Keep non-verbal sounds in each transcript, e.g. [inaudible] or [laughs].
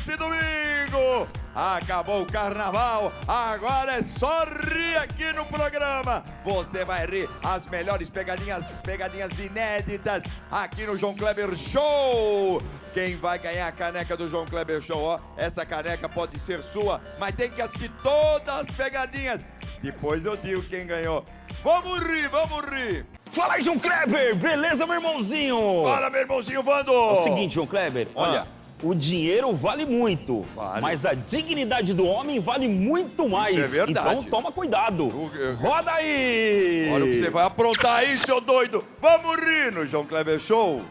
nesse domingo. Acabou o carnaval, agora é só rir aqui no programa. Você vai rir as melhores pegadinhas, pegadinhas inéditas aqui no João Kleber Show. Quem vai ganhar a caneca do João Kleber Show? Ó, essa caneca pode ser sua, mas tem que assistir todas as pegadinhas. Depois eu digo quem ganhou. Vamos rir, vamos rir. Fala aí, João Kleber! Beleza, meu irmãozinho? Fala, meu irmãozinho Vando! É o seguinte, João Kleber, Ah. O dinheiro vale muito, Vale. mas a dignidade do homem vale muito mais. é verdade. Então toma cuidado. Eu- Roda aí! Olha o que você vai aprontar aí, seu doido. Vamos rir no João Kleber Show.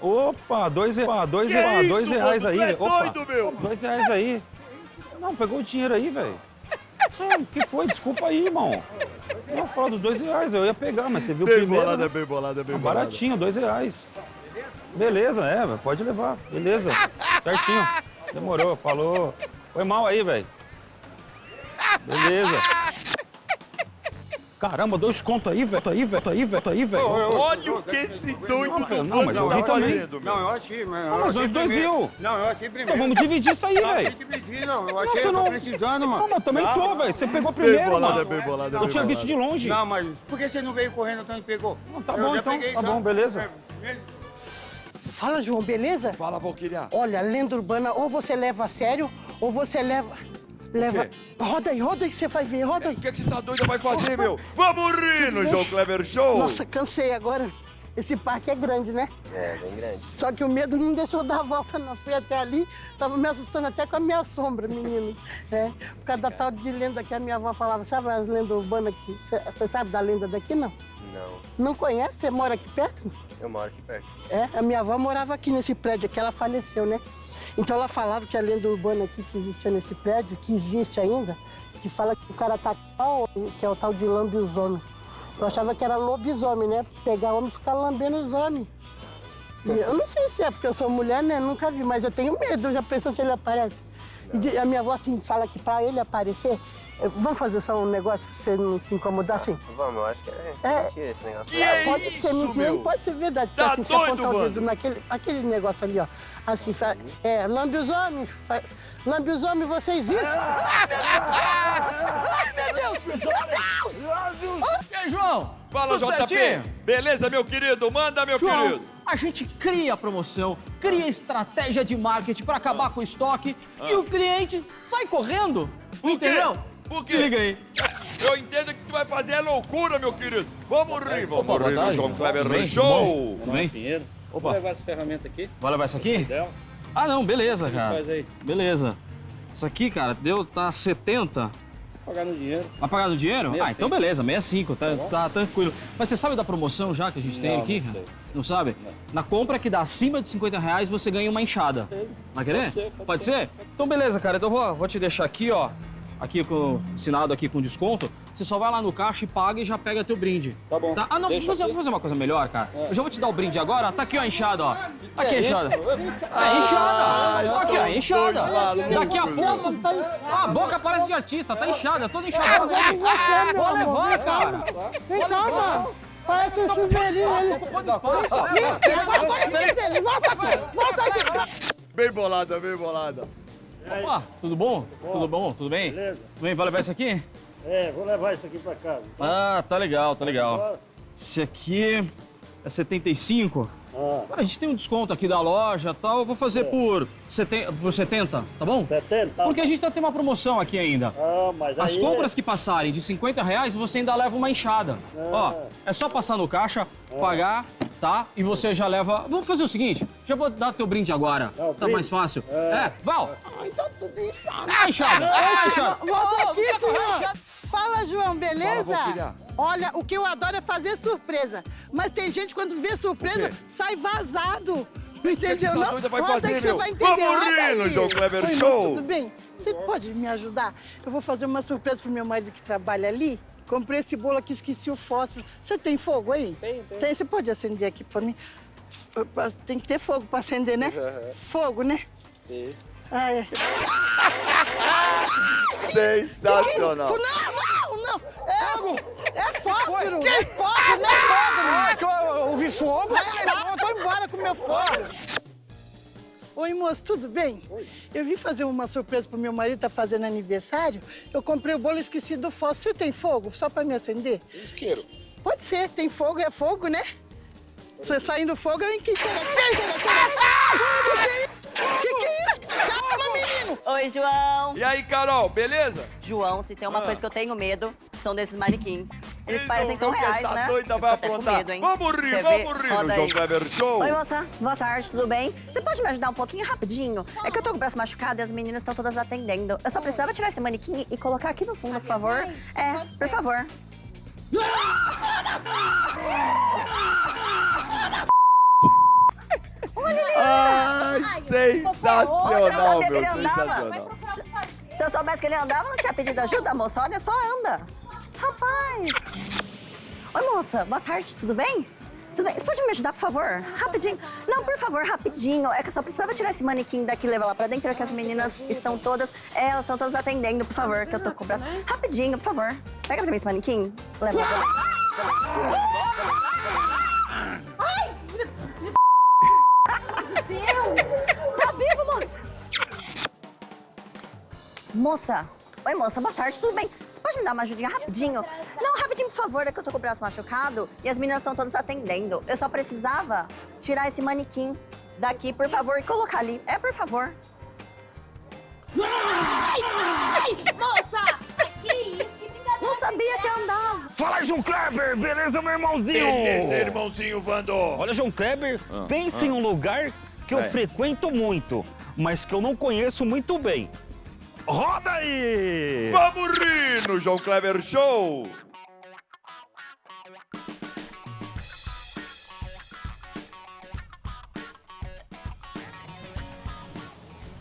Opa, dois, opa, dois, Que opa, isso, dois reais aí. é opa, doido, meu? Dois reais aí. Não, pegou o dinheiro aí, velho. O que foi? Desculpa aí, irmão. Não, fala dos dois reais, eu ia pegar, mas você viu Bem primeiro. bolada, né? bem bolada, bem Ah, bolada. Baratinho, dois reais. Beleza, é, pode levar. Beleza. Certinho. Demorou, falou. Foi mal aí, velho. Beleza. Caramba, dois contos aí, velho. Aí, velho. Aí, velho. Aí, velho. Olha o que esse doido Não, do não, mas eu vi tá também. fazendo, meu. Não, eu achei, mas. Não, mas nós dois viu. Não, eu achei primeiro. Então vamos dividir isso aí, Não, velho. que pedir, não. Eu Não, achei, você eu tô não- precisando, Não, mano. mas também tô, velho. Você pegou Bem primeiro, bolada, mano. bem bolada, Eu bem tinha bolada. visto de longe. Não, mas por que você não veio correndo então e pegou? Não, tá Eu bom, então. peguei Tá bom, beleza. É, Fala, João, beleza? Fala, Valquíria. Olha, lenda urbana, ou você leva a sério, ou você leva. Leva. Roda aí, roda aí que você vai ver, roda aí. O que, é que essa doida vai fazer, meu? Vamos rir no João Kleber Show. Nossa, cansei agora. Esse parque é grande, né? É, bem grande. Só que o medo não deixou eu dar a volta, não. Fui até ali, tava me assustando até com a minha sombra, menino. É, por causa da tal de lenda que a minha avó falava. Sabe as lendas urbanas aqui? Você sabe da lenda daqui, não? Não, Não conhece? Você mora aqui perto? Eu moro aqui perto. É, a minha avó morava aqui nesse prédio aqui, ela faleceu, né? Então ela falava que a lenda urbana aqui que existia nesse prédio, que existe ainda, que fala que o cara tá tal, que é o tal de lambisomem. Eu achava que era lobisomem, né? Pegar homem e ficar lambendo os homens. Eu não sei se é porque eu sou mulher, né? Nunca vi, mas eu tenho medo, já pensou se ele aparece. E a minha avó assim fala que pra ele aparecer, vamos fazer só um negócio pra você não se incomodar assim? Vamos, eu acho que é, É. mentira esse negócio. Que é Pode isso, ser mentira meu? e pode ser verdade. Tá assim, doido, apontar o dedo mano? naquele aquele negócio ali, ó. Assim, fa- é, lambe os homens. fa- Lambe os homens, vocês isso? Ai, meu Deus! Meu Deus! E aí, João? Fala, Tudo JP. certinho? Beleza, meu querido? Manda, meu João, querido. a gente cria promoção, cria estratégia de marketing pra acabar com o estoque e o cliente sai correndo. Quê? Entendeu? Quê? Aí. Eu entendo que tu vai fazer é loucura, meu querido. Vamos rir, vamos Opa, rir no. João Kleber bem? Show. Tudo bem? Opa. Vou levar essa ferramenta aqui. Vai levar isso aqui? Ah, não, beleza, cara. Faz aí. Beleza. Isso aqui, cara, deu, tá 70. Pagar no dinheiro. Vai pagar no dinheiro? 65. Ah, então beleza, 65, tá, tá tranquilo. Mas você sabe da promoção já que a gente tem Não, aqui? não cara? sei. Não sabe? Na compra que dá acima de 50 reais, você ganha uma enxada. Vai querer? ser, pode Pode ser, ser? Então beleza, cara. Então vou, vou te deixar aqui, ó. Aqui com assinado aqui com desconto. Você só vai lá no caixa e paga e já pega teu brinde. Tá bom. Ah, não, vou Deixa fazer, fazer uma coisa melhor, cara. Eu já vou te dar o brinde agora. Tá aqui, ó, a enxada, ó. Aqui a enxada. Ah, É enxada. Aqui, ó, enxada. Daqui a pouco. Ah, a boca parece de artista, tá inchada, toda inchada. Vou levar, cara. Vem cá, mano. Parece um chuveirinho ele. Volta aqui, volta aqui. Bem bolada, bem bolada. Opa, tudo bom? Tudo bom? Tudo bem? Beleza. Tudo bem? Vai levar isso aqui? É, vou levar isso aqui pra casa. Ah, tá legal, tá legal. Esse aqui é 75. Ah, Cara, a gente tem um desconto aqui da loja e tal. Eu vou fazer por, seten- por 70, tá bom? 70? Porque a gente tá tendo uma promoção aqui ainda. Ah, mas As aí... compras que passarem de 50 reais, você ainda leva uma enxada. Ó, é só passar no caixa, pagar, tá? E você já leva... Vamos fazer o seguinte, já vou dar teu brinde agora. O Tá brinde? mais fácil. É. É, Val, Ai, tá tudo inchado. dá a enxada, dá a enxada. Volta aqui, a senhor. Fala, João, beleza? Fala. Olha, o que eu adoro é fazer surpresa. Mas tem gente, quando vê surpresa, sai vazado. que Entendeu? não? vai fazer, que você meu? vai entender. Vamos aí. João Kleber Oi, moço, Show. tudo bem? Você pode me ajudar? Eu vou fazer uma surpresa pro meu marido que trabalha ali. Comprei esse bolo aqui, esqueci o fósforo. Você tem fogo aí? Tem, tem. Tem, você pode acender aqui pra mim? Tem que ter fogo pra acender, né? Fogo, né? Sim. Ah, é. Sensacional. Não, não, não. É, é fósforo. É fósforo, não é fogo, mano. que eu ouvi fogo? Vai lá, vou embora com meu fogo. Oi, moço, tudo bem? Eu vim fazer uma surpresa pro meu marido, tá fazendo aniversário. Eu comprei o bolo e esqueci do fósforo. Você tem fogo? Só pra me acender? Isqueiro. Pode ser, tem fogo, é fogo, né? Você saindo fogo, eu enquistei. Que que é isso? Calma, menino! Oi, João. E aí, Carol, beleza? João, se tem uma Ah. coisa que eu tenho medo, são desses manequins. Eles Ih, parecem tão que reais, essa né? doida vai aprontar. medo, hein? Vamos rir, Quer vamos ver? rir no Roda João. Kleber Show. Oi, moça. Boa tarde, tudo bem? Você pode me ajudar um pouquinho rapidinho? É que eu tô com o braço machucado e as meninas estão todas atendendo. Eu só precisava tirar esse manequim e colocar aqui no fundo, por favor. É, por favor. Ai, Poxa, eu sensacional, sabia que meu, ele sensacional. Se eu soubesse que ele andava, eu não tinha pedido ajuda, moça. Olha só, anda. Rapaz. Oi, moça. Boa tarde, tudo bem? Tudo bem? Você pode me ajudar, por favor? Rapidinho. Não, por favor, rapidinho. É que eu só precisava tirar esse manequim daqui e levar lá pra dentro, é que as meninas estão todas... É, elas estão todas atendendo, por favor, que eu tô com o braço... Rapidinho, por favor. Pega pra mim esse manequim. Leva lá pra dentro. Tá vivo, moça? Moça. Oi, moça. Boa tarde, tudo bem? Você pode me dar uma ajudinha rapidinho? Não, rapidinho, por favor. É que eu tô com o braço machucado e as meninas estão todas atendendo. Eu só precisava tirar esse manequim daqui, por favor, e colocar ali. É, por favor. Moça! Que isso? Que brincadeira Não sabia que andava. Fala, João Kleber! Beleza, meu irmãozinho? Beleza, irmãozinho Vando. Olha, João Kleber, pense em um lugar que eu Vai. frequento muito, mas que eu não conheço muito bem. Roda aí! Vamos rir no João Kleber Show.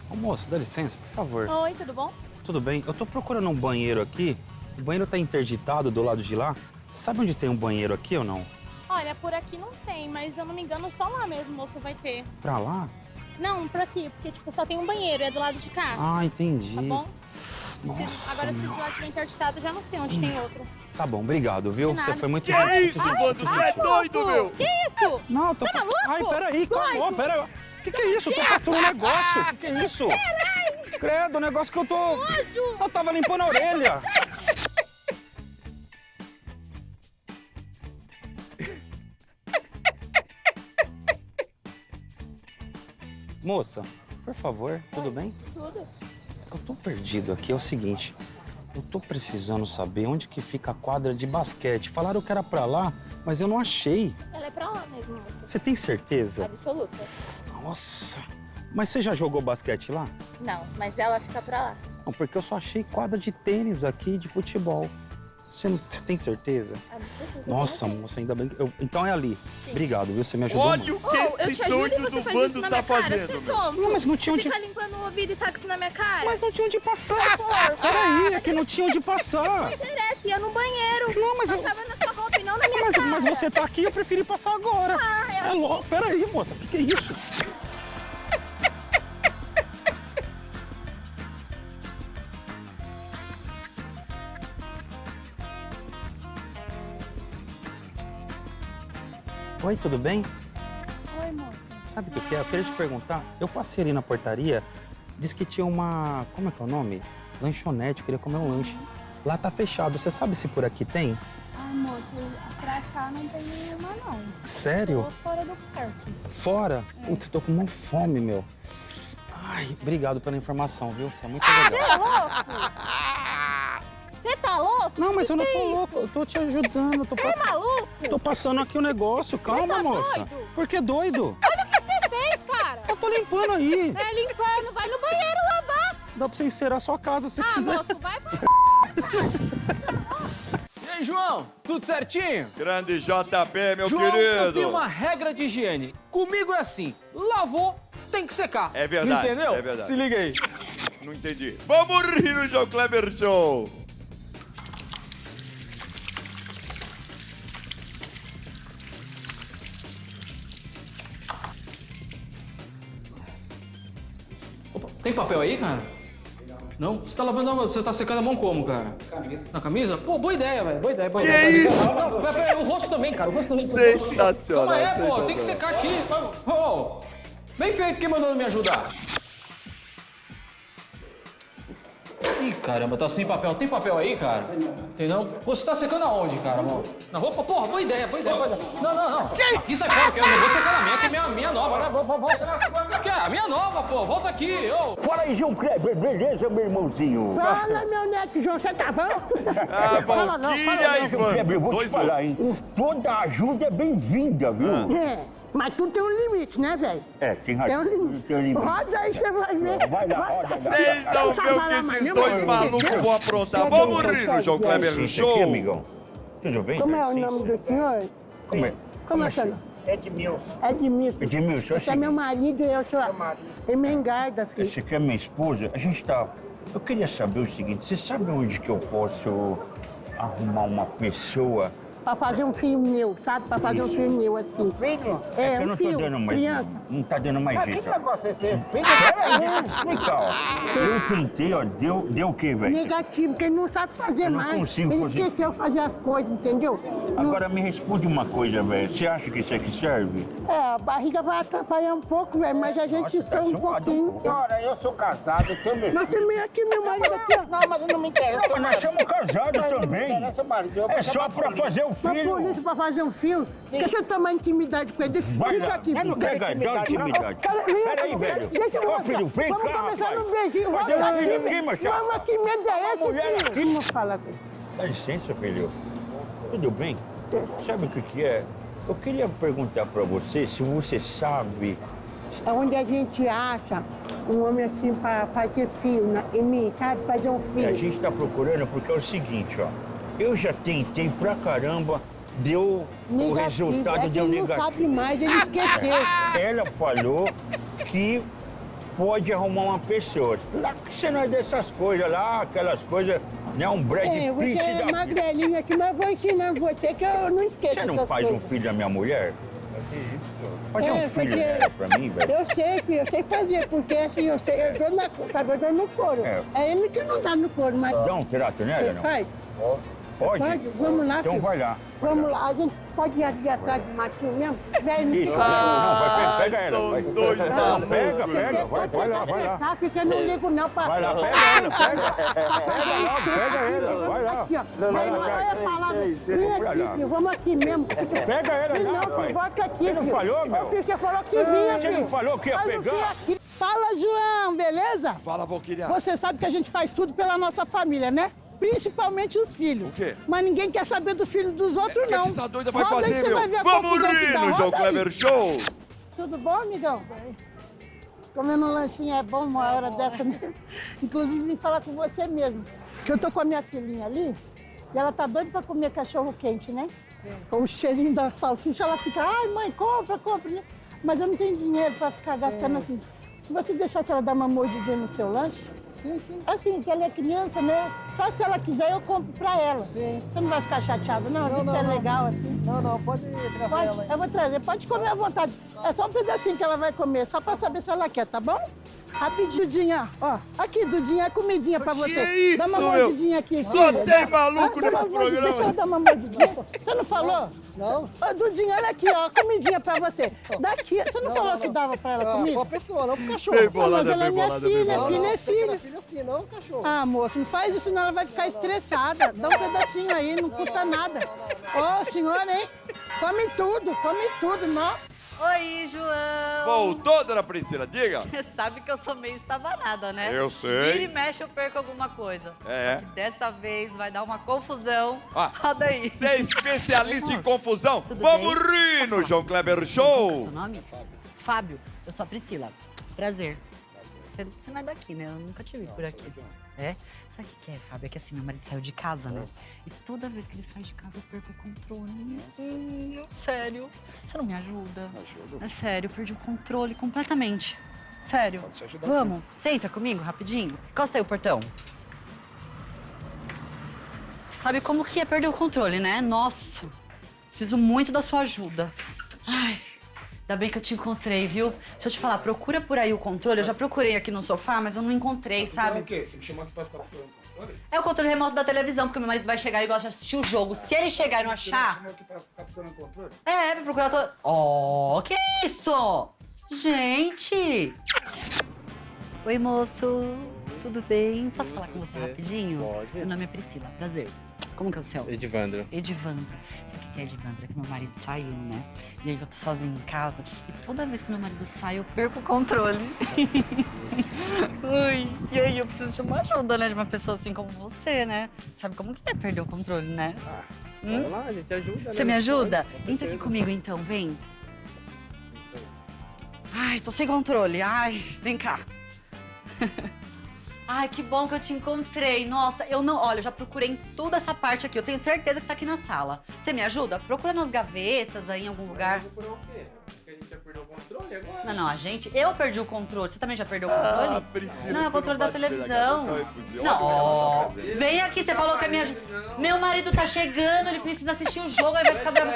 Ô, moço, dá licença, por favor. Oi, tudo bom? Tudo bem? Eu tô procurando um banheiro aqui. O banheiro tá interditado do lado de lá. Você sabe onde tem um banheiro aqui ou não? Olha, por aqui não tem, mas eu não me engano, só lá mesmo, moço, vai ter. Pra lá? Não, por aqui, porque, tipo, só tem um banheiro, é do lado de cá. Ah, entendi. Tá bom? Nossa, Se- agora, se de lá tiver interditado, eu já não sei onde tem outro. Tá bom, obrigado, viu? Você foi muito Que isso? Tu é doido, meu? Que isso? Não, tô Tá maluco? Ai, peraí, calma, Doido? pera. Que que é isso? Tô passando um negócio. Que que é isso? Credo, o negócio que eu tô... Eu tava limpando a orelha. [laughs] Moça, por favor, tudo bem? Tudo. Eu tô perdido aqui, é o seguinte. Eu tô precisando saber onde que fica a quadra de basquete. Falaram que era pra lá, mas eu não achei. Ela é pra lá mesmo, moça. Você tem certeza? Absoluta. Nossa. Mas você já jogou basquete lá? Não, mas ela fica pra lá. Não, porque eu só achei quadra de tênis aqui de futebol. Você, não, você tem certeza? Absoluta. Nossa, moça, ainda bem que. eu- então é ali. Obrigado, viu? Você me ajudou Olha muito. o que Oh, eu esse te ajudo e doido você do na tá minha cara, fazendo, você. Não, mas não tinha onde. Fica limpando o ouvido e táxi na minha cara. Mas não tinha onde passar. Peraí, é que não tinha onde passar. Não interessa, ia no banheiro. Não, mas eu- Passava na sua roupa e não na minha Mas, cara. mas você tá aqui, eu preferi passar agora. Ah, é É assim. louco. Peraí, moça, o que, que é isso? Oi, tudo bem? Oi, moça. Sabe o que, que é? Eu queria te perguntar. Eu passei ali na portaria, disse que tinha uma. Como é que é o nome? Lanchonete, eu queria comer um lanche. Lá tá fechado. Você sabe se por aqui tem? Ai, moço, pra cá não tem nenhuma, não. Sério? Tô fora do parque. Fora? Putz, tô com uma fome, meu. Ai, obrigado pela informação, viu? Você é muito legal. Você é louco? [laughs] Você tá louco? Não, mas Que eu não tô é louco. Eu tô te ajudando. Eu tô Você é passando. maluco? Tô passando aqui o negócio. Calma, tá moça. doido? Por que doido? Olha o que você fez, cara. Eu tô limpando aí. É limpando, vai no banheiro lavar. Dá pra você encerar a sua casa se Ah, quiser. moço, vai pra... E aí, João? Tudo certinho? Grande JP, meu João, eu querido. tenho uma regra de higiene. Comigo é assim, lavou, tem que secar. É verdade, Entendeu? é verdade. Se liga aí. Não entendi. Vamos rir no João Kleber Show. Tem papel aí, cara? Não? Você tá lavando a mão, você tá secando a mão como, cara? Camisa. Na camisa? Pô, boa ideia, velho. Boa ideia, boa Que ideia. isso? Não, pera, pera, o rosto também, cara. O rosto também. Sensacional, Calma aí, pô. sensacional. Tem que secar aqui. Ô, ô. Bem feito, quem mandou me ajudar? Ih, caramba, tá sem papel. Tem papel aí, cara? Tem não? Você tá secando aonde, cara, mano? Na roupa? Porra, boa ideia, boa ideia, boa ideia. Não, não, não. Aqui sai fora, que eu não vou secar na minha, que é minha, minha nova, né? Vol- vol- Volta. Que é a minha nova, pô. Volta aqui, ô. Fala aí, João Kleber, beleza, meu irmãozinho? Fala, meu neto João, você tá bom? Ah, Fala não, fala e João Kleber, eu vou Dois te falar, hein? Toda ajuda é bem-vinda, viu? É, mas tudo tem um limite, né, velho? É, tem Tem um razão. limite. Tem um limite. Roda aí, você vai ver. Vai lá, roda, vai. Vocês vão ver o que esses dois malucos vão aprontar. Vamos rir no João Kleber Show. aqui, amigão. Tudo bem? Como é o nome do senhor? Como é? Como é o seu nome? Edmilson. Edmilson. Edmilson, Você é meu marido e eu sou a Emengarda, filho. Essa aqui é minha esposa. A gente tá... Eu queria saber o seguinte, você sabe onde que eu posso arrumar uma pessoa? Pra fazer um filho meu, sabe? Pra fazer um filho meu, assim. Filho? É, que eu um não tô dando mais... criança. Não tá dando mais Mas que jeito. ó. negócio é esse? Filho? Deixa eu. Eu tentei, ó, deu, deu o quê, velho? Negativo, porque ele não sabe fazer Eu não mais. consigo ele fazer. esqueceu de fazer as coisas, entendeu? Não- Agora me responde uma coisa, velho. Você acha que isso aqui serve? É, a barriga vai atrapalhar um pouco, velho, mas a gente Nossa, tá só um um pouquinho. Senhora, eu sou casado, eu tenho meu Nós também aqui, meu marido aqui. Não, mas não me interessa. Pô, nós somos casados Não me também. interessa, marido. Eu vou É só pra fazer o Mas filho. por isso, pra fazer um filme, porque você toma intimidade com ele, Vai fica lá. aqui. Eu não quero intimidade, intimidade. Peraí, velho. Deixa eu Ó, mostrar. filho, vem Vamos cá, começar no beijinho. Deixa aqui, eu chapa. Vamos aqui, medo é esse, filho. aqui. Não fala com ele. Dá licença, filho. Tudo bem? Sabe o que que é? Eu queria perguntar pra você se você sabe... É onde a gente acha um homem assim pra fazer filho na- em mim, sabe? Fazer um A filho. gente tá procurando porque é o seguinte, ó. Eu já tentei pra caramba, deu... O Negativo. resultado é que deu ele não negativo. sabe mais, ele esqueceu. [laughs] Ela falou que pode arrumar uma pessoa. Lá que você não é dessas coisas lá, aquelas coisas, né? Um Brad É, você Pitt é da vida. magrelinho aqui, mas eu vou ensinando você que eu não esqueço Você não faz um coisas. filho da minha mulher? Fazer É, um filho porque- dela pra mim, velho. Eu sei, filho, eu sei fazer, porque assim, eu sei, eu dou na, sabe, eu dou no couro. É. É, ele que não dá no couro, mas Dá um trato nela, você não? faz? Pode? Pode? Vamos lá, Então filho. vai lá. Vamos lá, a gente pode ir ali atrás do matinho mesmo? Não Isso, fica- não, vai, pega, pega ela. são vai. dois Não, malucos. Pega, pega, vai, vai lá, vai lá. Tá, porque eu não ligo não pra... Vai lá, pega ela, pega. Pega lá, pega ela, vai lá. Aqui, ó. Vai lá, é palavra. Vem aqui, vamos aqui mesmo. Pega ela Não, lá, pai. bota aqui, Você não falou, meu? Você falou que vinha, Você não falou que ia pegar? Fala, João, beleza? Fala, Valquíria. Você sabe que a gente faz tudo pela nossa família, né? Principalmente os filhos. O quê? Mas ninguém quer saber do filho dos outros, que não. essa doida vai Roda fazer, meu? vai ver Vamos rir no João. Kleber Show. Tudo bom, amigão? Comendo um lanchinho é bom uma hora dessa, né? [laughs] Inclusive, vim falar com você mesmo. Que eu tô com a minha filhinha ali e ela tá doida pra comer cachorro quente, né? Com o cheirinho da salsicha, ela fica, ai, mãe, compra, compra. né? Mas eu não tenho dinheiro pra ficar gastando assim. Se você deixasse ela dar uma mordidinha no seu lanche, sim, sim. Assim, que ela é criança, né? Só se ela quiser, eu compro pra ela. Sim. Você não vai ficar chateado, não? Não, não, é legal assim. Não, não, pode trazer Pode, ela aí. eu vou trazer, pode comer à vontade. É só um pedacinho que ela vai comer, só pra saber se ela quer, tá bom? Rapidinho, Dudinha. Ó, aqui, Dudinha, é comidinha pra você. isso, Dá uma meu? mordidinha aqui, Só tem maluco uma nesse programa. Deixa eu dar uma mordidinha. Você não falou? Não. Ô, Dudinha, olha aqui, ó, comidinha pra você. Daqui, você não, falou que dava pra ela Ah, comigo? pra pessoa, não pro cachorro. Bem Ah, mas bolada, ela é minha bolada, filha, bolada. filha é filha. filho assim, não, cachorro. Ah, moço, não faz isso, senão ela vai ficar estressada. Dá um pedacinho aí, não custa nada. Ô, senhora, hein? Come tudo, come tudo, não. Oi, João! Voltou, dona Priscila, diga. [laughs] Você sabe que eu sou meio estabanada, né? Eu sei. Vira e mexe, eu perco alguma coisa. É. Dessa vez vai dar uma confusão. Ah, Roda aí. Você é especialista em confusão? Tudo Vamos bem? rir no? João Kleber Qual é Show. seu nome? Fábio. Eu sou a Priscila. Prazer. Você, você não é daqui, né? Eu nunca te vi por aqui. É? Sabe o que que é, Fábio? É que assim, meu marido saiu de casa, né? E toda vez que ele sai de casa, eu perco o controle. Hum, sério. Você não me ajuda? É sério, eu perdi o controle completamente. Sério. Vamos. Você entra comigo rapidinho? Encosta aí o portão. Sabe como que é perder o controle, né? Nossa, preciso muito da sua ajuda. Ai, ainda bem que eu te encontrei, viu? Deixa eu te falar, procura por aí o controle. Eu já procurei aqui no sofá, mas eu não encontrei, sabe? O quê? Você me chamou aqui pra ficar procurando controle? É o controle remoto da televisão, porque meu marido vai chegar e gosta de assistir o jogo. Se ele chegar e não Você achar, me chamou aqui pra ficar procurando controle? é, pra procurar todo. Oh, que isso? Gente! Oi, moço. Tudo bem? Posso falar com você Você rapidinho? pode. Meu nome é Priscila. Prazer. Como que é o seu? Edivandro. Edivandro. Que é Edivandro? É que meu marido saiu, né? E aí eu tô sozinha em casa. E toda vez que meu marido sai, eu perco o controle. [laughs] Ui. E aí eu preciso de uma ajuda, né? De uma pessoa assim como você, né? Sabe como que é perder o controle, né? Hum? Vamos lá, a gente ajuda. Você né? me ajuda? Pode, Entra aqui comigo então, vem. Ai, tô sem controle. Ai, vem cá. [laughs] Ai, que bom que eu te encontrei. Nossa, eu não. Olha, eu já procurei em toda essa parte aqui. Eu tenho certeza que tá aqui na sala. Você me ajuda? Procura nas gavetas aí em algum lugar. Procurar o quê? Porque a gente já perdeu o controle agora. Não, não, a gente. Eu perdi o controle. Você também já perdeu o Ah, controle? Priscila, não, é o controle da televisão. fugir. Não, vem aqui, você falou que é minha ajuda. Meu marido tá chegando, ele precisa assistir o jogo, ele vai ficar bravo.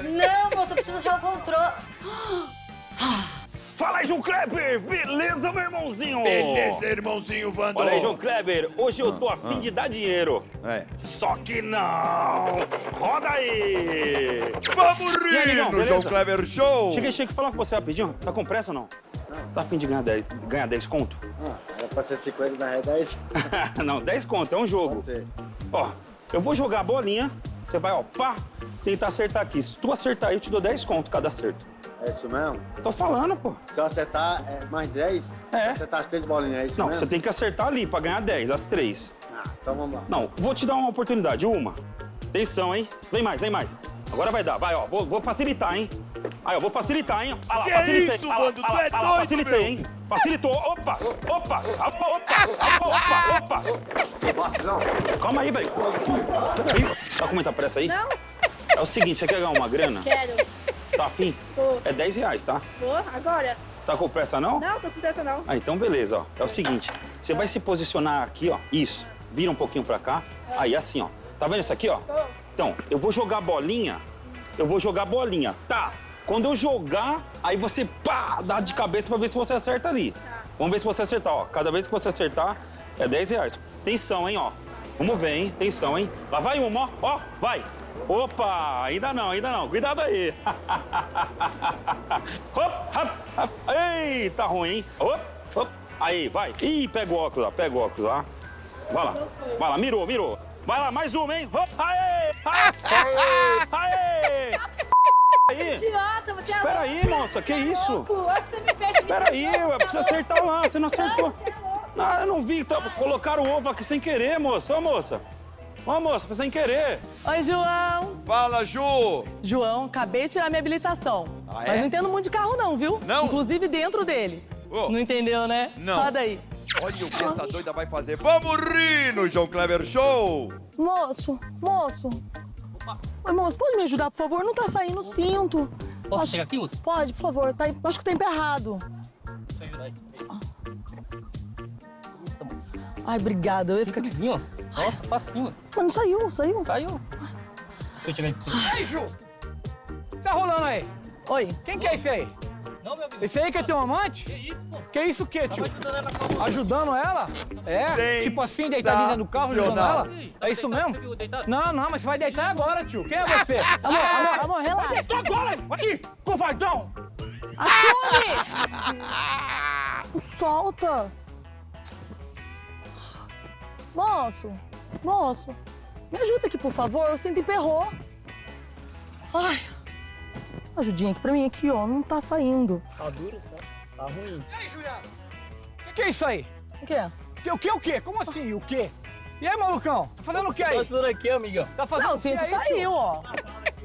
Não, moça, eu preciso achar o controle. [gasps] Fala aí, João Kleber! Beleza, meu irmãozinho? Beleza, irmãozinho Vando. Olha aí, João Kleber, hoje eu tô a fim de dar dinheiro. É. Só que não! Roda aí! Vamos aí, rir no beleza? João Kleber Show. Cheguei, cheguei falar com você rapidinho. Tá com pressa ou não? Tá a fim de ganhar 10, ganhar 10 conto? Ah, era pra ser 50, na real 10. [laughs] não, 10 conto, é um jogo. Pode ser. Ó, eu vou jogar a bolinha, você vai, ó, pá, tentar acertar aqui. Se tu acertar aí, eu te dou 10 conto cada acerto. É isso mesmo? Tô falando, pô. Se eu acertar é, mais 10, É. acertar as três bolinhas, é isso Não, mesmo? você tem que acertar ali pra ganhar 10, as três. Ah, então vamos lá. Não, vou te dar uma oportunidade, uma. Atenção, hein? Vem mais, vem mais. Agora vai dar, vai, ó. Vou, vou facilitar, hein? Aí, ó, vou facilitar, hein? Olha lá, Que facilitei. isso, lá? Tu olha lá, é lá, doido, facilitei, meu. hein? Facilitou. Opa, opa, opa, opa, opa, opa. Nossa, não. Calma aí, velho. Peraí. Tá com muita pressa aí? Não, É o seguinte, você quer ganhar uma grana? quero. Tá afim? Tô. É 10 reais, tá? Vou agora? Tá com pressa, não? Não, tô com pressa não. Ah, então beleza, ó. É o seguinte, você vai se posicionar aqui, ó. Isso. Vira um pouquinho pra cá. Aí, assim, ó. Tá vendo isso aqui, ó? Tô. Então, eu vou jogar bolinha. Eu vou jogar bolinha. Tá. Quando eu jogar, aí você, pá, dá de cabeça pra ver se você acerta ali. Vamos ver se você acertar, ó. Cada vez que você acertar, é 10 reais. Atenção, hein, ó. Vamos ver, hein? Atenção, hein? Lá vai uma, ó. Ó, vai. Opa, ainda não, ainda não. Cuidado aí. [laughs] hop, hop, hop. Ei, tá ruim, hein? Hop, hop. Aí, vai. Ih, pega o óculos, ó. Pega o óculos, ó. Vai lá. Vai lá, mirou, mirou. Vai lá, mais uma, hein? Hop, aê! Aê! [laughs] Aê! Aí. Idiota, você é Espera aí, moça, que isso? louco. Olha o que você me fez. me Pera aí, precisa acertar lá, você não acertou. É. Não, eu não vi, tá, colocaram o ovo aqui sem querer, moça. Ô, moça. Ô, moça, foi sem querer. Oi, João. Fala, Ju. João, acabei de tirar minha habilitação. Ah, é? Mas não entendo muito de carro não, viu? Não? Inclusive dentro dele. Ô. Não entendeu, né? Não. Roda aí. Olha o que essa doida vai fazer. Vamos rir no João Kleber Show. Moço, moço. Oi, moço, pode me ajudar, por favor? Não tá saindo o cinto. Posso Acho- chegar aqui, moço? Pode, por favor. Tá, acho que tá emperrado. Deixa eu ajudar aí. Ai, obrigada. Eu ia ficar... Ó. Nossa, facinho. Mas não saiu, saiu. Saiu. Deixa eu pra você. Ei, Ju! Tá rolando aí? Oi. Quem que é esse aí? Não, meu amigo. Esse aí que é teu amante? Que isso, pô? Que isso o quê, tio? Tava ajudando ela Ajudando ela? É? Tipo assim, deitadinha dentro do carro, ajudando ela? É isso mesmo? Não, não, mas você vai deitar agora, tio. Quem é você? [laughs] Amor, amor, amor, Vai relaxa. deitar agora! Aqui, covardão! Assume! [laughs] Solta! Moço, moço, me ajuda aqui, por favor. O cinto emperrou. Ai, ajudinha aqui pra mim, aqui, ó. Não tá saindo. Tá duro, certo? Tá ruim. E aí, Juliano? O que, que é isso aí? O quê? Que, o que, o quê? Como assim, o quê? E aí, malucão? Tá fazendo o que Tá aí? ajudando aqui, amigão. Tá fazendo Não, o o que cinto aí, tio? saiu, ó.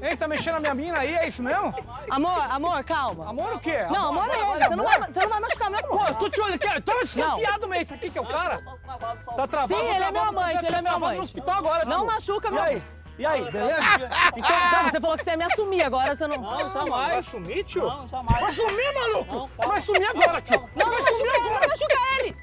Hein, tá mexendo na minha mina aí, é isso mesmo? Amor, amor, calma. Amor o quê? Não, amor é ele. Você não vai, você não vai machucar meu Pô, amor. eu tô te olhando aqui, eu tô desconfiado mesmo. Esse aqui que é o cara? Tá travado. Sim, ele é travar, meu amante, travar, ele é meu travado no amante. hospital agora, Não machuca, meu aí? amor. E aí, beleza? Então, não, você falou que você ia me assumir agora, você não... Não, Vai jamais. sumir, tio? Não, jamais. Vai sumir, maluco? Não. Vai sumir agora, tio. Não, não Vai machuca sumir ele, não machuca ele.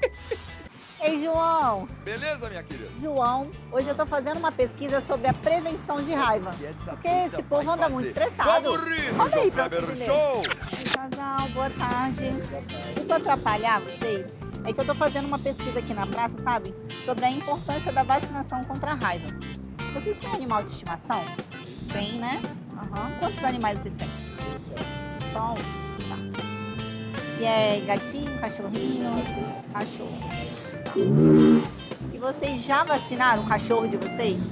Ei, João. Beleza, minha querida? João, hoje eu tô fazendo uma pesquisa sobre a prevenção de raiva. Porque esse povo anda fazer. muito estressado. Vamos rir Olha aí pra ver. Show. Casal, boa tarde. Desculpa atrapalhar vocês. É que eu tô fazendo uma pesquisa aqui na praça, sabe? Sobre a importância da vacinação contra a raiva. Vocês têm animal de estimação? Tem, né? Aham. Quantos animais vocês têm? Só um. Tá. E é gatinho, cachorrinho? Cachorro. Tá. E vocês já vacinaram o cachorro de vocês?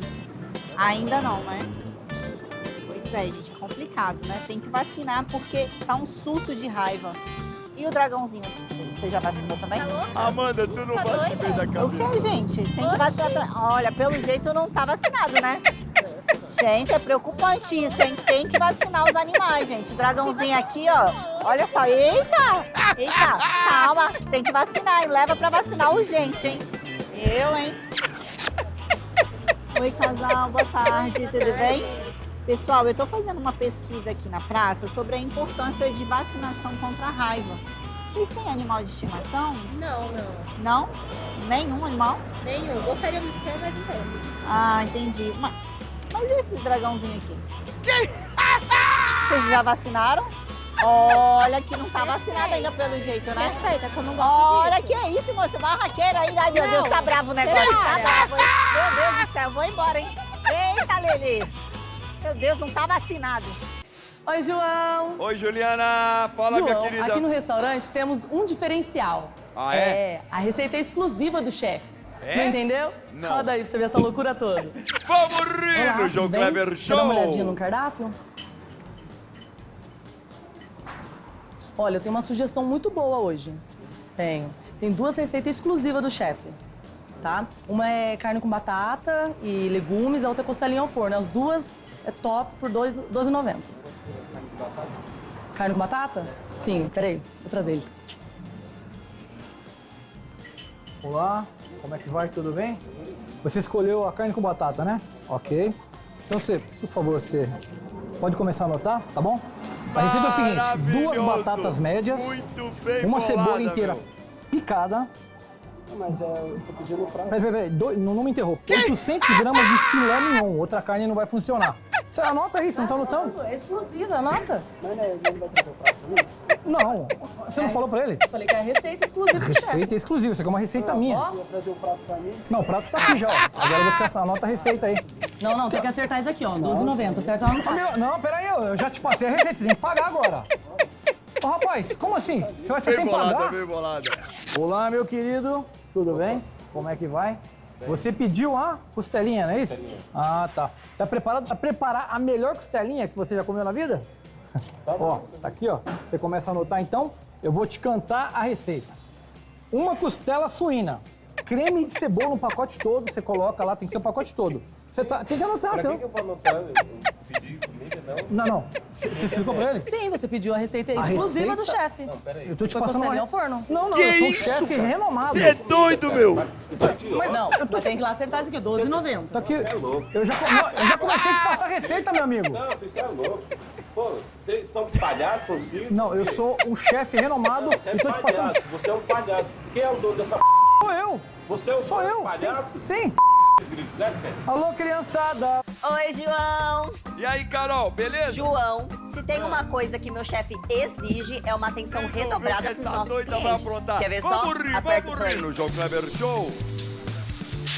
Ainda não, né? Pois é, gente, é complicado, né? Tem que vacinar porque tá um surto de raiva. E o dragãozinho aqui, você- já vacinou também? Amanda, tu não vai se meio da O cabeça. que, gente? Tem que vacinar. Olha, pelo jeito não tá vacinado, né? [laughs] Gente, é preocupante isso, hein? Tem que vacinar os animais, gente. O dragãozinho aqui, ó. Olha só. Eita! Eita! Calma, tem que vacinar. E leva pra vacinar urgente, hein? Eu, hein? Oi, casal. Boa tarde. Tudo bem? Pessoal, eu tô fazendo uma pesquisa aqui na praça sobre a importância de vacinação contra a raiva. Vocês têm animal de estimação? Não, não. Não? Nenhum animal? Nenhum. Gostaríamos de ter, mas não temos. Ah, entendi. Mas, mas e esse dragãozinho aqui? [laughs] Vocês já vacinaram? Olha que não tá vacinado ainda pelo jeito, né? Respeita, que eu não gosto Olha disso. que é isso, moça. Barraqueira aí. Ai, meu Não. Deus, tá bravo o negócio. Tá bravo? Meu Deus do céu, vou embora, hein? Eita, Lili. Meu Deus, não tá vacinado. Oi, João. Oi, Juliana. Fala, João, minha querida. aqui no restaurante temos um diferencial. Ah, é? a receita exclusiva do chefe. É? Não entendeu? Não. Roda aí pra você ver essa loucura toda. [laughs] Vamos rir Olá, no João bem? Kleber Show. dar uma olhadinha no cardápio? Olha, eu tenho uma sugestão muito boa hoje. Tenho. Tem duas receitas exclusivas do chefe, tá? Uma é carne com batata e legumes, a outra é costelinha ao forno. As duas é top por R$ 2 12,90. Carne com batata? Sim, peraí, vou trazer ele. Olá, como é que vai? Tudo bem? Você escolheu a carne com batata, né? Ok. Então você, por favor, você pode começar a anotar, tá bom? A receita é o seguinte, duas batatas médias, Muito bem uma bolada, cebola inteira meu. picada. Mas é, eu tô pedindo pra... Peraí, peraí, não, não me interrompa. 800 gramas de filé mignon, outra carne não vai funcionar. Você anota aí, você não tá anotando? É exclusiva, anota. Mas né, ele vai trazer o prato pra mim? Não, você não falou pra ele? Falei que é a receita exclusiva. Receita exclusiva, isso aqui é uma receita minha. Ó. Ia trazer o prato pra mim? Não, o prato tá aqui já, ó. Agora você anota a receita aí. Não, não, tem que acertar isso aqui, ó. 12,90. Acerta lá no Ô, meu, Não, peraí, eu eu já te passei a receita, você tem que pagar agora. Ô, rapaz, como assim? Você vai ser Bem sem bolada, pagar? bem bolada. Olá, meu querido. Tudo bem? Como é que vai? Você pediu a costelinha, não é isso? Ah, tá. Tá preparado pra preparar a melhor costelinha que você já comeu na vida? [laughs] ó, tá aqui, ó. Você começa a anotar então. Eu vou te cantar a receita. Uma costela suína. Creme de cebola no pacote todo, você coloca lá, tem que ser o pacote todo. Você tá, tem que anotar, Pra que, que eu vou anotar? Eu pedi não? Não, não. Você você explicou pra ele? Sim, você pediu a receita A exclusiva do receita? chefe. Não, peraí. Eu tô te Foi passando uma... ao forno? Não, não, Que eu sou um isso, chefe cara? renomado. Você é doido, meu. Mas não, mas tem que ir lá acertar isso aqui, 12,90. Tá aqui. Eu já, não, eu já comecei a te passar receita, meu amigo. Não, vocês são loucos. Pô, vocês são palhaços, são? Não, eu sou um chefe renomado Você é e tô te passando. palhaço, você é um palhaço. Quem é o dono dessa p... Sou eu. Você é o Sou dono eu. do palhaço? Sim. Licença. Alô, criançada. Oi, João. E aí, Carol, beleza? João, se tem uma coisa que meu chefe exige é uma atenção redobrada Essa com os nossos clientes. Quer ver só? Vamos rir, Aperta vamos rir no João Kleber Show.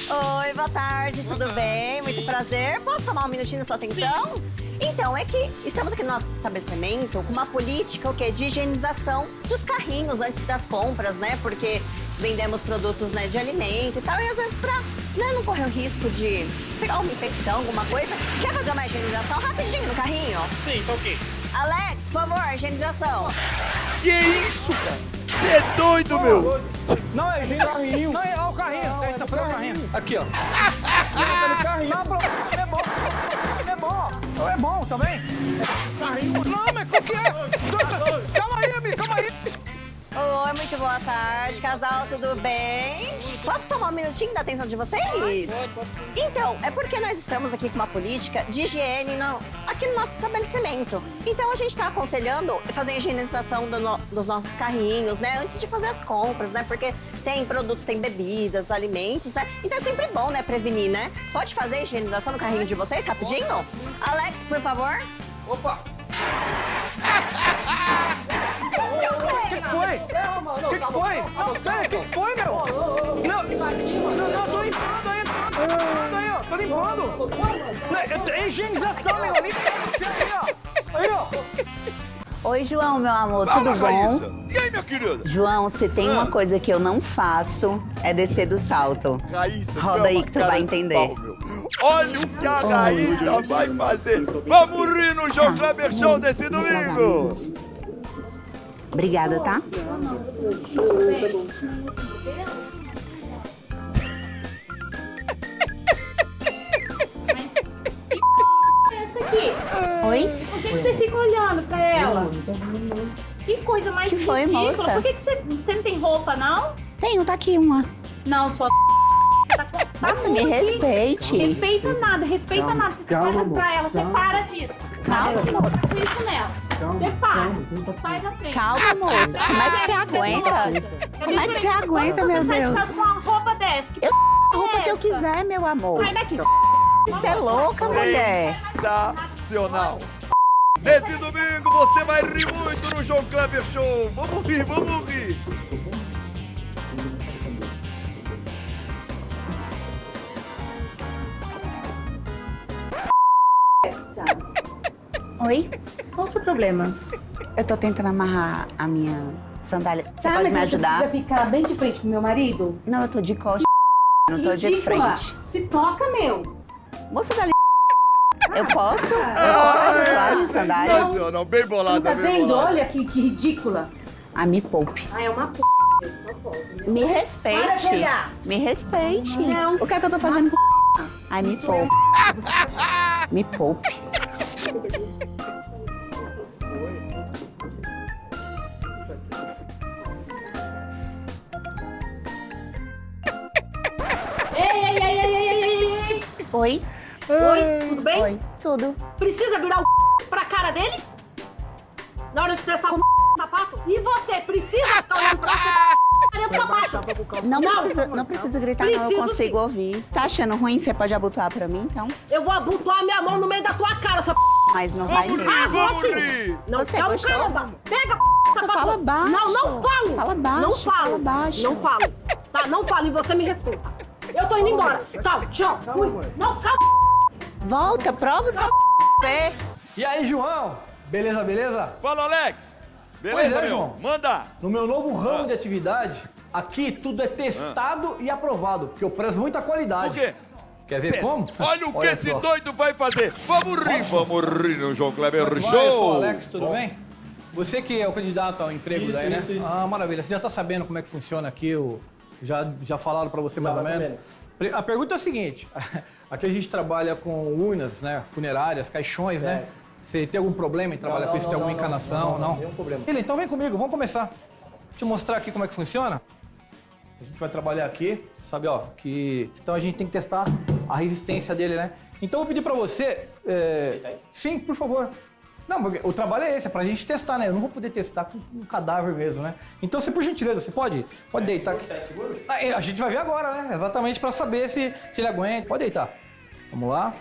Oi, boa tarde, tudo bem? Muito prazer. Posso tomar um minutinho da sua atenção? Então, é que estamos aqui no nosso estabelecimento com uma política o quê? de higienização dos carrinhos antes das compras, né? Porque vendemos produtos né, de alimento e tal, e às vezes pra né, não correr o risco de pegar uma infecção, alguma coisa, quer fazer uma higienização rapidinho no carrinho? Sim, tá ok. Alex, por favor, higienização. Que isso, cara? Você é doido, meu. Não, é gente. Carrinho. Não, é ó, o carrinho. Tá, [laughs] tá pegando o carrinho. Aqui, ó. Tá no carrinho. Não, é bom. É bom. É bom também. Carrinho. Não, mas qual que é? Oi, muito boa tarde, casal, tudo bem? Posso tomar um minutinho da atenção de vocês? Então, é porque nós estamos aqui com uma política de higiene no- aqui no nosso estabelecimento. Então, a gente está aconselhando fazer a higienização do no- dos nossos carrinhos, né? Antes de fazer as compras, né? Porque tem produtos, tem bebidas, alimentos, né? Então, é sempre bom, né? Prevenir, né? Pode fazer a higienização no carrinho de vocês, rapidinho? Alex, por favor. Opa! [laughs] O que foi? O que foi? Não, pera, o que que foi, meu? Não, não, não, tô limpando aí, tô limpando aí, ó, tô limpando. Não, é- É higienização, meu, limpa aí, ó. Aí, ó. Oi, João, meu amor, Fala, tudo bom? Raíssa. E aí, minha querida? João, se tem uma coisa que eu não faço, é descer do salto. Raíssa, Roda é aí que tu vai de entender. pau. Olha o que a Raíssa vai fazer. Vamos rir no João Kleber Show desse domingo. Obrigada, tá? Essa aqui. Oi? Por que, que você fica olhando pra ela? Que coisa mais Que foi, ridícula. moça? Por que, que você, você não tem roupa, não? Tenho, tá aqui uma. Não, sua você tá tá Moça, me aqui. respeite. Respeita nada, respeita Calma, nada. Você calma, fica olhando pra ela, você calma. para disso. Calma, amor. ficar com isso nela. Você para. Sai da frente. Calma, moça. Como é que você aguenta? Como é que você aguenta, meu Você sai de Deus? casa com uma roupa dessa. Que Eu p... a roupa que eu quiser, meu amor. Sai daqui. Você é louca, mulher. Sensacional. Nesse domingo você vai rir muito no João Kleber Show. Vamos rir, vamos rir. Oi? Qual o seu problema? Eu tô tentando amarrar a minha sandália. Você Tá, pode mas me você ajudar? precisa ficar bem de frente pro meu marido? Não, eu tô de costas. Não tô de Ridícula. frente. Se toca, meu. Moça da. Eu posso? Eu posso abotoar a minha sandália? Sensacional, bem bolada, Tá bem vendo? bolada. Olha que, que ridícula. Ah, me poupe. Ah, é uma p... Só pode, né? Me Para de respeite. olhar. Me respeite. Não. O que é que eu tô fazendo com Ai, me poupe. Me poupe. Oi? Oi, tudo bem? Oi, tudo. Precisa virar o pra cara dele? Na hora de testar o sapato? E você precisa ficar olhando pra cara do sapato? Não, precisa, não precisa gritar, não. Eu Preciso consigo sim. ouvir. Tá achando ruim? Você pode abotoar pra mim, então? Eu vou abotoar minha mão no meio da tua cara, sua Mas não vai mesmo. rir, vamos rir. Não, Você calma, gostou? calma. Pega Só sapato. fala baixo. Não, não falo. Fala baixo, Não falo. fala baixo. Não falo. Tá, não falo e você me respeita. Eu tô indo embora. Tchau, tchau. Fui. Não, calma. Volta, prova o seu pé. E aí, João? Beleza, beleza? Fala, Alex. Beleza, Pois é, meu? João. Manda. No meu novo ramo de atividade, aqui tudo é testado e aprovado, porque eu prezo muita qualidade. Por quê? Quer ver Cê- como? Olha o que esse só. doido vai fazer. Vamos rir, vamos rir no João Kleber que vai? Eu sou o Show. Alex, tudo bem? Você que é o candidato ao emprego Isso, daí, né? isso, isso. Ah, maravilha. Você já tá sabendo como é que funciona aqui? O... Já, já falaram pra você mais ou mais ou menos? A pergunta é a seguinte. [laughs] Aqui a gente trabalha com urnas, né? Funerárias, caixões, né? Certo. Você tem algum problema em trabalhar Não, com não, isso? Tem não, alguma não, encanação? não, não, nenhum problema. Ele, então vem comigo, vamos começar. Deixa eu mostrar aqui como é que funciona. A gente vai trabalhar aqui, sabe, ó, que... Então a gente tem que testar a resistência dele, né? Então eu vou pedir pra você... é, Sim, por favor. Não, porque o trabalho é esse, é pra gente testar, né? Eu não vou poder testar com um cadáver mesmo, né? Então você, por gentileza, você pode, pode deitar aqui. É seguro? Ah, é, A gente vai ver agora, né? Exatamente pra saber se, se ele aguenta. Pode deitar. Vamos lá.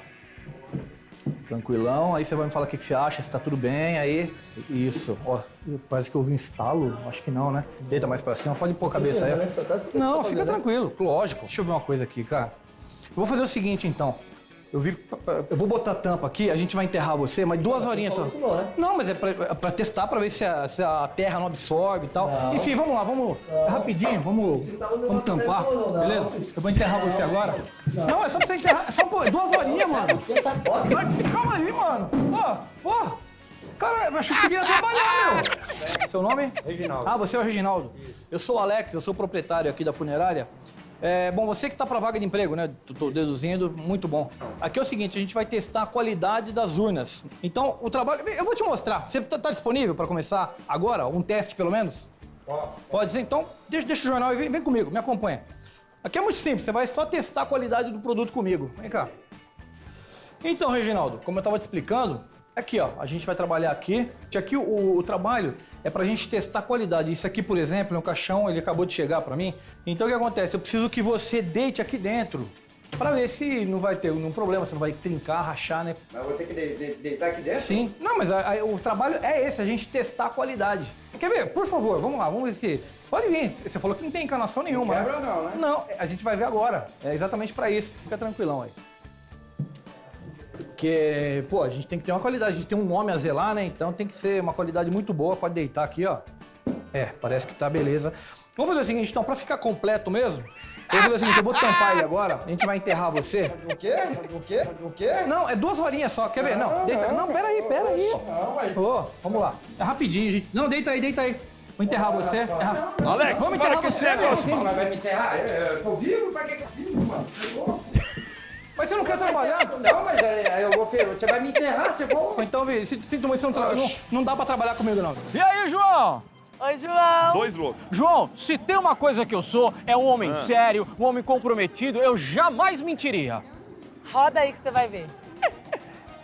Tranquilão. Aí você vai me falar o que, que você acha, se tá tudo bem. Aí, isso. Ó, parece que eu ouvi um estalo. Acho que não, né? Deita mais pra cima. Pode pôr a cabeça aí. Não, fica tranquilo. Lógico. Deixa eu ver uma coisa aqui, cara. Eu vou fazer o seguinte, então. Eu vi, eu vou botar a tampa aqui, a gente vai enterrar você, mas duas horinhas só. isso não, né? Não, mas é pra, é pra testar, pra ver se a, se a terra não absorve e tal. Não. Enfim, vamos lá, vamos rapidinho, vamos, vamos tampar, não, não. beleza? Eu vou enterrar você agora. Não, é só pra você enterrar, é só pô, duas horinhas, mano. Vai, Calma aí, mano. Pô, pô. Cara, eu achei que você queria trabalhar, meu. Seu nome? Reginaldo. Ah, você é o Reginaldo. Eu sou o Alex, eu sou proprietário aqui da funerária. É, bom, você que tá pra vaga de emprego, né? Tô deduzindo, muito bom. Aqui é o seguinte, a gente vai testar a qualidade das urnas. Então, o trabalho... Eu vou te mostrar. Você tá, tá disponível pra começar agora? Um teste, pelo menos? Posso. Pode ser? Então, deixa, deixa o jornal e vem, vem comigo, me acompanha. Aqui é muito simples, você vai só testar a qualidade do produto comigo. Vem cá. Então, Reginaldo, como eu estava te explicando, aqui ó, a gente vai trabalhar aqui. Aqui o, o trabalho é pra gente testar a qualidade. Isso aqui, por exemplo, é um caixão, ele acabou de chegar pra mim. Então o que acontece? Eu preciso que você deite aqui dentro pra ver se não vai ter nenhum problema, se não vai trincar, rachar, né? Mas eu vou ter que de- de- deitar aqui dentro? Sim. Não, mas a- a- o trabalho é esse, a gente testar a qualidade. Quer ver? Por favor, vamos lá, vamos ver se... Pode vir, você falou que não tem encanação nenhuma. quebra né? não, né? Não, a gente vai ver agora. É exatamente pra isso. Fica tranquilão aí. Porque, pô, a gente tem que ter uma qualidade, a gente tem um nome a zelar, né? Então tem que ser uma qualidade muito boa. Pode deitar aqui, ó. É, parece que tá beleza. Vamos fazer o seguinte, então, pra ficar completo mesmo, eu vou fazer o seguinte, eu vou tampar ele agora, a gente vai enterrar você. O quê? O quê? O quê? Não, é duas horinhas só, quer ver? Não, Não, deita. não. Não, pera aí, pera aí. Não, mas- Ô, vamos lá. É rapidinho, gente. Não, deita aí, deita aí. Vou enterrar você. É ra- Alex, vamos para enterrar com esse você. negócio. Mas vai me enterrar? Eu, eu tô vivo? Pra que que eu vivo, mano? Chegou. Mas você não quer trabalhar? Não, mas aí aí eu vou, você vai me enterrar, você vai... Ou Então, vê, sinto muito, você não, tra- não, não dá pra trabalhar comigo, não. E aí, João? Oi, João. Dois loucos. João, se tem uma coisa que eu sou, é um homem Ah. sério, um homem comprometido, eu jamais mentiria. Roda aí que você vai ver.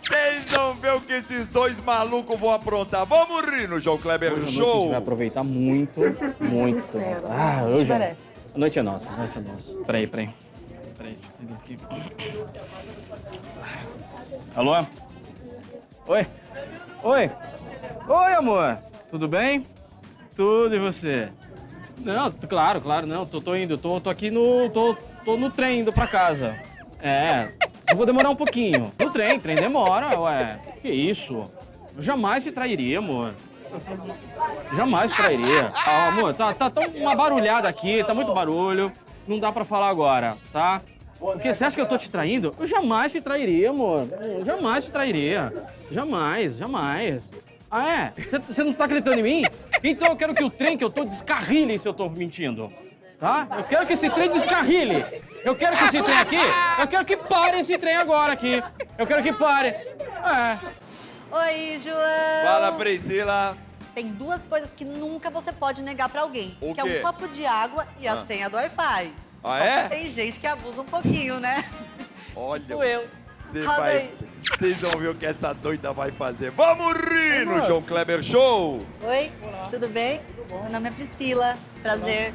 Vocês vão ver o que esses dois malucos vão aprontar. Vamos rir no João Kleber Hoje noite a Show. gente vai aproveitar muito, muito. Ah, hoje. parece? A noite é nossa, a noite é nossa. Peraí, peraí. Aqui. Alô? Oi? Oi? Oi, amor. Tudo bem? Tudo e você? Não, claro, claro, não, tô, tô indo, tô, tô aqui no. Tô, tô no trem indo pra casa. É, eu vou demorar um pouquinho. No trem, trem demora, ué. Que isso? Eu jamais te trairia, amor. Jamais te trairia. Ah, amor, tá, tá tão uma barulhada aqui, tá muito barulho. Não dá pra falar agora, tá? Porque você acha que eu tô te traindo? Eu jamais te trairia, amor. Eu jamais te trairia. Jamais, jamais. Ah, é? Você- não tá acreditando em mim? Então eu quero que o trem que eu tô descarrile se eu tô mentindo. Tá? Eu quero que esse trem descarrile. Eu quero que esse trem aqui, eu quero que pare esse trem agora aqui. Eu quero que pare. É. Oi, João. Fala, Priscila. Tem duas coisas que nunca você pode negar pra alguém. O que é quê? um copo de água e a Ah. senha do Wi-Fi. Ah, Só é? que tem gente que abusa um pouquinho, né? Olha. Tipo eu. Você vai. Vocês vão ver o que essa doida vai fazer. Vamos rir no João Kleber Show. Oi, tudo bem? Meu nome é Priscila. Prazer.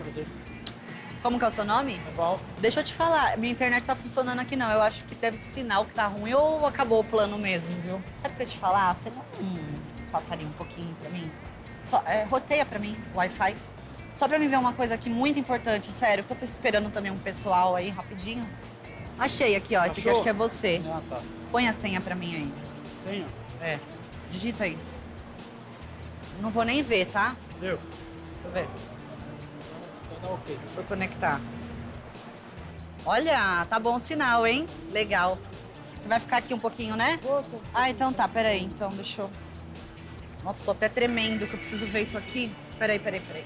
Como que é o seu nome? Val. Deixa eu te falar, minha internet tá funcionando aqui não. Eu acho que deve ser sinal que tá ruim ou acabou o plano mesmo, viu? Sabe o que eu te falar? Você não hum, passaria um pouquinho pra mim? Só, é, roteia pra mim Wi-Fi. Só pra mim ver uma coisa aqui muito importante, sério. Tô esperando também um pessoal aí, rapidinho. Achei aqui, ó. Esse aqui Achou? acho que é você. Ah, tá. Põe a senha pra mim aí. Senha? É. Digita aí. Não vou nem ver, tá? Deu. Deixa eu ver. Deixa eu conectar. Olha, tá bom o sinal, hein? Legal. Você vai ficar aqui um pouquinho, né? Ah, então tá, peraí. Então, deixa eu... Nossa, tô até tremendo que eu preciso ver isso aqui. Peraí, peraí, peraí.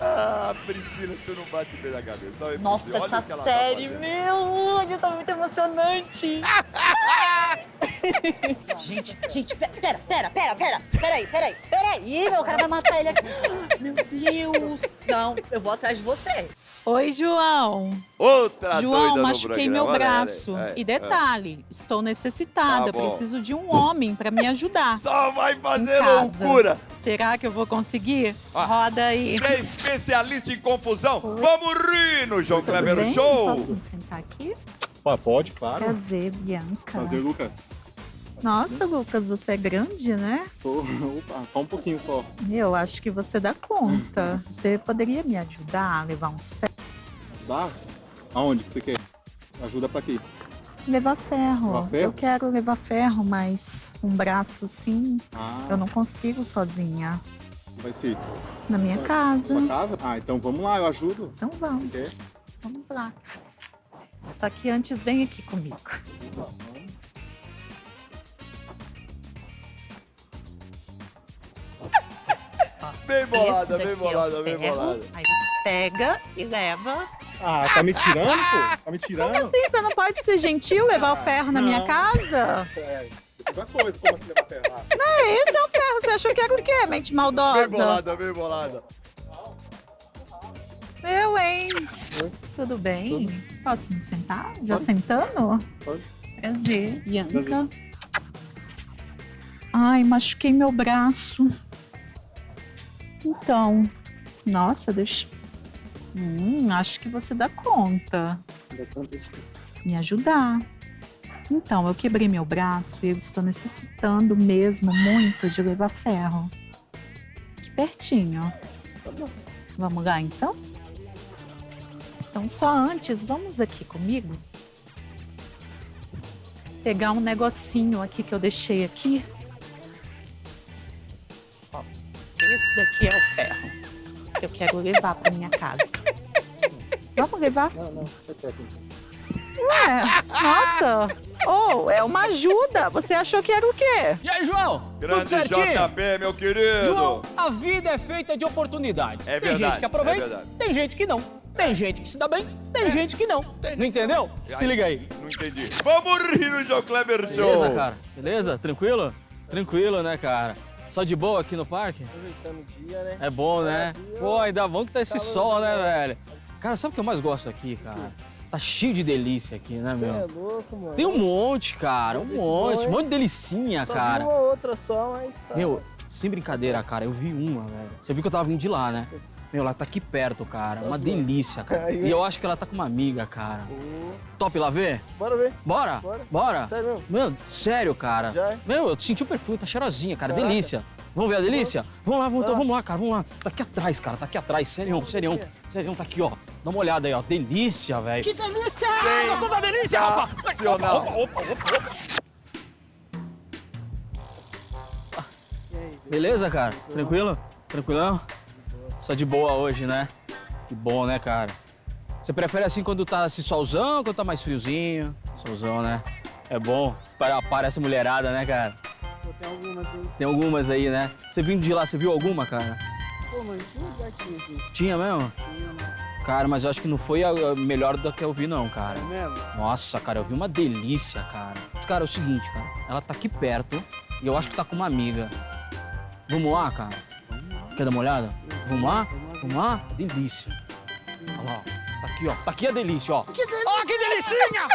Ah, Priscila, tu não bate bem na cabeça. Olha, Nossa, olha o essa tá série, fazendo. meu, hoje tá muito emocionante. [laughs] gente, gente, pe- pera, pera, pera, pera, peraí, peraí, peraí, meu cara vai matar ele aqui. Meu Deus. Não, eu vou atrás de você. Oi, João. Outra João, doida no machuquei meu. Olha, braço. olha, e é, detalhe, estou necessitada, Tá preciso de um homem para me ajudar. [laughs] Só vai fazer loucura. Será que eu vou conseguir? Ah, Roda aí. Você é especialista em confusão. Vamos rir no João Tudo Kleber bem? Show. Posso me sentar aqui? Pode, claro. Prazer, Bianca. Prazer, Lucas. Nossa, Lucas, você é grande, né? Sou. [laughs] Opa, só um pouquinho só. Eu acho que você dá conta. Você poderia me ajudar a levar uns ferros? Dá? Aonde que você quer? Ajuda pra quê? Levar ferro. Levar ferro? Eu quero levar ferro, mas um braço assim, Ah. eu não consigo sozinha. Vai ser. Na minha Sua- casa. Sua casa? Ah, então vamos lá, eu ajudo. Então vamos. Quer? Vamos lá. Só que antes vem aqui comigo. Bem bolada, bem daqui é bolada, bem bolada. Aí você pega e leva. Ah, tá me tirando, pô? Tá me tirando? Como assim? Você não pode ser gentil levar o ferro na minha não. casa? É, outra coisa, como assim levar ferro? Não, esse é o ferro. Você achou que era o quê, mente maldosa? Bem bolada, bem bolada. Eu, hein? Tudo bem? Posso me sentar? Já sentando? Pode. Prazer. Bianca. Ai, machuquei meu braço. Então, nossa, deixa. Hum, acho que você dá conta. Me ajudar. Então, eu quebrei meu braço e eu estou necessitando mesmo muito de levar ferro. Aqui pertinho. Vamos lá então? Então, só antes, vamos aqui comigo? pegar um negocinho aqui que eu deixei aqui. Ó, esse daqui é o ferro que eu quero levar para minha casa. Vamos levar? Não, não. Ué, nossa. Oh, é uma ajuda. Você achou que era o quê? E aí, João? Grande? JP, meu querido. João, a vida é feita de oportunidades. É tem verdade, gente que aproveita, é tem gente que não. Tem gente que se dá bem, tem gente que não. Não entendeu? Se liga aí. Não entendi. Vamos rir no João Kleber Show. Beleza, cara? Beleza? Tranquilo? Tranquilo, né, cara? Só de boa aqui no parque? Aproveitando o dia, né? É bom, né? Pô, ainda bom que tá esse sol, né, velho? Cara, sabe o que eu mais gosto aqui, cara? Tá cheio de delícia aqui, né, Você é meu? louco, mano. Tem um monte, cara, um monte, bom, um monte de delicinha, Só cara. uma outra só, mas tá. Meu, sem brincadeira, cara, eu vi uma, velho. Você viu que eu tava vindo de lá, né? Meu, ela tá aqui perto, cara. Uma delícia, cara. Aí, E eu acho que ela tá com uma amiga, cara. Top lá ver? Bora ver. Bora? Bora. Bora? Sério mesmo? Meu, sério, cara. Já é? Meu, eu senti o perfume, tá cheirosinha, cara. Caraca. Delícia. Vamos ver a delícia? Vamos lá, vamos, então, Ah. vamos lá, cara. Vamos lá. Tá aqui atrás, cara. Tá aqui atrás. Sério, sério. Sério, tá aqui, ó. Dá uma olhada aí, ó. Delícia, velho. Que delícia! Gostou da delícia, rapaz? Opa, opa, opa. Beleza, cara? Tranquilo? Tranquilão? Só de boa hoje, né? Que bom, né, cara? Você prefere assim quando tá esse solzão, quando tá mais friozinho? Solzão, né? É bom. Para, para essa mulherada, né, cara? Tem algumas aí. Tem algumas aí, né? Você vindo de lá, você viu alguma, cara? Pô, mas tinha um lugar aqui, assim. Tinha mesmo? Tinha, né? Cara, mas eu acho que não foi a melhor do que eu vi, não, cara. É mesmo? Nossa, cara, eu vi uma delícia, cara. Cara, é o seguinte, cara. Ela tá aqui perto e eu acho que tá com uma amiga. Vamos lá, cara? Quer dar uma olhada? Vamos lá? Vamos lá? Delícia. Olha lá, ó. Tá aqui, ó. Tá aqui a delícia, ó. Que delícia! Ó, que delicinha!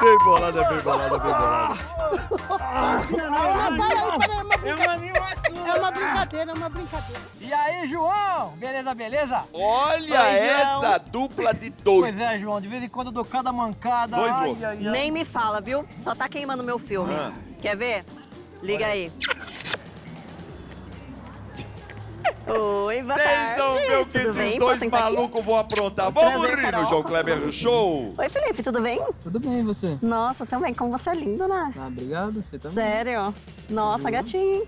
Bem bolada, bem bolada, bem bolada. Ah, peraí, peraí, é uma brincadeira. É uma brincadeira, é uma brincadeira. E aí, João? Beleza, beleza? Olha essa João. dupla de Pois dois. é, João, de vez em quando eu dou cada mancada. Dois ai, loucos. ai, ai. Nem me fala, viu? Só tá queimando meu filme. Ah. Quer ver? Liga aí. Oi, boa Vocês vão ver o que Tudo esses bem? dois malucos vão aprontar. Prazer, Vamos rir no. João Kleber Show. Oi, Felipe, tudo bem? Tudo bem, e você? Nossa, também, como você é lindo, né? Ah, obrigado, você também. Sério? Nossa, gatinho.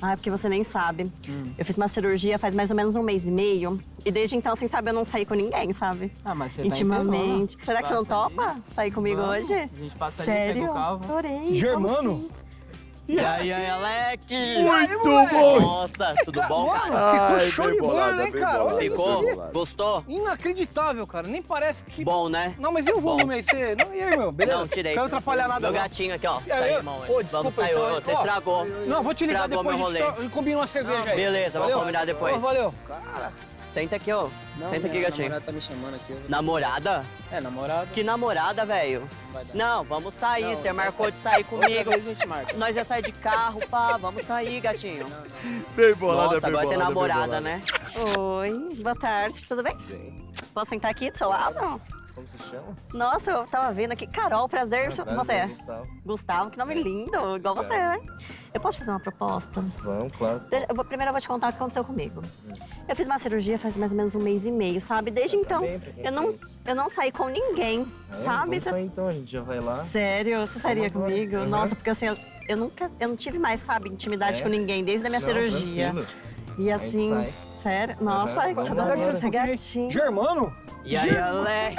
Ah, é porque você nem sabe. Hum. Eu fiz uma cirurgia faz mais ou menos um mês e meio. E desde então, assim, sabe, eu não saí com ninguém, sabe? Ah, mas você Intimamente. vai em Será que você não ali. topa sair comigo Vamos. hoje? A gente passa ali, Sério? pega o carro. Adorei. Germano? E aí, aí, Alec? Muito bom. Nossa, tudo bom, cara? Ficou Ai, show de bola, hein, bem cara? Olha bem isso Ficou? aí. bolada. Gostou? Inacreditável, cara. Nem parece que... Bom, né? Não, mas e o volume aí? Você... Não, e aí, meu? Beleza? Não, tirei. Quero atrapalhar nada, Meu não. gatinho aqui, ó. Saiu, irmão. Pô, desculpa, Vamos sair. então, Você ó, estragou. Não, vou te ligar Estragou depois, meu a gente combina uma cerveja aí. Beleza, vamos combinar depois. Valeu. Senta aqui, ó. Senta aqui, gatinho. namorada tá me chamando aqui. vou- Namorada? É, namorada. Que namorada, velho? Vai dar. Não, vamos sair. Não, Você marcou sair. de sair [laughs] comigo. Outra vez a gente marca. Nós ia sair de carro, pá. Vamos sair, gatinho. Bem bolada, Nossa, bem agora tem bolada, bem namorada, né? Oi, boa tarde, tudo bem? Posso sentar aqui do seu lado? Como se chama? Nossa, eu tava vendo aqui. Carol, prazer. Ah, prazer, você? Gustavo. Gustavo, que nome lindo, igual você, né? Eu posso fazer uma proposta? Vamos, claro. Deixa- eu vou- primeiro eu vou te contar o que aconteceu comigo. Eu fiz uma cirurgia faz mais ou menos um mês e meio, sabe? Desde então, bem pra quem eu não, fez. eu não saí com ninguém, É, sabe? Vamos Você- sair então, a gente já vai lá. Sério? Você sairia agora. comigo? Uhum. Nossa, porque assim, eu, eu nunca, eu não tive mais, sabe, intimidade É? com ninguém desde a minha Não, cirurgia. tranquilo. E A gente assim, sai. sério? Nossa, Uhum, que vamos adoro gatinho. Germano? E aí, Alec?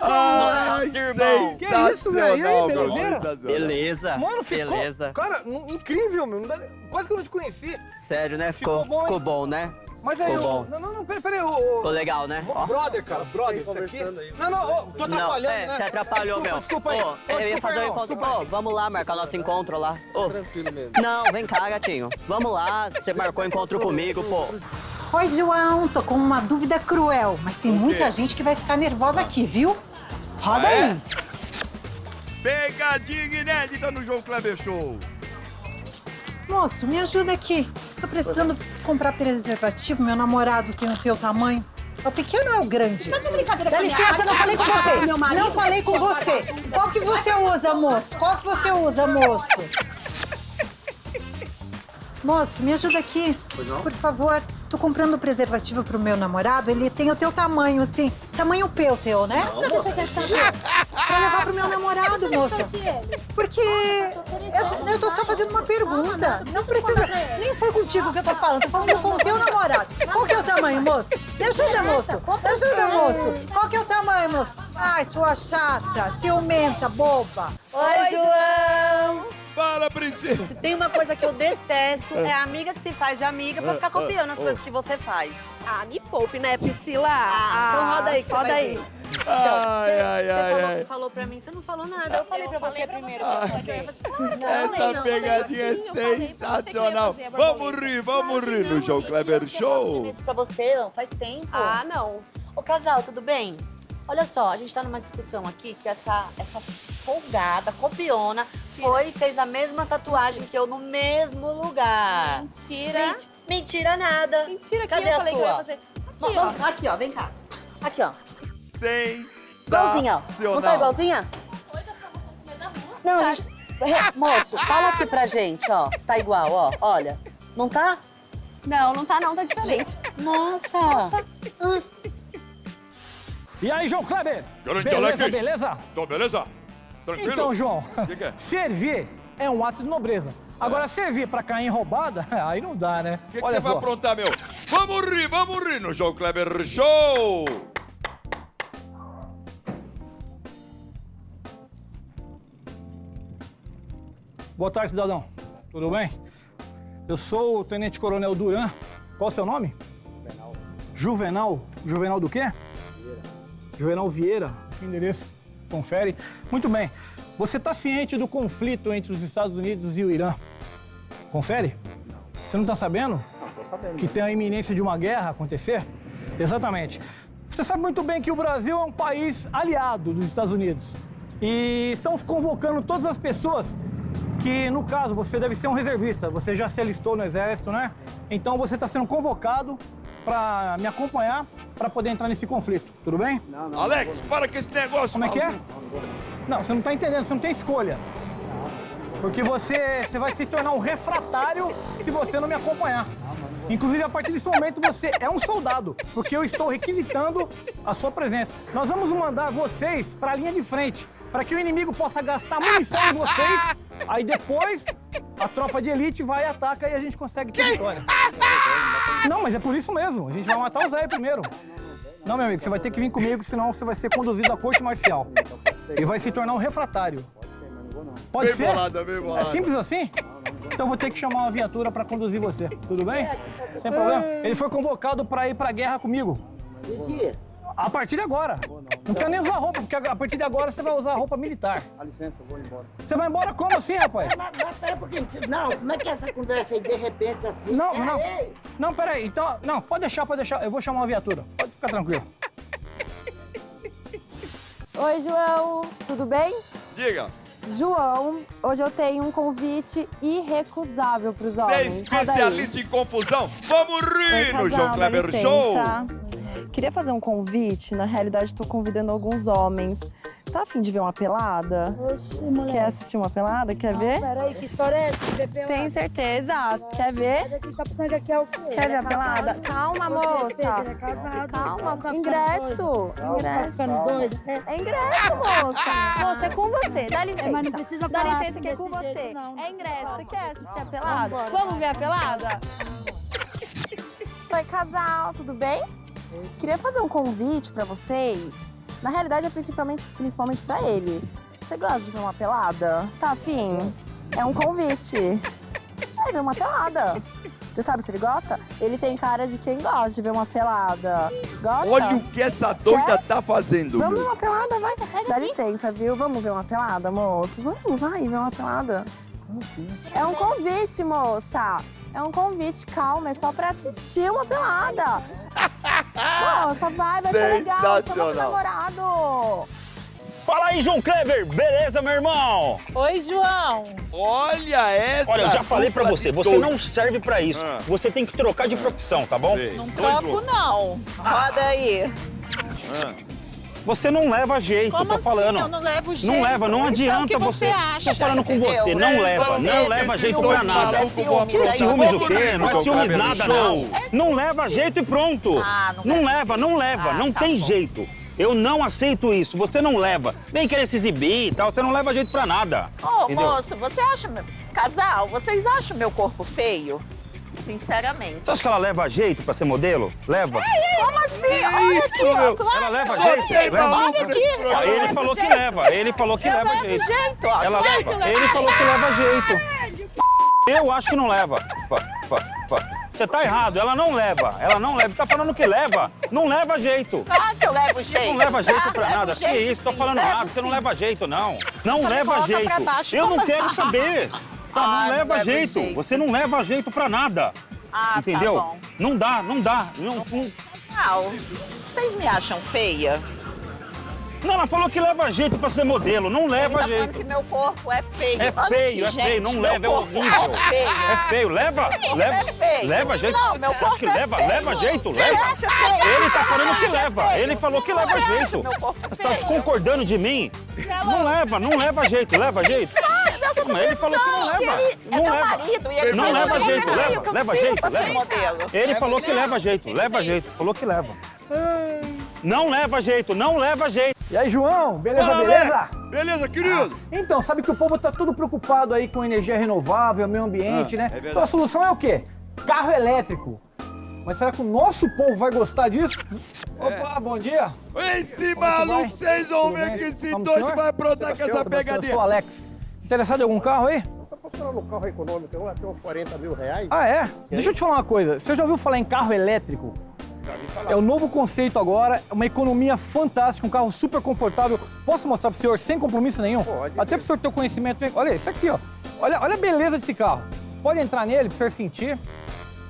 Ai, Nossa, irmão. Que isso, velho? E aí, sensacional, meu. Sensacional. Beleza. Mano, ficou... Beleza. Cara, incrível, meu. Quase que eu não te conheci. Sério, né? Ficou, Ficou bom, ficou bom, né? Mas aí, Ficou o... bom. Não, não, não, peraí, peraí. O... Ficou legal, né? Brother, cara, brother, isso aqui... Não, não, ô, tô atrapalhando, Não, é, né? você atrapalhou, meu. Desculpa aí. Ô, Ô, eu ia fazer o irmão, encontro. aí. vamos lá marcar nosso encontro lá. Ô, Tranquilo mesmo. não, vem cá, gatinho. Vamos lá, você marcou encontro comigo, pô. Oi, João, tô com uma dúvida cruel, mas tem muita gente que vai ficar nervosa aqui, viu? Roda Ah, é? aí. Pegadinha inédita no João Kleber Show. Moço, me ajuda aqui. Tô precisando comprar preservativo, meu namorado tem o teu tamanho. É o pequeno ou é o grande? Tá de brincadeira Dá com a minha licença, não falei com você. Meu marido? Não falei com você. Qual que você usa, moço? Qual que você usa, moço? [laughs] Moço, me ajuda aqui. Por favor. Tô comprando preservativo pro meu namorado, ele tem o teu tamanho, assim, tamanho P o teu, né? Pra que você quer saber? Pra levar pro meu namorado, moça. Porque eu, eu tô só fazendo uma pergunta. Não precisa, nem foi contigo que eu tô falando, tô falando com o teu namorado. Qual que é o tamanho, moço? Me ajuda, moço. Me ajuda, moço. Qual que é o tamanho, moço? Ai, sua chata, ciumenta, boba. Oi, João! Fala, princesa! Se tem uma coisa que eu detesto, é a amiga que se faz de amiga pra ficar copiando as Ah, coisas ah. que você faz. Ah, me poupe, né, Priscila? Ah, então roda aí, que você roda aí. ver. Ai, ai, Você ai, falou, ai. falou pra mim, você não falou nada. Eu falei pra você primeiro. Que eu ia fazer. Essa pegadinha é sensacional. Vamos rir, vamos rir no João Kleber Show. Isso pra você, não, faz tempo. Ah, não. Ô, casal, tudo bem? Olha só, a gente tá numa discussão aqui que essa, essa folgada, copiona, foi e fez a mesma tatuagem que eu no mesmo lugar. Mentira. Ment- mentira nada. Mentira, que Cadê eu a falei que eu sua? ia fazer. Ó, Aqui, vamos- ó. aqui, ó, vem cá. Aqui, ó. Sensacional. Igualzinha, ó. Não tá igualzinha? Não, gente... Re- Moço, fala aqui pra gente, ó. Se tá igual, ó. Olha. Não tá? Não, não tá não, tá diferente. Nossa! E aí, João Kleber? Grande beleza, Alex. beleza? Tô beleza? Tranquilo? Então, João, Que que é? servir é um ato de nobreza. Agora, servir pra cair em roubada, [laughs] aí não dá, né? O que, que você vai aprontar, meu? Vamos rir, vamos rir no João Kleber Show! Boa tarde, cidadão. Tudo bem? Eu sou o Tenente Coronel Duran. Qual o seu nome? Juvenal. Juvenal? Juvenal do quê? Vieira. Juvenal Vieira. Que endereço? Confere. Muito bem. Você está ciente do conflito entre os Estados Unidos e o Irã? Confere? Você não está sabendo? Tô sabendo. Que tem a iminência de uma guerra acontecer? Exatamente. Você sabe muito bem que o Brasil é um país aliado dos Estados Unidos. E estamos convocando todas as pessoas que, no caso, você deve ser um reservista. Você já se alistou no Exército, né? Então você está sendo convocado para me acompanhar para poder entrar nesse conflito. Tudo bem? Alex, para com esse negócio. Como é que é? Não, você não está entendendo, você não tem escolha. Porque você, você vai se tornar um refratário se você não me acompanhar. Inclusive, a partir desse momento, você é um soldado, porque eu estou requisitando a sua presença. Nós vamos mandar vocês para a linha de frente, para que o inimigo possa gastar munição em vocês. Aí depois, a tropa de elite vai e ataca e a gente consegue ter vitória. Não, mas é por isso mesmo. A gente vai matar o Zé primeiro. Não, meu amigo, você vai ter que vir comigo, senão você vai ser conduzido à corte marcial. E vai se tornar um refratário. Pode Bem ser? bolada, bem bolada. É simples assim? Então vou ter que chamar uma viatura para conduzir você. Tudo bem? Sem problema. Ele foi convocado para ir para a guerra comigo. A partir de agora. Não precisa nem usar roupa, porque a partir de agora você vai usar roupa militar. Dá licença, eu vou embora. Você vai embora como assim, rapaz? Mas, mas pera um pouquinho. Não, como é que é essa conversa aí de repente assim? Não, Pera não. aí. Não, peraí. Então, não, pode deixar, pode deixar. Eu vou chamar uma viatura. Pode ficar tranquilo. Oi, João, tudo bem? Diga. João, hoje eu tenho um convite irrecusável para os Você é homens. Roda aí. especialista em confusão? Vamos rir Oi, no João Kleber licença. Show! Queria fazer um convite, na realidade estou convidando alguns homens. Tá afim de ver uma pelada? Oxi, mulher. Quer assistir uma pelada? Quer ver? Peraí, que história é essa? ver pelada? Tem certeza? Quer ver? Daqui só que é o quê? Quer ver é a pelada? Calma, ver, moça. Ele é casado. Calma, Tá ingresso. Tá Ingresso. doido? É ingresso, moça. Moça, é com você. Dá licença. mas não precisa Dá falar licença assim que é com você. jeito, não. É ingresso. Você quer assistir a pelada? Vamos ver a pelada? Oi, casal, tudo bem? Queria fazer um convite pra vocês. Na realidade, é principalmente, principalmente pra ele. Você gosta de ver uma pelada? Tá afim? É um convite. É ver uma pelada. Você sabe se ele gosta? Ele tem cara de quem gosta de ver uma pelada. Gosta? Olha o que essa doida Quer? tá fazendo, Vamos ver uma pelada, vai. Dá licença, viu? Vamos ver uma pelada, moço? Vamos, vai ver uma pelada. É um convite, moça. É um convite, calma, é só pra assistir uma pelada. [laughs] Moça, vai, vai ser legal. Chama seu namorado. Fala aí, João Kleber! Beleza, meu irmão? Oi, João. Olha essa! Olha, eu já falei pra você, você não serve pra isso. Ah. Você tem que trocar de profissão, tá bom? Não troco, não. Roda aí. Ah. Você não leva jeito, Como tô assim? falando. Eu não levo jeito? Não leva, não Isso é o adianta que você acha, Tô falando com entendeu? você, não É, leva, você não leva jeito pra nada. é ciúmes, Que é ciúmes o quê? Não é ciúmes nada, não. Não leva jeito e pronto. Ah, não Não leva não leva, Ah, não tá tem jeito. Eu não aceito isso, você não leva. Vem querer se exibir e tal, você não leva jeito pra nada. Ô, entendeu? moço, você acha, meu... casal, vocês acham meu corpo feio? Sinceramente. Você acha que ela leva jeito pra ser modelo? Leva. Como assim? Olha aqui. Claro. Ela leva jeito? Leva. Olha aqui. Ah, Ele falou que leva, ele falou que Eu leva jeito. jeito, ó. Ela leva, que leva ele falou que jeito. leva jeito. Eu acho que não leva. Você tá errado, ela não leva, ela não leva. Tá falando que leva, não leva jeito. Claro que eu levo jeito. Não leva jeito pra Levo nada. Que jeito, isso, tô sim, falando levo nada, você não leva jeito, não. Não Só leva jeito. pra. Eu não quero saber. Tá, Ah, não não leva levo jeito. jeito. Você não leva jeito pra nada. Ah, tá Entendeu? bom. Não dá, não dá. Não, não- Não, vocês me acham feia? Não, ela falou que leva jeito pra ser modelo, não leva Ele tá jeito. falando que meu corpo é feio. É Olha feio, aqui, é feio, gente, não meu leva, é horrível. É feio. É feio, leva, leva. é feio. Leva jeito. Não, meu corpo que é leva, feio. leva jeito, leva. feio? Ele tá falando que leva, feio? ele falou que leva jeito. corpo Você tá feio? desconcordando de mim. Não leva, não leva jeito, leva jeito. Mas ele falou que não leva. Ele é Não meu leva. marido e ele Não falou leva que jeito, leva, eu leva jeito, pra ser leva. modelo. Ele falou que leva jeito, leva jeito, falou que leva. Não leva jeito, não leva jeito. E aí, João? Beleza, Fala, beleza? Alex. Beleza, querido? Ah, então, sabe que o povo tá tudo preocupado aí com energia renovável, meio ambiente, Ah, né? é verdade. então a solução é o quê? Carro elétrico. Mas será que o nosso povo vai gostar disso? Opa, bom dia. Esse Como é maluco, vocês vão ver que esse doido vai aprontar com essa Eu sou o pegadinha. Alex. Interessado em algum carro aí? Tô procurando um carro econômico, eu até uns 40 mil reais. Ah, é? Deixa eu te falar uma coisa. Você já ouviu falar em carro elétrico? É o novo conceito agora, uma economia fantástica, um carro super confortável. Posso mostrar pro senhor sem compromisso nenhum? Pode. Até pro senhor ter o conhecimento. Olha isso aqui, ó. Olha, olha a beleza desse carro. Pode entrar nele pro senhor sentir.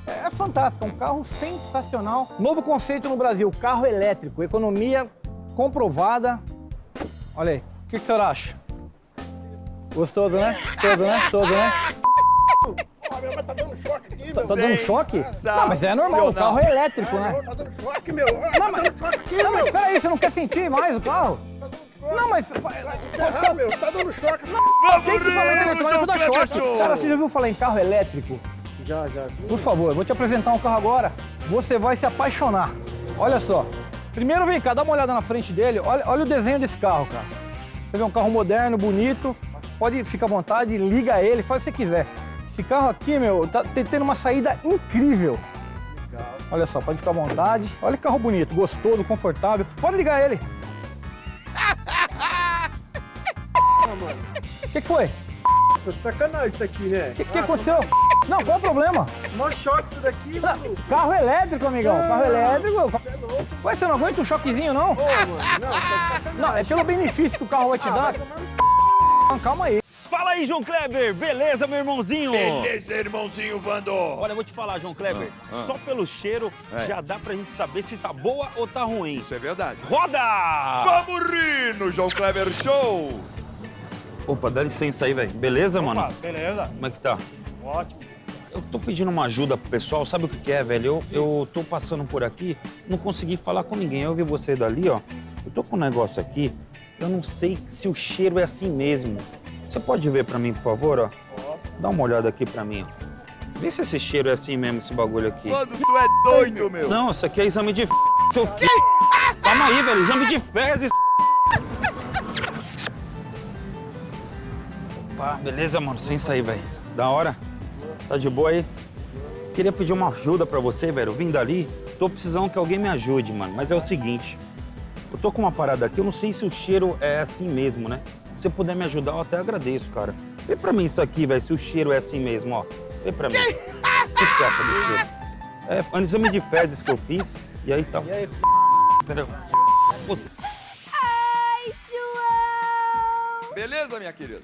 É, é fantástico, é um carro sensacional. Novo conceito no Brasil, carro elétrico, economia comprovada. Olha aí, o que, que o senhor acha? Gostoso, né? Gostoso, né? Gostoso, né? Tá dando choque aqui, Tá, meu. tá dando choque? Não, mas é normal, o carro é elétrico, né? Tá dando choque, meu. Não, mas, não, mas peraí, você não quer sentir mais o carro? Não, mas... Ah, meu, tá dando choque. Vamos Quem que fala rir. Cara, você já ouviu falar em carro elétrico? Já, já. Por favor, eu vou te apresentar um carro agora. Você vai se apaixonar. Olha só. Primeiro vem cá, dá uma olhada na frente dele. Olha, olha o desenho desse carro, cara. Você vê um carro moderno, bonito. Pode ficar à vontade, liga ele, faz o que você quiser. Esse carro aqui, meu, tá te- tendo uma saída incrível. Olha só, pode ficar à vontade. Olha que carro bonito, gostoso, confortável. Pode ligar ele. [laughs] O que, que foi? Tô sacanagem isso aqui, né? O que, que aconteceu? Não, qual o problema? Mó choque isso daqui, mano. Carro elétrico, amigão. Carro elétrico. Ué, você não aguenta um choquezinho, não? Ô, mano, não, tá. Não, é pelo benefício que o carro vai te dar. Calma aí. Fala aí, João Kleber, beleza, meu irmãozinho? Beleza, irmãozinho Vando. Olha, eu vou te falar, João Kleber, Ah, ah. só pelo cheiro É. já dá pra gente saber se tá boa ou tá ruim. Isso é verdade. Roda! Vamos rir no João Kleber Show. Opa, dá licença aí, velho. Beleza, mano? Beleza. Como é que tá? Ótimo. Eu tô pedindo uma ajuda pro pessoal, sabe o que, que é, velho? Eu, eu tô passando por aqui, não consegui falar com ninguém. Eu vi você dali, ó. Eu tô com um negócio aqui, eu não sei se o cheiro é assim mesmo. Você pode ver pra mim, por favor, ó? Dá uma olhada aqui pra mim. Vê se esse cheiro é assim mesmo, esse bagulho aqui. Quando tu é doido, meu. Não, isso aqui é exame de f... Seu quê? Calma aí, velho. Exame de fezes. Opa, beleza, mano. Sem sair, velho. Da hora. Tá de boa aí? Queria pedir uma ajuda pra você, velho. Eu vim dali. Tô precisando que alguém me ajude, mano. Mas é o seguinte. Eu tô com uma parada aqui. Eu não sei se o cheiro é assim mesmo, né? Se você puder me ajudar, eu até agradeço, cara. Vê pra mim isso aqui, velho. Se o cheiro é assim mesmo, ó. Vê pra mim. O que você acha do cheiro? É, é um exame de fezes que eu fiz. E aí tá. E aí, Peraí. Putz, Ai, João! Beleza, minha querida?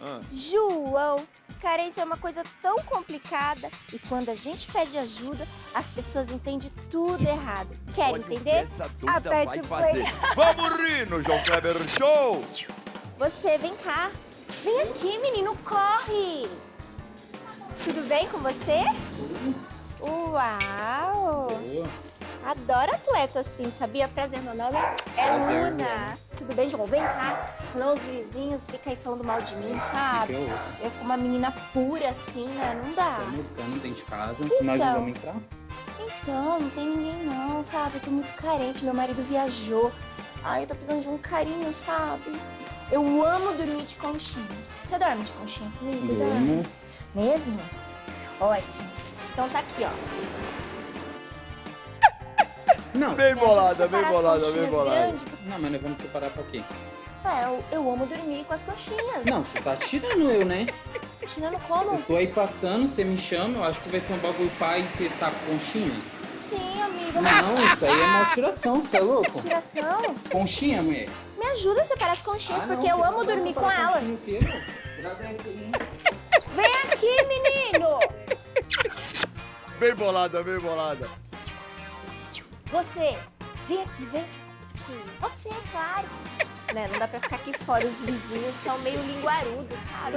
Ah. João, carência é uma coisa tão complicada e quando a gente pede ajuda, as pessoas entendem tudo errado. Quer Olha o que entender? Aperta o play. Vamos rir no João Kleber Show. Você, vem cá. Vem aqui, menino, corre. Tudo bem com você? Uau! Adoro atleta assim, sabia? Prazer, meu nome é Prazer, Luna. Tudo bem, João? Vem cá. Senão os vizinhos ficam aí falando mal de mim, sabe? Eu ouço? Eu com uma menina pura assim, né? Não dá. Estamos buscando dentro de casa, Então. nós vamos entrar. Então, não tem ninguém não, sabe? Eu tô muito carente, meu marido viajou. Ai, eu tô precisando de um carinho, sabe? Eu amo dormir de conchinha. Você dorme de conchinha comigo? Dorme? Mesmo? Ótimo. Então tá aqui, ó. Não. Bem bolada, bem bolada, bem bolada. Não, mas nós vamos separar pra quê? É, eu, eu amo dormir com as conchinhas. Não, você tá tirando eu, né? Tirando como? Eu tô aí passando, você me chama, eu acho que vai ser um bagulho pai e você tá com conchinha. Sim, amigo. Não, isso aí é uma tiração, você é [laughs] louco? Tiração? Conchinha, mulher. Me ajuda a separar as conchinhas, Ah, não, porque eu amo dormir com elas. Agradece aí. Vem aqui, menino! Bem bolada, bem bolada. Você, vem aqui, vem. Você, claro. Né, não dá pra ficar aqui fora, os vizinhos são meio linguarudos, sabe?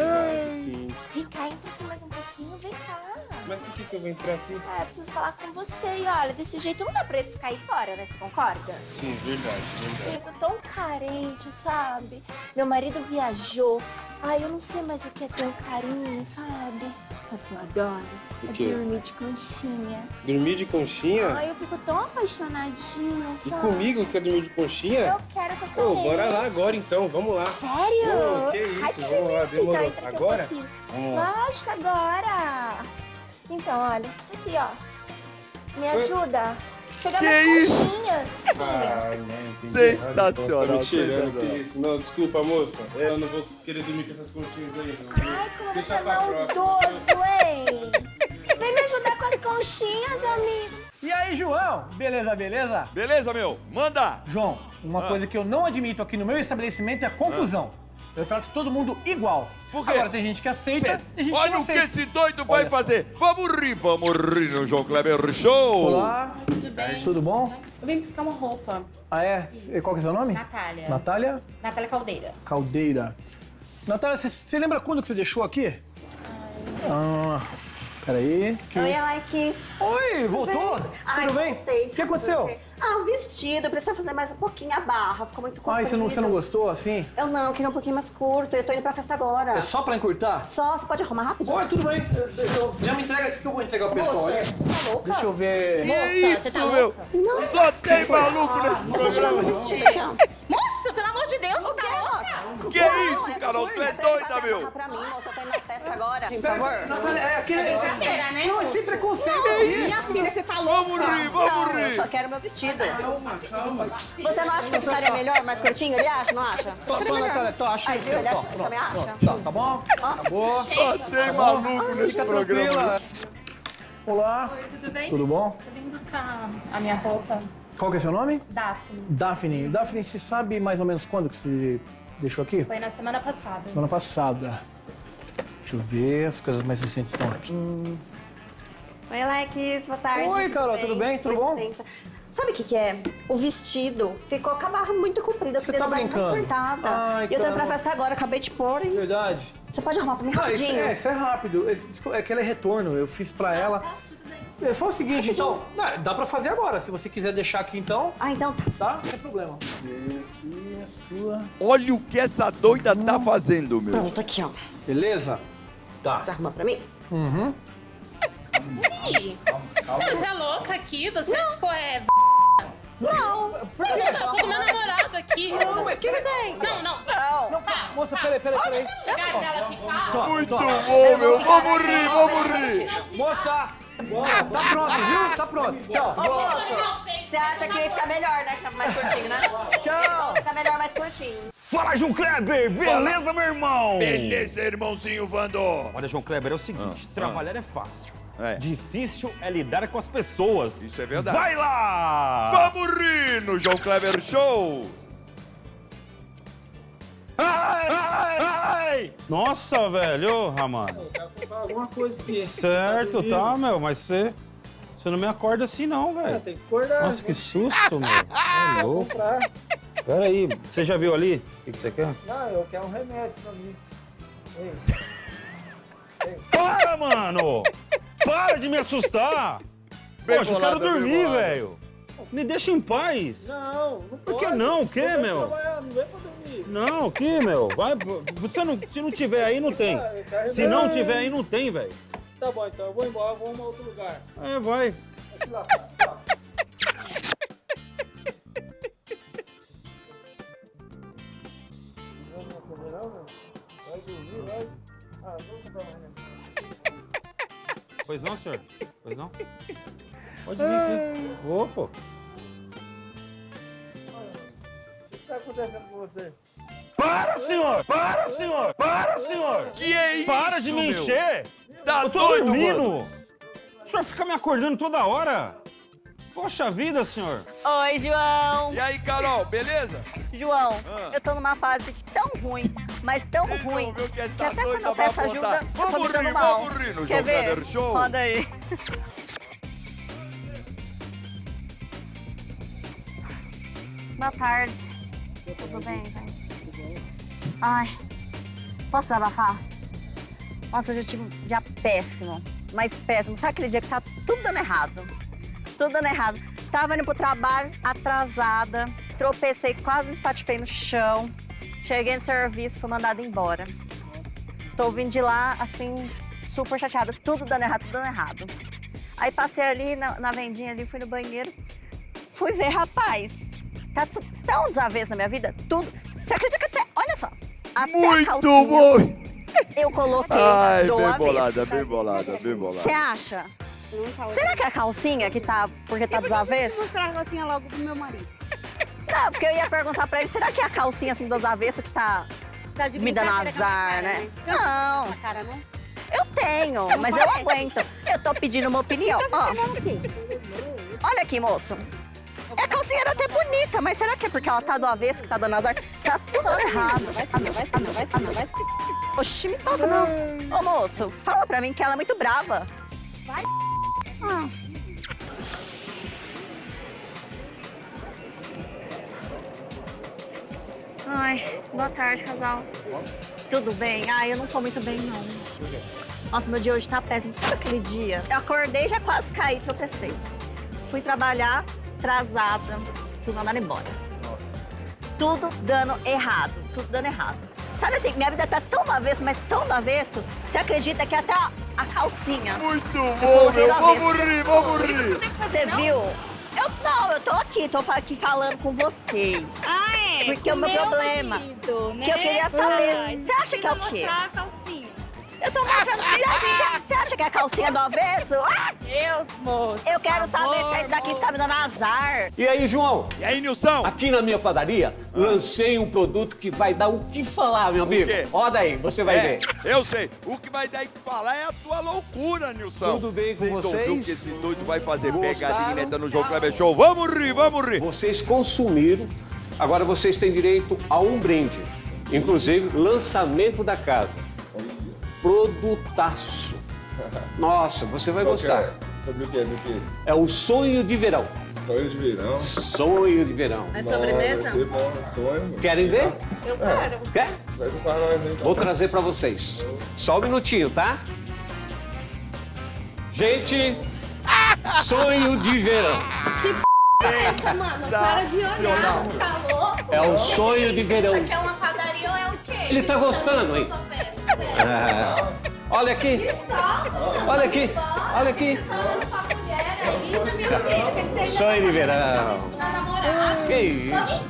Sim. Vem cá, entra aqui mais um pouquinho, vem cá. Mas por que, que eu vou entrar aqui? É, eu preciso falar com você e olha, desse jeito não dá pra ele ficar aí fora, né? Você concorda? Sim, verdade, Eu tô tão carente, sabe? Meu marido viajou. Ai, eu não sei mais o que é ter um carinho, sabe? Sabe o que eu adoro? O É quê? dormir de conchinha. Dormir de conchinha? Ai, eu fico tão apaixonadinha, E sabe? comigo quer dormir de conchinha? Eu quero, eu tô Ô, carente. bora lá agora então, vamos lá. Sério? Ô, que isso, Ai, que vamos lá. Então, demorou. um Agora? Vamos lá. Lógico, agora. Então, olha, aqui, ó. Me ajuda. Pegar Que minhas isso? conchinhas. Ah, não. Sensacional, então tá tirando, sensacional. que isso? Não, desculpa, moça. Eu não vou querer dormir com essas conchinhas aí. Não. Ai, como Deixa você é maldoso, hein? Vem me ajudar com as conchinhas, amigo. E aí, João? Beleza, beleza? Beleza, meu? Manda! João, uma Ah. coisa que eu não admito aqui no meu estabelecimento é confusão. Eu trato todo mundo igual. Por quê? Agora tem gente que aceita, tem gente que Olha não o que aceita. esse doido vai Olha fazer. Vamos rir, vamos rir no João Kleber Show. Olá. Tudo bem? Tudo bom? Eu vim buscar uma roupa. Ah, é? E Qual que é o seu nome? Natália. Natália Natália Caldeira. Caldeira. Natália, você- você lembra quando que você deixou aqui? Ah, peraí. Que... Oi, Alex. Oi, voltou? Tudo bem? Ai, Tudo bem? voltei. O que aconteceu? Ah, o vestido. Precisa fazer mais um pouquinho a barra. Ficou muito comprido. Ah, e você não, você não gostou assim? Eu não, queria um pouquinho mais curto. Eu tô indo pra festa agora. É só pra encurtar? Só, você pode arrumar rapidinho? Oi, tudo bem. Eu- eu- já me entrega aqui que eu vou entregar o pessoal. Moça, tá louca? Deixa eu ver. Que Moça, isso, você tá meu? louca? Não. Só tem maluco nesse Eu tô tirando o programa. vestido aqui, ó. Moça, pelo amor de Deus, você tá louca? Que isso, Carol? Tu é doida, meu? Pra mim, moça, eu tô indo na festa agora. Por favor. Natália, é aquele. Será, né, Não, moça? esse preconceito Não, aí. minha filha, você tá louca? Vamos rir, vamos não, rir. eu só quero meu vestido. Você não acha que ficaria melhor, mais curtinho? Ele acha, não acha? Tô, tô, melhor. Natália, tô, acho que viu? Ele acha, tô, ele também acha? Tá, tá bom? Acabou. Só tem maluco nesse programa. Olá. Oi, tudo bem? Tudo bom? Eu vim buscar a minha roupa. Qual que é seu nome? Daphne. Daphne. Daphne, você sabe mais ou menos quando que você deixou aqui? Foi na semana passada. Semana passada. Deixa eu ver, as coisas mais recentes estão aqui. Oi, Alex, boa tarde. Oi, Carol, tudo bem? Tudo Com bom? licença. Sabe o que, que é? O vestido ficou com a barra muito comprida, queria tá dar mais cortada. Ai, e eu tô indo pra tá. festa agora, acabei de pôr, hein? Verdade. Você pode arrumar pra mim Ah, isso, rapidinho? é, isso é rápido. É que ela é retorno, eu fiz pra ela. É, Foi o seguinte, então. Não, dá pra fazer agora. Se você quiser deixar aqui, então. Ah, então tá. Tá? Não tem problema. Aqui, a sua. Olha o que essa doida tá fazendo, meu. Pronto, aqui, ó. Beleza? Tá. Você arruma pra mim? Uhum. Ih, Você é louca aqui? Você, tipo, é... Não. Você é tô com meu namorado aqui. Não, o que que tem? Não, não. Não. Tá, Moça, tá. peraí, peraí, peraí. Posso lugar ficar? Tó, Muito bom, meu. Vamos rir, vamos rir. Moça! Tá pronto, viu? Tá pronto. Tchau. Ô, moço, você acha que ia ficar melhor, né? Ficar mais curtinho, né? Tchau. Fica melhor mais curtinho. Fala, João Kleber! Beleza, meu irmão? Beleza, irmãozinho Vando. Olha, João Kleber, é o seguinte: Ah, trabalhar é fácil. É. Difícil é lidar com as pessoas. Isso é verdade. Vai lá! Vamos rir no João Kleber Show. Ai, ai, ai! Nossa, velho, ô, Ramano. Alguma coisa aqui. Certo, tá, meu, mas você. Você não me acorda assim, não, velho. Tem que acordar. Nossa, que susto, meu. É [laughs] louco. comprar. Pera aí, você já viu ali? O que, que você quer? Não, eu quero um remédio pra mim. Ei. Para, mano! Para de me assustar! Bem Poxa, eu bolado, quero bem dormir, velho. Me deixa em paz. Não, não Por que pode. não? O quê, Não meu? Não vem pra dormir. Não, o que, meu? Vai, você não, se não tiver aí, não tem. Se não tiver aí, não tem, velho. Tá bom, então eu vou embora, vou arrumar outro lugar. É, vai. Vai lá, lá. Vai dormir, vai. Ah, vou comprar mais Pois não, senhor? Pois não? Pode vir aqui. Ô, pô. O que tá acontecendo com você? Para, senhor! Para, senhor! Para, senhor! Que é Para de isso, me meu? encher! Tá Eu tô doido, dormindo! mano? O senhor fica me acordando toda hora! Poxa vida, senhor! Oi, João. E aí, Carol, beleza? João, Ah. eu tô numa fase tão ruim, mas tão ruim, viu que que, tá até quando eu peço ajuda, eu tô Vamos me dando mal. vamos rir no Quer ver? Show. Roda aí. [laughs] Boa tarde. Tudo bem, gente? Ai, posso desabafar? Nossa, hoje eu tive um dia péssimo, mas péssimo. Sabe aquele dia que tá tudo dando errado? Tudo dando errado. Tava indo pro trabalho atrasada, tropecei, quase me espatifei no chão. Cheguei no serviço, fui mandada embora. Tô vindo de lá, assim, super chateada. Tudo dando errado, tudo dando errado. Aí passei ali na, na vendinha ali, fui no banheiro. Fui ver, rapaz, tá tão desavesso na minha vida, tudo. Você acredita que até, olha só, até a Muito calcinha bom! eu coloquei Ai, do bem avesso. bolada, bem bolada, bem bolada. Você acha? Será que é a calcinha que tá porque tá desavesso? mostrar a calcinha logo pro meu marido. Não, porque eu ia perguntar pra ele, será que é a calcinha assim dos avessos que tá, Tá de me dando azar, cara, né? né? Não. Cara, não? Eu tenho, mas eu aguento. Eu tô pedindo uma opinião. Ó. Olha aqui, moço. É a calcinha era até bonita, mas será que é porque ela tá do avesso que tá dando azar? Tá tudo errado. Vai ser vai ser vai ser meu, vai ser Oxi, me toca não. Ô, moço, fala pra mim que ela é muito brava. Vai. Ah. Ai, boa tarde, casal. Tudo bem? Ai, eu não tô muito bem, não. Nossa, meu dia hoje tá péssimo. Sabe aquele dia? Eu acordei, já quase caí, tropecei. Fui trabalhar atrasada, fui mandada embora. Tudo dando errado, tudo dando errado. Sabe assim, minha vida tá tão do avesso, mas tão do avesso, você acredita que até a, a calcinha... Muito bom, meu. Vamos rir, vamos rir. Você viu? Eu não, eu tô aqui, tô aqui falando com vocês. Ah, é? Porque o meu meu problema, marido, né? que eu queria saber, Ai, você acha que é o quê? mostrar a calcinha. Eu tô mostrando. Você você acha que é a calcinha do avesso? Ah! Deus, moço. Eu quero saber se esse daqui tá me dando azar. E aí, João? E aí, Nilson? Aqui na minha padaria, lancei um produto que vai dar o que falar, meu amigo. quê? Roda aí, você vai É, ver. Eu sei. O que vai dar que falar é a tua loucura, Nilson. Tudo bem com Vocês vocês? ouviram que esse doido vai fazer Gostaram? pegadinha neta no João Kleber Show? Vamos rir, vamos rir. Vocês consumiram, agora vocês têm direito a um brinde. Inclusive, lançamento da casa. Produtaço. Nossa, você vai Qual que gostar. é? Sobre o quê? Do quê? É o sonho de verão. Sonho de verão? Sonho de verão. É sobremesa? Vai ser bom, sonho. mano. Querem ver? Eu É. quero. Quer? Traz um para nós, hein? Vou trazer pra vocês. Só um minutinho, tá? Gente, sonho de verão. Que p é essa, mano? Para de olhar, você tá louco? É o sonho de verão. Isso aqui é uma padaria ou é o quê? Ele tá gostando, hein? Ah, olha aqui. Olha aqui. Olha aqui. falando com a mulher aí, na minha vida. Quer dizer, Sonho de verão. meu namorado. Que isso?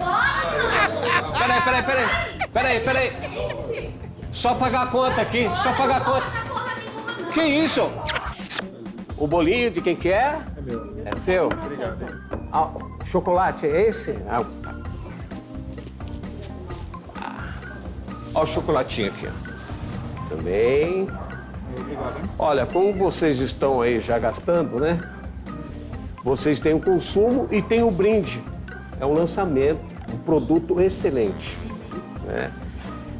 Peraí, peraí, peraí. Peraí, peraí. Só pagar a conta aqui. Só pagar a conta. Que isso? O bolinho de quem que é? É meu. É seu? Obrigado. Ah, chocolate é esse? Ah, Olha o chocolatinho aqui, ó. Também. Olha, como vocês estão aí já gastando, né? Vocês têm o consumo e tem o brinde. É um lançamento, um produto excelente. Né?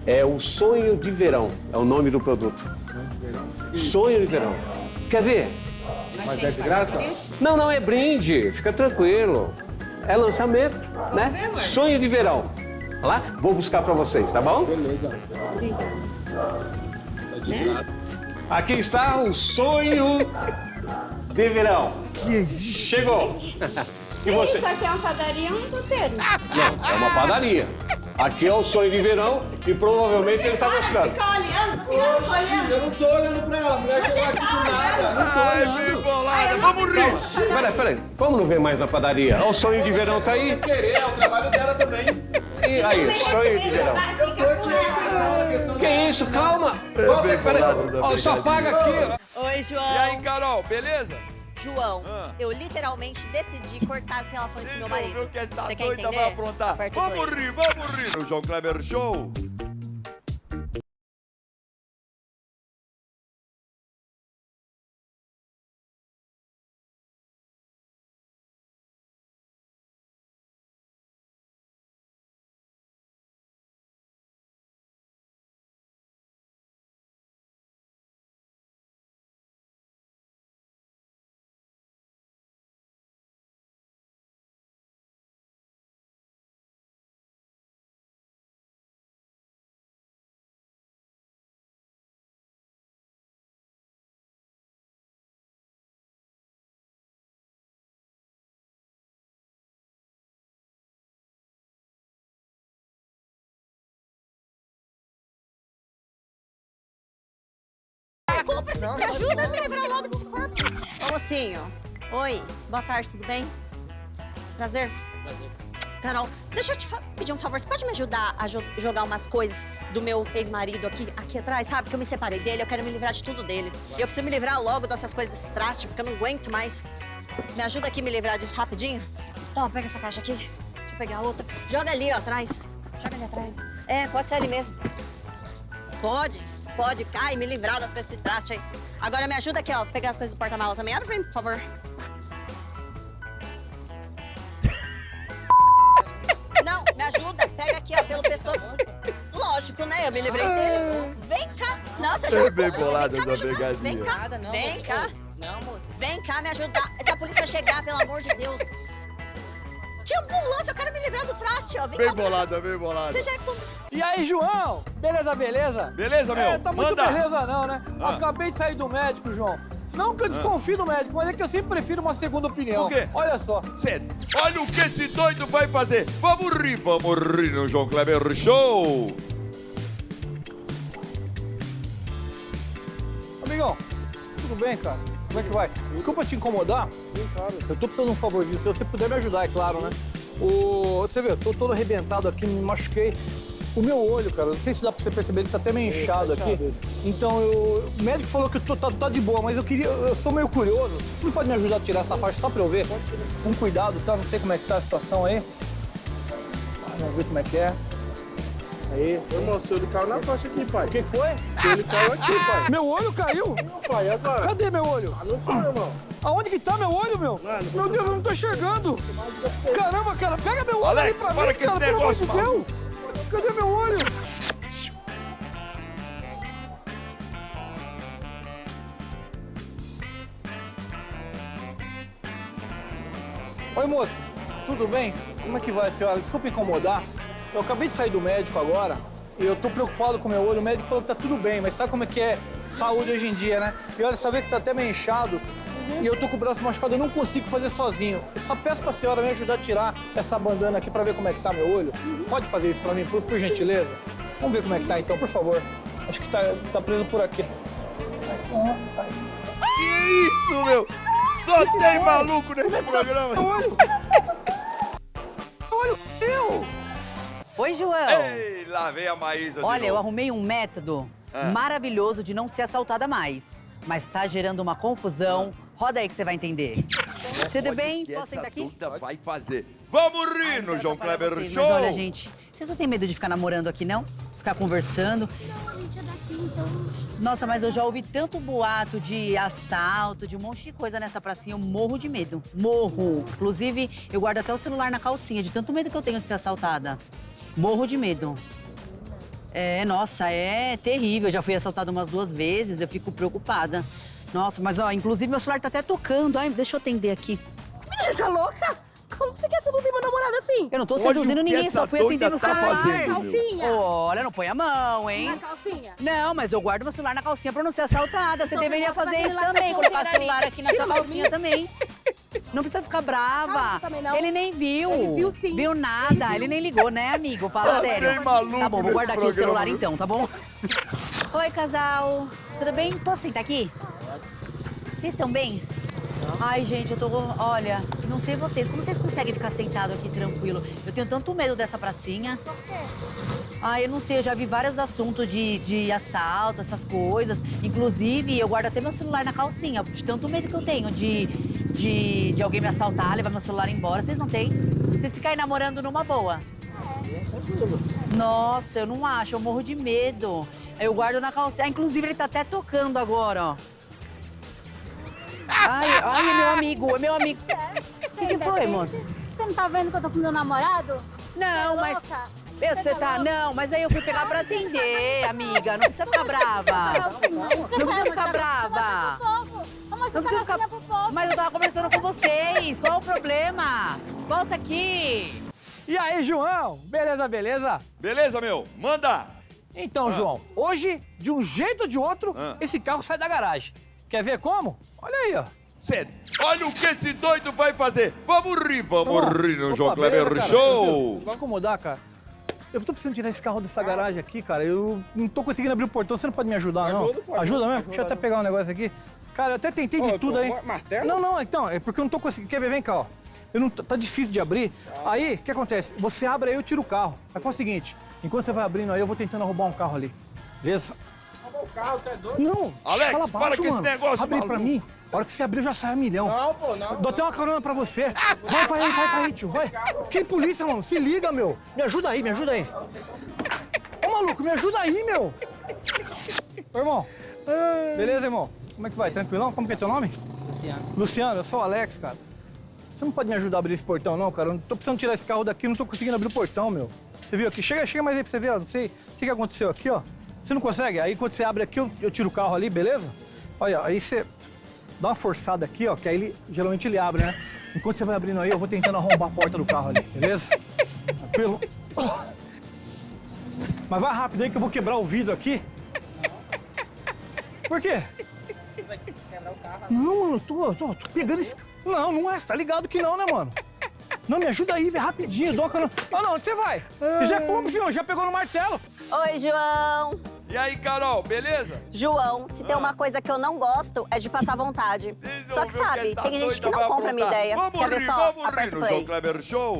É o Sonho de Verão, é o nome do produto. Sonho de Verão. Quer ver? Mas é de graça? Não, não, é brinde, fica tranquilo. É lançamento, né? Sonho de Verão. Olha lá, vou buscar pra vocês, tá bom? Beleza. Aqui está o Sonho de Verão. Que Chegou. E você? Isso aqui é uma padaria ou um puteiro? Não, é uma padaria. Aqui é o sonho de verão e provavelmente ele tá gostando. Fica olhando, você não tá olhando. Eu não tô olhando pra ela, a mulher chegou aqui do nada. Não tô Ai, olhando. bem bolada, vamos rir. Peraí, peraí. Vamos não ver mais na padaria? O sonho de verão tá aí. Querer, é o trabalho dela também. E aí, sonho de verão. Eu tô te Que isso, calma. É Ó, bem peraí. bolado da Ó, só paga aqui. Oi, João. E aí, Carol, beleza? João, Ah. eu literalmente decidi cortar as relações com meu Não marido. viu que essa Você quer entender? vai aprontar? Aperta o Vamos rir, vamos rir no João Kleber Show. Desculpa, se me ajuda a me livrar logo desse corpo. Ô, mocinho. Oi, boa tarde, tudo bem? Prazer. Carol, deixa eu te pedir um favor. Você pode me ajudar a jo- jogar umas coisas do meu ex-marido aqui, aqui atrás, sabe? Que eu me separei dele, eu quero me livrar de tudo dele. E eu preciso me livrar logo dessas coisas desse traste, porque eu não aguento mais. Me ajuda aqui a me livrar disso rapidinho? Toma, pega essa caixa aqui. Deixa eu pegar a outra. Joga ali, ó, atrás. Joga ali atrás. É, pode ser ali mesmo. Pode, pode. Ai, me livrar das coisas desse traste aí. Agora me ajuda aqui, ó, pegar as coisas do porta-mala também. Abre pra mim, por favor. Não, me ajuda. Pega aqui, ó, pelo pescoço. Lógico, né? Eu me livrei dele. Vem cá. Não, você já... Bem bolada essa. Vem cá. Vem cá. Não, moço. Vem cá me ajudar. Se a polícia chegar, pelo amor de Deus. Que ambulância, eu quero me livrar do traste, ó. Vem Bem cá. bolada, bem bolada. Você já é com... E aí, João? Beleza, beleza? Beleza, meu? É, tá muito Manda. beleza não, né? Ah. Acabei de sair do médico, João. Não que eu desconfio do médico, mas é que eu sempre prefiro uma segunda opinião. Por quê? Olha só. Cê- olha o que esse doido vai fazer. Vamos rir, vamos rir no João Kleber Show. Amigão, tudo bem, cara? Como é que vai? Desculpa te incomodar. Sim, claro. Eu tô precisando de um favorzinho. Se você puder me ajudar, é claro, né? O... Você vê, eu tô todo arrebentado aqui, me machuquei. O meu olho, cara, não sei se dá pra você perceber, ele tá até meio inchado aqui. Então, eu... o médico falou que eu tô, tá, tá de boa, mas eu queria, eu sou meio curioso. Você não pode me ajudar a tirar essa faixa só pra eu ver? Com cuidado, tá? Não sei como é que tá a situação aí. Vamos ver como é que é. Aí, Ô, moço, ele caiu na faixa aqui, pai. o que que foi? Ele caiu aqui, pai. Meu olho caiu? Pai, agora? Cadê meu olho? Ah, não foi, irmão. Aonde que tá meu olho, meu? Mano, meu Deus, eu não tô enxergando. Caramba, cara, pega meu olho Alex, aí pra para mim, com esse cara, amor negócio, de Deus. Cadê meu olho? Oi, moça. Tudo bem? Como é que vai, senhora? Desculpa incomodar. Eu acabei de sair do médico agora e eu tô preocupado com o meu olho. O médico falou que tá tudo bem, mas sabe como é que é saúde hoje em dia, né? E olha, saber que tá até meio inchado e eu tô com o braço machucado, eu não consigo fazer sozinho. Eu só peço pra senhora me ajudar a tirar essa bandana aqui pra ver como é que tá meu olho. Pode fazer isso pra mim, por, por gentileza? Vamos ver como é que tá então, por favor. Acho que tá, tá preso por aqui. Que isso, meu? Só tem maluco nesse programa. Meu olho! Olho meu! Oi, João. Ei, lá vem a Maísa Olha, eu arrumei um método Ah. maravilhoso de não ser assaltada mais. Mas tá gerando uma confusão. Roda aí que você vai entender. Tudo bem? Posso sentar aqui? vai fazer. Vamos rir no João Kleber Vocês, Show. Mas olha, gente, vocês não têm medo de ficar namorando aqui, não? Ficar conversando? Nossa, mas eu já ouvi tanto boato de assalto, de um monte de coisa nessa pracinha. Eu morro de medo. Morro. Inclusive, eu guardo até o celular na calcinha, de tanto medo que eu tenho de ser assaltada. Morro de medo. É, nossa, é terrível. Eu já fui assaltada umas duas vezes, eu fico preocupada. Nossa, mas ó, inclusive meu celular tá até tocando. Ai, deixa eu atender aqui. Menina, [laughs] tá louca? Como que você quer seduzir meu namorado assim? Eu não tô seduzindo o ninguém, só fui atender no tá celular. fazendo. Calcinha. Olha, não põe a mão, hein? Na calcinha. Não, mas eu guardo meu celular na calcinha pra não ser assaltada. Você Então, deveria fazer isso também, na colocar carteira celular aqui nessa calcinha também. Não precisa ficar brava. Não. Ele nem viu. Ele viu sim. Viu nada. Ele nem ligou, né, amigo? [laughs] Fala Só sério. maluco tá bom, vou guardar aqui o celular então, tá bom? [laughs] Oi, casal. Tudo bem? Posso sentar aqui? Vocês estão bem? Ai, gente, eu tô. Olha, não sei vocês. Como vocês conseguem ficar sentado aqui tranquilo? Eu tenho tanto medo dessa pracinha. Ai, eu não sei, eu já vi vários assuntos de, de assalto, essas coisas. Inclusive, eu guardo até meu celular na calcinha, de tanto medo que eu tenho de, de, de alguém me assaltar, levar meu celular embora. Vocês não têm? Vocês ficam aí namorando numa boa? Nossa, eu não acho, eu morro de medo. Eu guardo na calcinha. Ah, inclusive, ele tá até tocando agora, ó. Ai, ai, meu amigo, é [laughs] meu amigo. O que, que foi, moça? Você não tá vendo que eu tô com meu namorado? Não, é mas. louca? Você tá. Não, mas aí eu fui pegar pra atender, [laughs] amiga. Não precisa ficar brava. Não precisa ficar brava. Não precisa ficar. Mas eu tava conversando com vocês. Qual o problema? Volta aqui. E aí, João? Beleza, beleza? Beleza, meu? Manda! Então, João, hoje, de um jeito ou de outro, esse carro sai da garagem. Quer ver como? Olha aí, ó. Cê, olha o que esse doido vai fazer! Vamos rir, vamos Tá rir no Opa, João Kleber. Show! Vai incomodar, cara. Eu tô precisando tirar esse carro dessa garagem aqui, cara. Eu não tô conseguindo abrir o portão. Você não pode me ajudar, não? Ajuda, pô, Ajuda mesmo? ajuda. Deixa eu até pegar um negócio aqui. Cara, eu até tentei de Ô, tudo aí. martelo? Não, não, então. É porque eu não tô conseguindo. Quer ver? Vem cá, ó. Eu não, tá difícil de abrir. Aí, o que acontece? Você abre aí, eu tiro o carro. Aí faz o seguinte. Enquanto você vai abrindo aí, eu vou tentando roubar um carro ali. Beleza? O carro, tá doido? Não! Alex, fala para baixo, com esse negócio, Abre aí pra maluco. mim. A hora que você abrir, já sai a milhão. Não, pô, não. Dou até uma carona pra você. Vai, vai aí, vai, vai aí, tio, vai. Que polícia, mano? Se liga, meu. Me ajuda aí, me ajuda aí. Ô, maluco, me ajuda aí, meu. Ô, irmão. Beleza, irmão? Como é que vai? Tranquilão? Como que é teu nome? Luciano. Luciano, eu sou o Alex, cara. Você não pode me ajudar a abrir esse portão, não, cara? Eu não tô precisando tirar esse carro daqui, não tô conseguindo abrir o portão, meu. Você viu aqui? Chega, chega mais aí pra você ver, ó. Não sei, sei o que aconteceu aqui, ó. Você não consegue? Aí quando você abre aqui, eu, eu tiro o carro ali, beleza? Olha, aí você dá uma forçada aqui, ó, que aí ele, geralmente ele abre, né? Enquanto você vai abrindo aí, eu vou tentando arrombar a porta do carro ali, beleza? Tranquilo? Mas vai rápido aí que eu vou quebrar o vidro aqui. Por quê? Não, mano, tô, tô, tô pegando esse. Não, não é, você tá ligado que não, né, mano? Não, me ajuda aí, vem rapidinho, doca no. Ah, não, onde você vai? Você já como, senhor? Já pegou no martelo? Oi, João. E aí, Carol, beleza? João, se tem uma coisa que eu não gosto é de passar vontade. Só que que sabe, essa tem gente que não compra a minha ideia. Vamos Quer ver rir, só? vamos rir Aperta o no. João Kleber Show!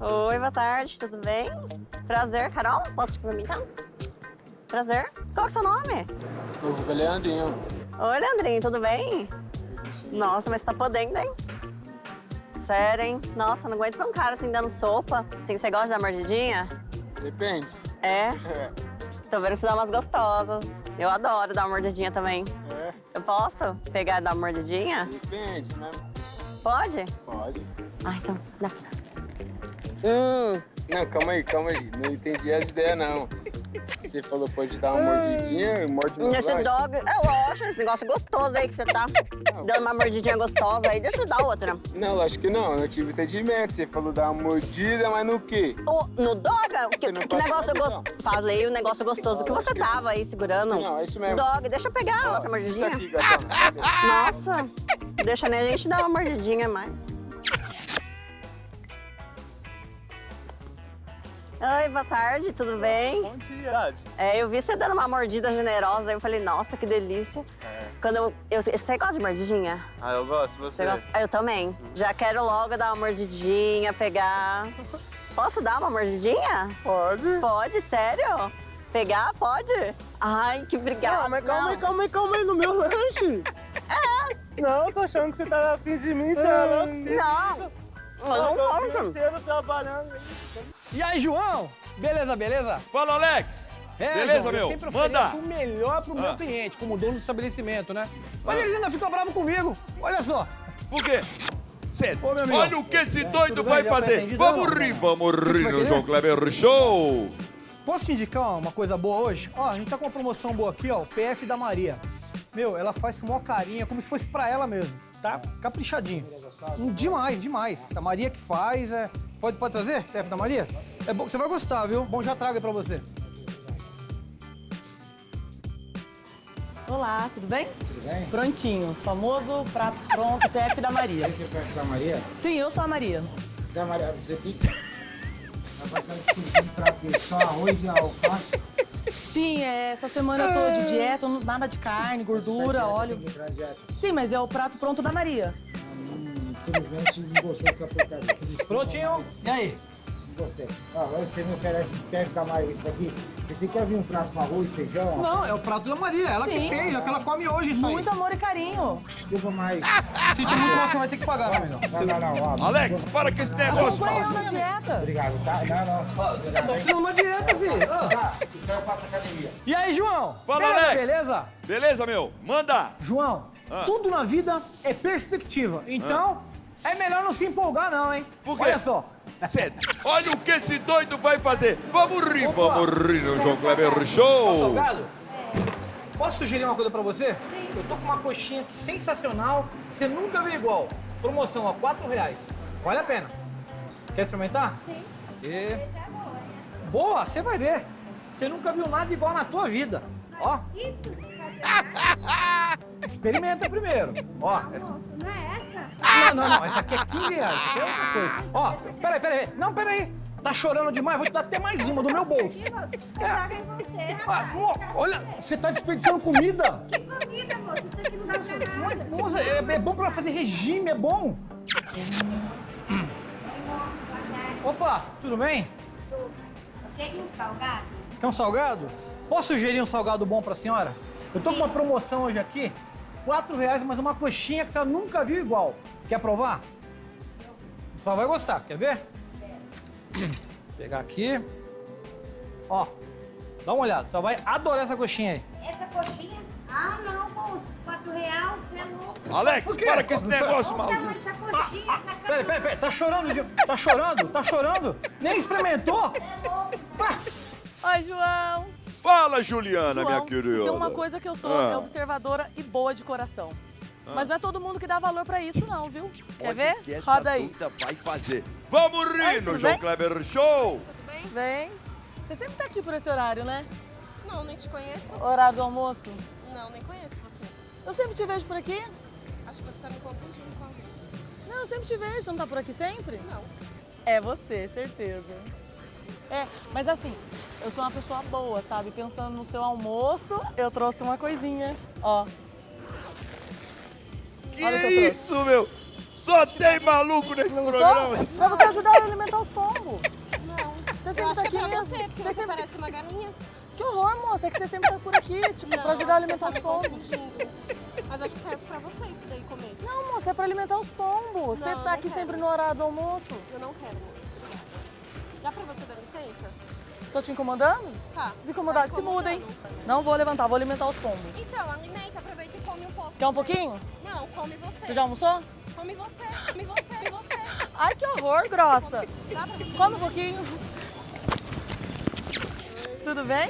Oi, boa tarde, tudo bem? Prazer, Carol. Posso te cumprimentar? Prazer. Qual que é o seu nome? O Leandrinho. Oi, Leandrinho, tudo bem? Nossa, mas você tá podendo, hein? Sério, hein? Nossa, não aguento ver um cara assim dando sopa. Assim, você gosta da mordidinha? Depende. É? Tô vendo que você dá umas gostosas. Eu adoro dar uma mordidinha também. É. Eu posso pegar e dar uma mordidinha? Depende, né? Pode? Pode. Ah, então, dá. Hum. Não, calma aí, calma aí. Não entendi as ideias, não. Você falou pode dar uma mordidinha, morde no Nesse dog, é lógico, esse negócio gostoso aí que você tá dando uma mordidinha gostosa aí. Deixa eu dar outra. Não, lógico que não. Eu não tive entendimento. Você falou dar uma mordida, mas no quê? O, no dog, que, não que negócio gostoso. Falei o negócio gostoso que você tava aí segurando. Não, é isso mesmo. Dog, deixa eu pegar outra mordidinha. Aqui. Nossa, deixa nem a gente dar uma mordidinha a mais. [laughs] Oi, boa tarde, tudo bem? Bom dia. É, eu vi você dando uma mordida generosa, aí eu falei, nossa, que delícia. É. Quando eu, eu- você gosta de mordidinha? Ah, eu gosto. Você? Você gosta? Ah, Eu também. Já quero logo dar uma mordidinha, pegar. [laughs] Posso dar uma mordidinha? Pode. Pode, sério? Pegar? Pode? Ai, que obrigada. Não, mas calma aí, calma aí, calma aí, no meu [laughs] lanche. É. Não, eu tô achando que você tá afim de mim, você é louco. Não. Eu Eu não tô o dia gosto. inteiro trabalhando. E aí, João? Beleza, beleza? Fala, Alex! É, Beleza, João, eu meu? sempre Manda! o melhor pro meu Ah. cliente, como dono do estabelecimento, né? Mas eles ainda ficam bravos comigo. Olha só. Por quê? Cê, Ô, meu amigo. olha o que esse doido Tudo vai bem? Fazer! Vamos rir, vamos rir no? João Kleber Show! Posso te indicar uma coisa boa hoje? Ó, a gente tá com uma promoção boa aqui, ó, o PF da Maria. Meu, ela faz com maior carinha, como se fosse pra ela mesmo, tá? Caprichadinho. Hum, Demais, demais. A Maria que faz, é... Pode, pode trazer, PF da Maria? É bom, você vai gostar, viu? Bom, já trago aí pra você. Olá, tudo bem? Tudo bem? Prontinho. Famoso prato pronto, TF da Maria. Você é da Maria? Sim, eu sou a Maria. Você é a Maria, você tem que... Prato de só arroz e alface. Sim, é, essa semana eu tô de dieta, não- nada de carne, gordura, óleo. Sim, mas é o prato pronto da Maria. Infelizmente não gostou dessa porcaria. Prontinho. E aí? Não gostei. Agora você me oferece, quer ficar mais isso aqui? Você quer vir um prato com arroz, feijão? Não, é o prato da Maria. Ela que Sim. fez, é que ela come hoje isso aí. Muito amor e carinho. Desculpa, mas... Sinto muito, mas você vai ter que pagar, meu amigão. Não, não, não. ó, Alex, para com esse negócio. Acompanhando a dieta. Obrigado, tá? Não, não. Você tá precisando de uma dieta, filho. Ah. Tá, isso aí eu faço academia. E aí, João? Fala, beleza, Alex. Beleza? Beleza, meu? Manda. João, Ah. tudo na vida é perspectiva. Então, é melhor não se empolgar não, hein? Por quê? Olha só. Cê- olha o que esse doido vai fazer. Vamos rir, Opa. vamos rir no João Kleber Show. salgado? Posso sugerir uma coisa pra você? Eu tô com uma coxinha aqui sensacional, você nunca viu igual. Promoção, ó, 4 reais. Vale a pena. Quer experimentar? Sim. E... Boa, você vai ver. Você nunca viu nada igual na tua vida. Ó. [laughs] Experimenta primeiro. Ó, essa... Não é essa? Não, não, não. Essa aqui é 15 reais. Isso aqui é outra coisa. Ó, peraí, peraí. Não, peraí. Tá chorando demais? Vou te dar até mais uma do meu bolso. Em você, Ah, mo- olha, você tá desperdiçando comida. Que comida, moça? Isso aqui não dá pra. Moça, é, é bom pra fazer regime, é bom. Opa, tudo bem? Quer um salgado? Quer um salgado? Posso sugerir um salgado bom pra senhora? Eu tô com uma promoção hoje aqui, quatro reais, mas uma coxinha que senhora nunca viu igual. Quer provar? Só vai gostar, quer ver? Vou pegar aqui. Ó, dá uma olhada, só vai adorar essa coxinha aí. Essa coxinha? Ah, não, moço. Quatro real, você é louco. Alex, para com esse negócio, Olha maluco. dessa coxinha, essa Peraí, peraí, peraí, tá chorando, Gil? Tá chorando? Tá chorando? Nem experimentou? Ai, João. Fala, Juliana, minha João, querida. Tem uma coisa que eu sou Ah. é observadora e boa de coração. Mas não é todo mundo que dá valor pra isso, não, viu? Quer Olha ver? que essa Roda aí. vai fazer. Vamos rir Oi, no tudo João bem? Kleber Show. Vem. Você sempre tá aqui por esse horário, né? Não, nem te conheço. Horário do almoço? Não, nem conheço você. Eu sempre te vejo por aqui. Acho que você tá me confundindo com alguém. Não, eu sempre te vejo. Você não tá por aqui sempre? Não. É você, certeza. É, mas assim, eu sou uma pessoa boa, sabe? Pensando no seu almoço, eu trouxe uma coisinha. Ó. Que Olha que eu trouxe. isso, meu? Só tem maluco nesse Não programa. gostou? Pra você ajudar a alimentar os pombos. Não. Você Eu sempre acho tá que é aqui pra mesmo. você, porque você, sempre- parece uma galinha. Que horror, moça. É que você sempre tá por aqui, tipo, Não, pra ajudar a alimentar os você tá pombos. Mas acho que serve pra você isso daí comer. Não, moça, é pra alimentar os pombos. Você Não, tá não aqui quero. sempre no horário do almoço. Eu não quero, moça. Dá pra você dar licença? Tô te incomodando? Tá. Desincomodado, Tá se muda, hein? Não vou levantar, vou alimentar os pombos. Então, alimenta, aproveita e come um pouco. Quer um pouquinho? Não, come você. Você já almoçou? Come você, come você, come você. [laughs] Ai, que horror, grossa. Dá pra você Come um pouquinho. Tudo bem?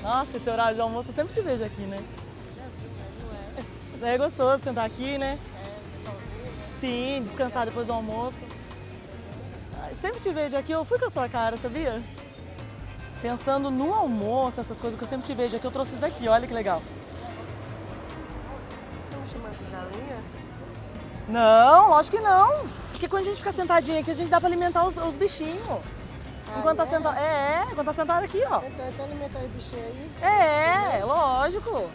Nossa, esse horário de almoço eu sempre te vejo aqui, né? É gostoso sentar aqui, né? Sim, descansar depois do almoço. Sempre te vejo aqui, eu fui com a sua cara, sabia? Pensando no almoço, essas coisas que eu sempre te vejo aqui, eu trouxe isso aqui, olha que legal. Me chamando de galinha? Não, lógico que não. Porque quando a gente fica sentadinho aqui, a gente dá pra alimentar os, os bichinhos. enquanto tá sentado. É, é, enquanto tá sentado aqui, ó. Então, então alimentar o bichinho aí. É, lógico.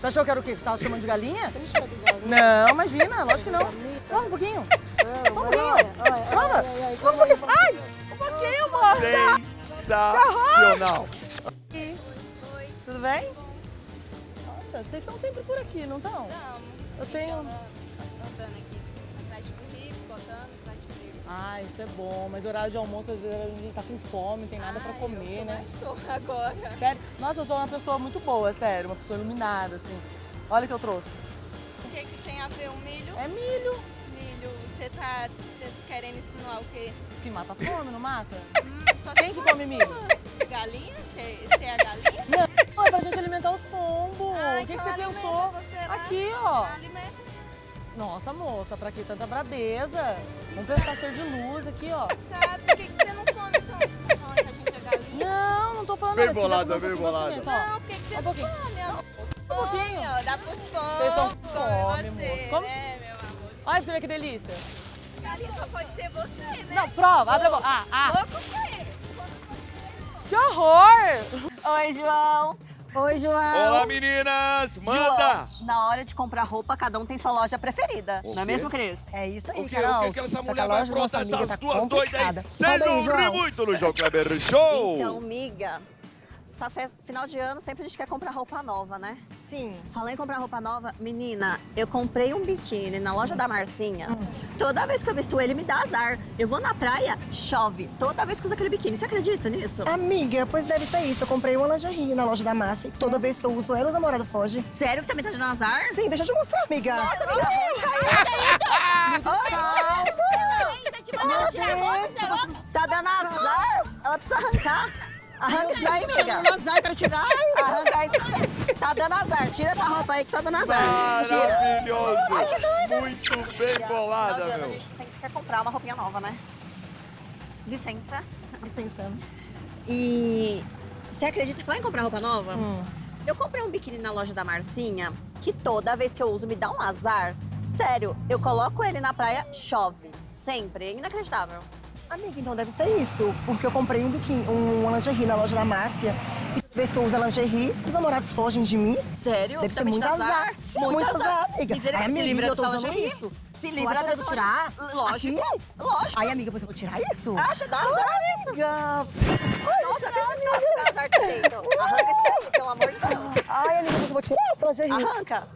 Você achou que era o quê? Você tava chamando de galinha? Você me chama de galinha? Não, imagina, lógico que não. Vamos um pouquinho. Vamos um pouquinho. Vamos. Vamos um pouquinho. Ai, um pouquinho, moça. Sensacional. Oi. Tudo bem? Nossa, vocês estão sempre por aqui, não estão? Não. Eu tenho... Ah, isso é bom, mas horário de almoço, às vezes a gente tá com fome, tem nada pra comer, né? Estou agora. Sério? Nossa, eu sou uma pessoa muito boa, sério, uma pessoa iluminada, assim. Olha o que eu trouxe. O que, que tem a ver o milho? É milho. Milho, você tá querendo insinuar o quê? Que mata a fome, não mata? Hum, só Quem que come milho? Galinha? Você é a galinha? Não, é pra gente alimentar os pombos. Ah, o que, então que você pensou? você. Aqui, ó. Alimenta. Nossa, moça, pra que tanta brabeza? Vamos prestar ser de luz aqui, ó. [laughs] Tá, por que, que você não come então? Você tá falando que a gente é galinha? Não, não tô falando Bem quiser bolada, um bem pouquinho, bolada. ó. Não, por que, que você Um não pouquinho. come, amor? Um pouquinho, Dá pros Vocês estão come, moço. Come. Olha pra você ver que delícia. Ali só pode ser você, né? Não, prova, abre a boca. Ah, ah. Louco pra ele. Que horror! Oi, João. Oi, João. Olá, meninas! Manda! João, na hora de comprar roupa, cada um tem sua loja preferida. O não é mesmo, Cris? É isso aí, O Carol. o que, que essa Só mulher vai aprontar, essas tá duas doidas aí? complicada. Vocês Roda aí, não riem João. muito no João Kleber Show! Então, miga, essa festa, final de ano, sempre a gente quer comprar roupa nova, né? Sim. Falei em comprar roupa nova. Menina, eu comprei um biquíni na loja da Marcinha. Toda vez que eu visto ele, me dá azar. Eu vou na praia, chove. Toda vez que eu uso aquele biquíni. Você acredita nisso? Amiga, pois deve ser isso. Eu comprei uma lingerie na loja da Massa e toda vez que eu uso ela, os namorados fogem. Sério que tá me dando azar? Sim, deixa eu te mostrar, amiga. Nossa, amiga, Tá dando azar? Ela precisa arrancar. Arranca isso daí, amiga. Tá dando azar, quero tirar. Arranca isso daí. Tá dando azar. Tira essa roupa aí que tá dando azar. Maravilhoso! Ai, que doida. Muito bem bolada, meu. A gente tem que comprar uma roupinha nova, né? Licença. Licença. E você acredita que lá em comprar roupa nova? Hum. Eu comprei um biquíni na loja da Marcinha, que toda vez que eu uso me dá um azar. Sério, eu coloco ele na praia, chove. Sempre. É inacreditável. Amiga, então deve ser isso. Porque eu comprei um biquíni, um, uma lingerie na loja da Márcia. E toda vez que eu uso a lingerie, os namorados fogem de mim. Sério? Deve ser muito dando azar. Sim, muito azar, amiga. Misericórdia, Ai, amiga, eu tô usando lingerie. isso. Se livra dessa devo tirar? Lógico. Aqui? Lógico. Ai, amiga, você vai tirar isso? Acha, dá azar nisso. Amiga. Nossa, eu acredito que ela te dá azar de jeito. Arranca isso daí, pelo amor de Deus. Ai, amiga, você vai tirar essa lingerie. Arranca.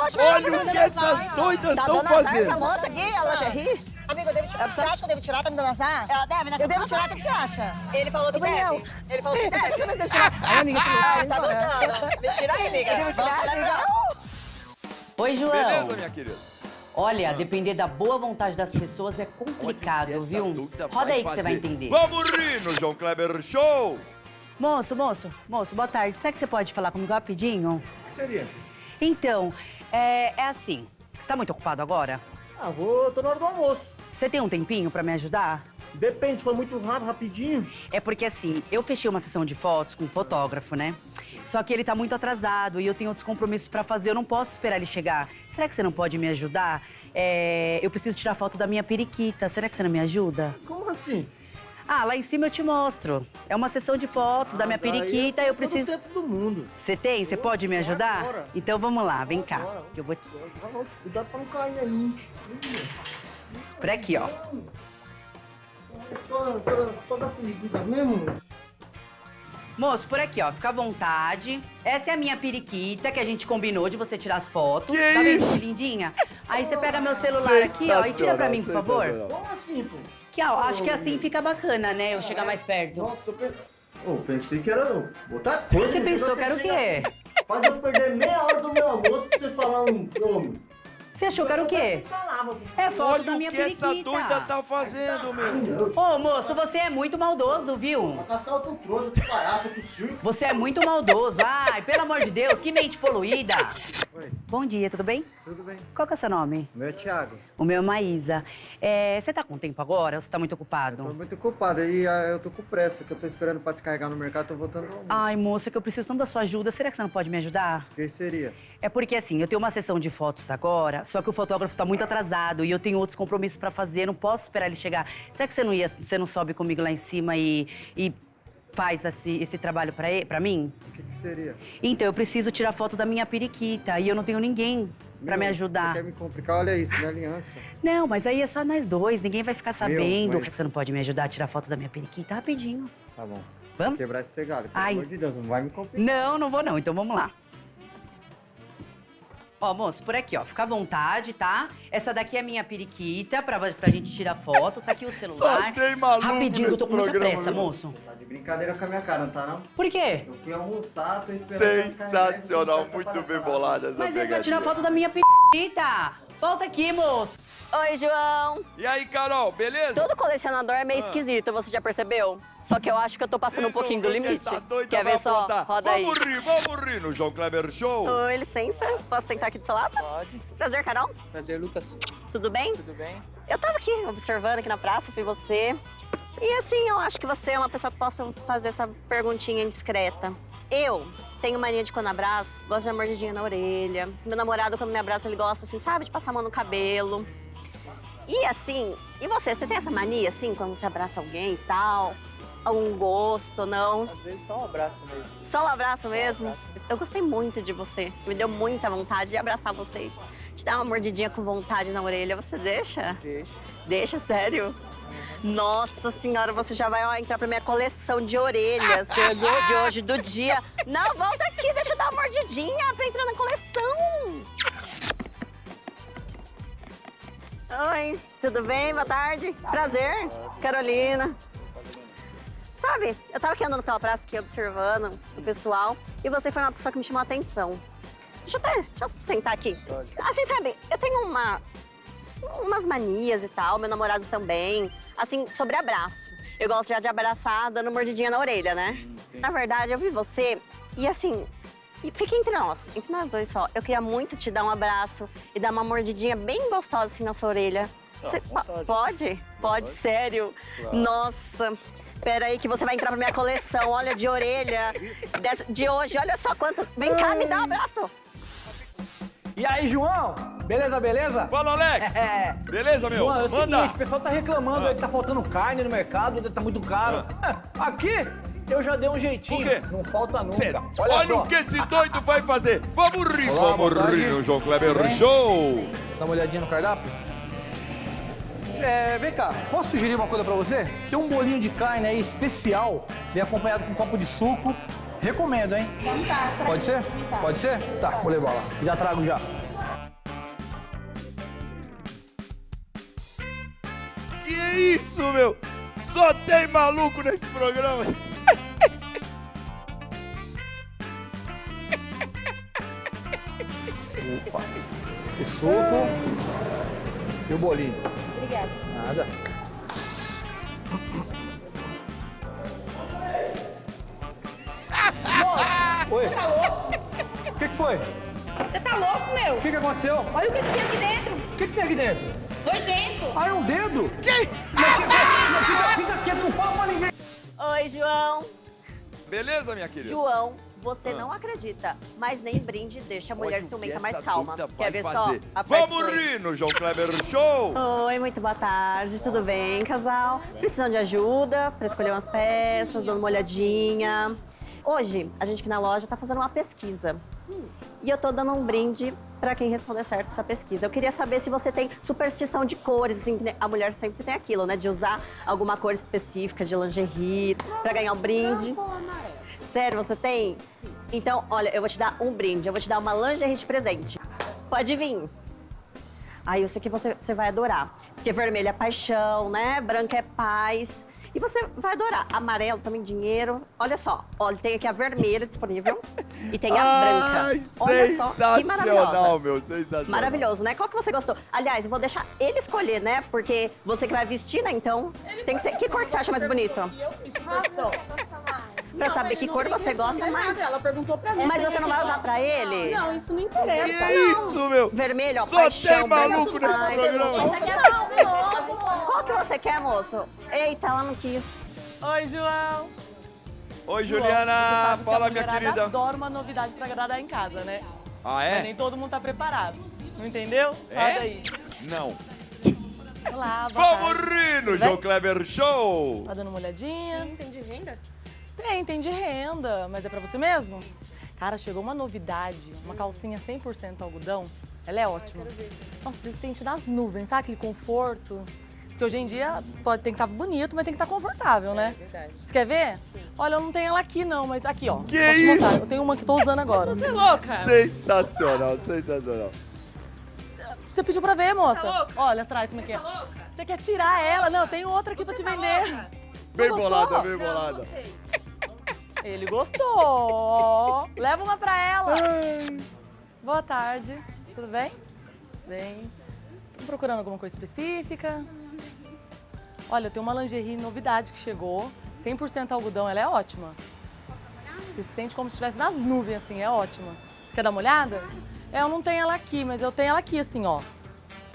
Olha o que essas doidas tá estão dando azar fazendo. essa moça aqui, ela já ri. Amiga, eu devo tirar. Você acha que eu devo tirar? Tá me dando azar? Ela deve, né? Eu devo tirar, o que você acha? Ele falou que deve. Ele falou que deve. Você vai deixar? [laughs] Ai, amiga, que Ah, louco. tá gostando. Tira aí, amiga. Eu devo tirar, amiga? Oi, João. Beleza, minha querida? Olha, depender da boa vontade das pessoas é complicado, viu? Roda aí que você vai entender. Vamos rir no João Kleber Show! Moço, moço, moço, boa tarde. Será que você pode falar comigo rapidinho? O que seria? Então, é, é assim. Você tá muito ocupado agora? Ah, vou, tô na hora do almoço. Você tem um tempinho pra me ajudar? Depende, se for muito rápido, rapidinho. É porque assim, eu fechei uma sessão de fotos com um fotógrafo, né? Só que ele tá muito atrasado e eu tenho outros compromissos pra fazer, eu não posso esperar ele chegar. Será que você não pode me ajudar? É, eu preciso tirar foto da minha periquita. Será que você não me ajuda? Como assim? Ah, lá em cima eu te mostro. É uma sessão de fotos da minha eu periquita, tenho eu preciso. tempo do mundo. Você tem? Você pode me ajudar? agora. Então vamos lá, vem cá. eu vou te... Cuidado pra não cair aí. Por aqui, ó. Só, só, só da periquita mesmo? Moço, por aqui, ó. Fica à vontade. Essa é a minha periquita que a gente combinou de você tirar as fotos. Que tá vendo isso? que lindinha? Aí você pega meu celular aqui, ó, e tira pra mim, por favor. Como assim, pô? Que, ó, acho que assim fica bacana, né? Eu chegar mais perto. Nossa, eu pensei... Oh, pensei que era botar coisa. Você pensou que era o quê? Faz eu perder meia hora do meu almoço pra você falar um nome. Você achou que era o quê? É foto Olha da minha o que essa periquita. doida tá fazendo, meu. Ô, moço, você é muito maldoso, viu? Caçar outro trouxa de palhaço pro circo. Você é muito maldoso. Ai, pelo amor de Deus, que mente poluída. Oi. Bom dia, tudo bem? Tudo bem. Qual que é o seu nome? Meu é Thiago. O meu é Maísa. É, você tá com tempo agora ou você tá muito Tô ocupado? muito ocupado aí ah, eu tô com pressa, que eu tô esperando pra descarregar no mercado, tô voltando ao almoço. Ai, moça, que eu preciso tanto da sua ajuda. Será que você não pode me ajudar? O que seria? É porque assim, eu tenho uma sessão de fotos agora, só que o fotógrafo tá muito atrasado e eu tenho outros compromissos pra fazer, não posso esperar ele chegar. Será que você não ia, você não sobe comigo lá em cima e, e faz esse, esse trabalho pra, pra mim? O que, que seria? Então, eu preciso tirar foto da minha periquita e eu não tenho ninguém pra Meu, me ajudar. Você quer me complicar? Olha isso, minha aliança. Não, mas aí é só nós dois, ninguém vai ficar sabendo. mas- Por que você não pode me ajudar a tirar foto da minha periquita rapidinho? Tá bom. Vamos? Quebrar esse galho, pelo Ai. amor de Deus, não vai me complicar. Não, não vou não, então vamos lá. Ó, moço, por aqui, ó, fica à vontade, tá? Essa daqui é a minha periquita, pra, pra gente tirar foto. Tá aqui o celular. tem maluco Rapidinho, eu tô com nesse muita programa, pressa, viu? moço. Tá de brincadeira com a minha cara, não tá não? Por quê? Eu fui almoçar, tô esperando. Sensacional, muito bem bolada essa Mas é pra pegadinha. tirar foto da minha periquita. Volta aqui, moço. Oi, João. E aí, Carol, beleza? Todo colecionador é meio Ah. esquisito, você já percebeu? Só que eu acho que eu tô passando um pouquinho do limite. Essa doida Quer ver só? aprontar. Roda aí. Vamos rir, vamos rir no João Kleber Show. Oi, licença. Posso sentar aqui do seu lado? Pode. Prazer, Carol. Prazer, Lucas. Tudo bem? Tudo bem? Eu tava aqui observando aqui na praça, fui você. E assim, eu acho que você é uma pessoa que possa fazer essa perguntinha indiscreta. Eu tenho mania de quando abraço, gosto de dar mordidinha na orelha. Meu namorado, quando me abraça, ele gosta, assim, sabe, de passar a mão no cabelo. E assim, e você, você tem essa mania, assim, quando você abraça alguém e tal? Um gosto, não? Às vezes só um abraço mesmo. Só um abraço mesmo? Eu gostei muito de você. Me deu muita vontade de abraçar você. Te dar uma mordidinha com vontade na orelha. Você deixa? Deixa. Deixa, sério? Nossa senhora, você já vai ó, entrar pra minha coleção de orelhas [laughs] de hoje, do dia. Não, volta aqui, deixa eu dar uma mordidinha pra entrar na coleção. Oi, tudo bem? Boa tarde. Prazer, Carolina. Sabe, eu tava aqui andando pela praça aqui, observando o pessoal, e você foi uma pessoa que me chamou a atenção. Deixa eu, até, deixa eu sentar aqui. Assim, sabe, eu tenho uma, umas manias e tal, meu namorado também, assim, sobre abraço. Eu gosto já de abraçar dando mordidinha na orelha, né? Na verdade, eu vi você e assim, e fica entre nós, entre nós dois só. Eu queria muito te dar um abraço e dar uma mordidinha bem gostosa assim na sua orelha. Ah, Você- vontade. po- pode? Pode, sério? Claro. Nossa. Pera aí que você vai entrar pra minha coleção, olha, de orelha. [laughs] de hoje, olha só quantas. Vem cá, me dá um abraço. E aí, João? Beleza, beleza? Fala, Alex! É. Beleza, meu? João, é o Manda! seguinte, o pessoal tá reclamando aí que tá faltando carne no mercado, tá muito caro. É, Aqui, eu já dei um jeitinho. Não falta nunca. Cê- Olha, Olha, o que esse doido vai fazer! Vamos rir, Olá, vamos rir no João Kleber bem? Show! Dá uma olhadinha no cardápio? É, vem cá, posso sugerir uma coisa pra você? Tem um bolinho de carne aí especial, bem acompanhado com um copo de suco. Recomendo, hein? Pode ser? Pode ser? Tá, vou levar lá. Já trago já. Que isso, meu? Só tem maluco nesse programa! Opa. O suco e o bolinho. Obrigada. Nada. Oi. Tá louco? O que, que foi? Você tá louco, meu? O que, que aconteceu? Olha o que, que tem aqui dentro. O que, que tem aqui dentro? Nojento. Ah, é um dedo? Que? Fica, fica quieto, não fala pra ninguém. Oi, João. Beleza, minha querida? João, você Ah. não acredita, mas nem brinde deixa a mulher ciumenta mais calma. Quer ver fazer. só? Aperta Vamos rir no João Kleber Show! Oi, muito boa tarde, tudo bem, casal? Precisando de ajuda para escolher umas peças, dando uma olhadinha. Hoje, a gente aqui na loja tá fazendo uma pesquisa. E eu tô dando um brinde para quem responder certo essa pesquisa. Eu queria saber se você tem superstição de cores, assim, a mulher sempre tem aquilo, né? De usar alguma cor específica de lingerie para ganhar um brinde. Sério, você tem? Sim. Então, olha, eu vou te dar um brinde. Eu vou te dar uma lingerie de presente. Pode vir. Aí eu sei que você, você vai adorar. Porque vermelho é paixão, né? Branco é paz. E você vai adorar. Amarelo também, dinheiro. Olha só. Olha, tem aqui a vermelha disponível. E tem a Ai, branca. Olha só, que maravilhosa. sensacional, meu, sensacional. Maravilhoso, né? Qual que você gostou? Aliás, eu vou deixar ele escolher, né? Porque você que vai vestir, né? Então, tem que ser... Que cor que você acha mais bonito? Pra saber que cor você gosta mais. Ela perguntou pra mim. Mas você não vai usar pra ele? Não, isso não interessa. Que isso, meu? Vermelho, ó, Só paixão, tem maluco nesse programa. Você quer Qual que você quer, moço? Eita, ela não quis. Oi, João. Oi, João, Juliana! Fala, minha querida. adora uma novidade pra agradar em casa, né? Ah, Mas é? nem todo mundo tá preparado. Não entendeu? É? Fala aí. Não. Olá, boa Vamos tarde. rir no? João Kleber Show! Tá dando uma olhadinha? Sim, tem de renda? Tem, tem de renda, mas é pra você mesmo? Cara, chegou uma novidade, uma calcinha 100% algodão. Ela é ótima. Nossa, você se sente nas nuvens, sabe aquele conforto? Porque hoje em dia pode, tem que estar bonito, mas tem que estar confortável, né? É verdade. Você quer ver? Olha, eu não tenho ela aqui não, mas aqui, ó. Que isso? Eu tenho uma que tô usando agora. Você é louca? Sensacional, sensacional. Você pediu pra ver, moça. Tá louca? Olha atrás como é que é. Você quer tirar ela? Não, eu tenho outra aqui pra te vender. Bem gostou? bolada, bem Não, bolada. Ele gostou. Leva uma pra ela. Boa tarde. Tudo bem? Bem. Tô procurando alguma coisa específica? Olha, eu tenho uma lingerie novidade que chegou. 100% algodão, ela é ótima. Você se sente como se estivesse nas nuvens, assim, é ótima. Quer dar uma olhada? É, eu não tenho ela aqui, mas eu tenho ela aqui, assim, ó.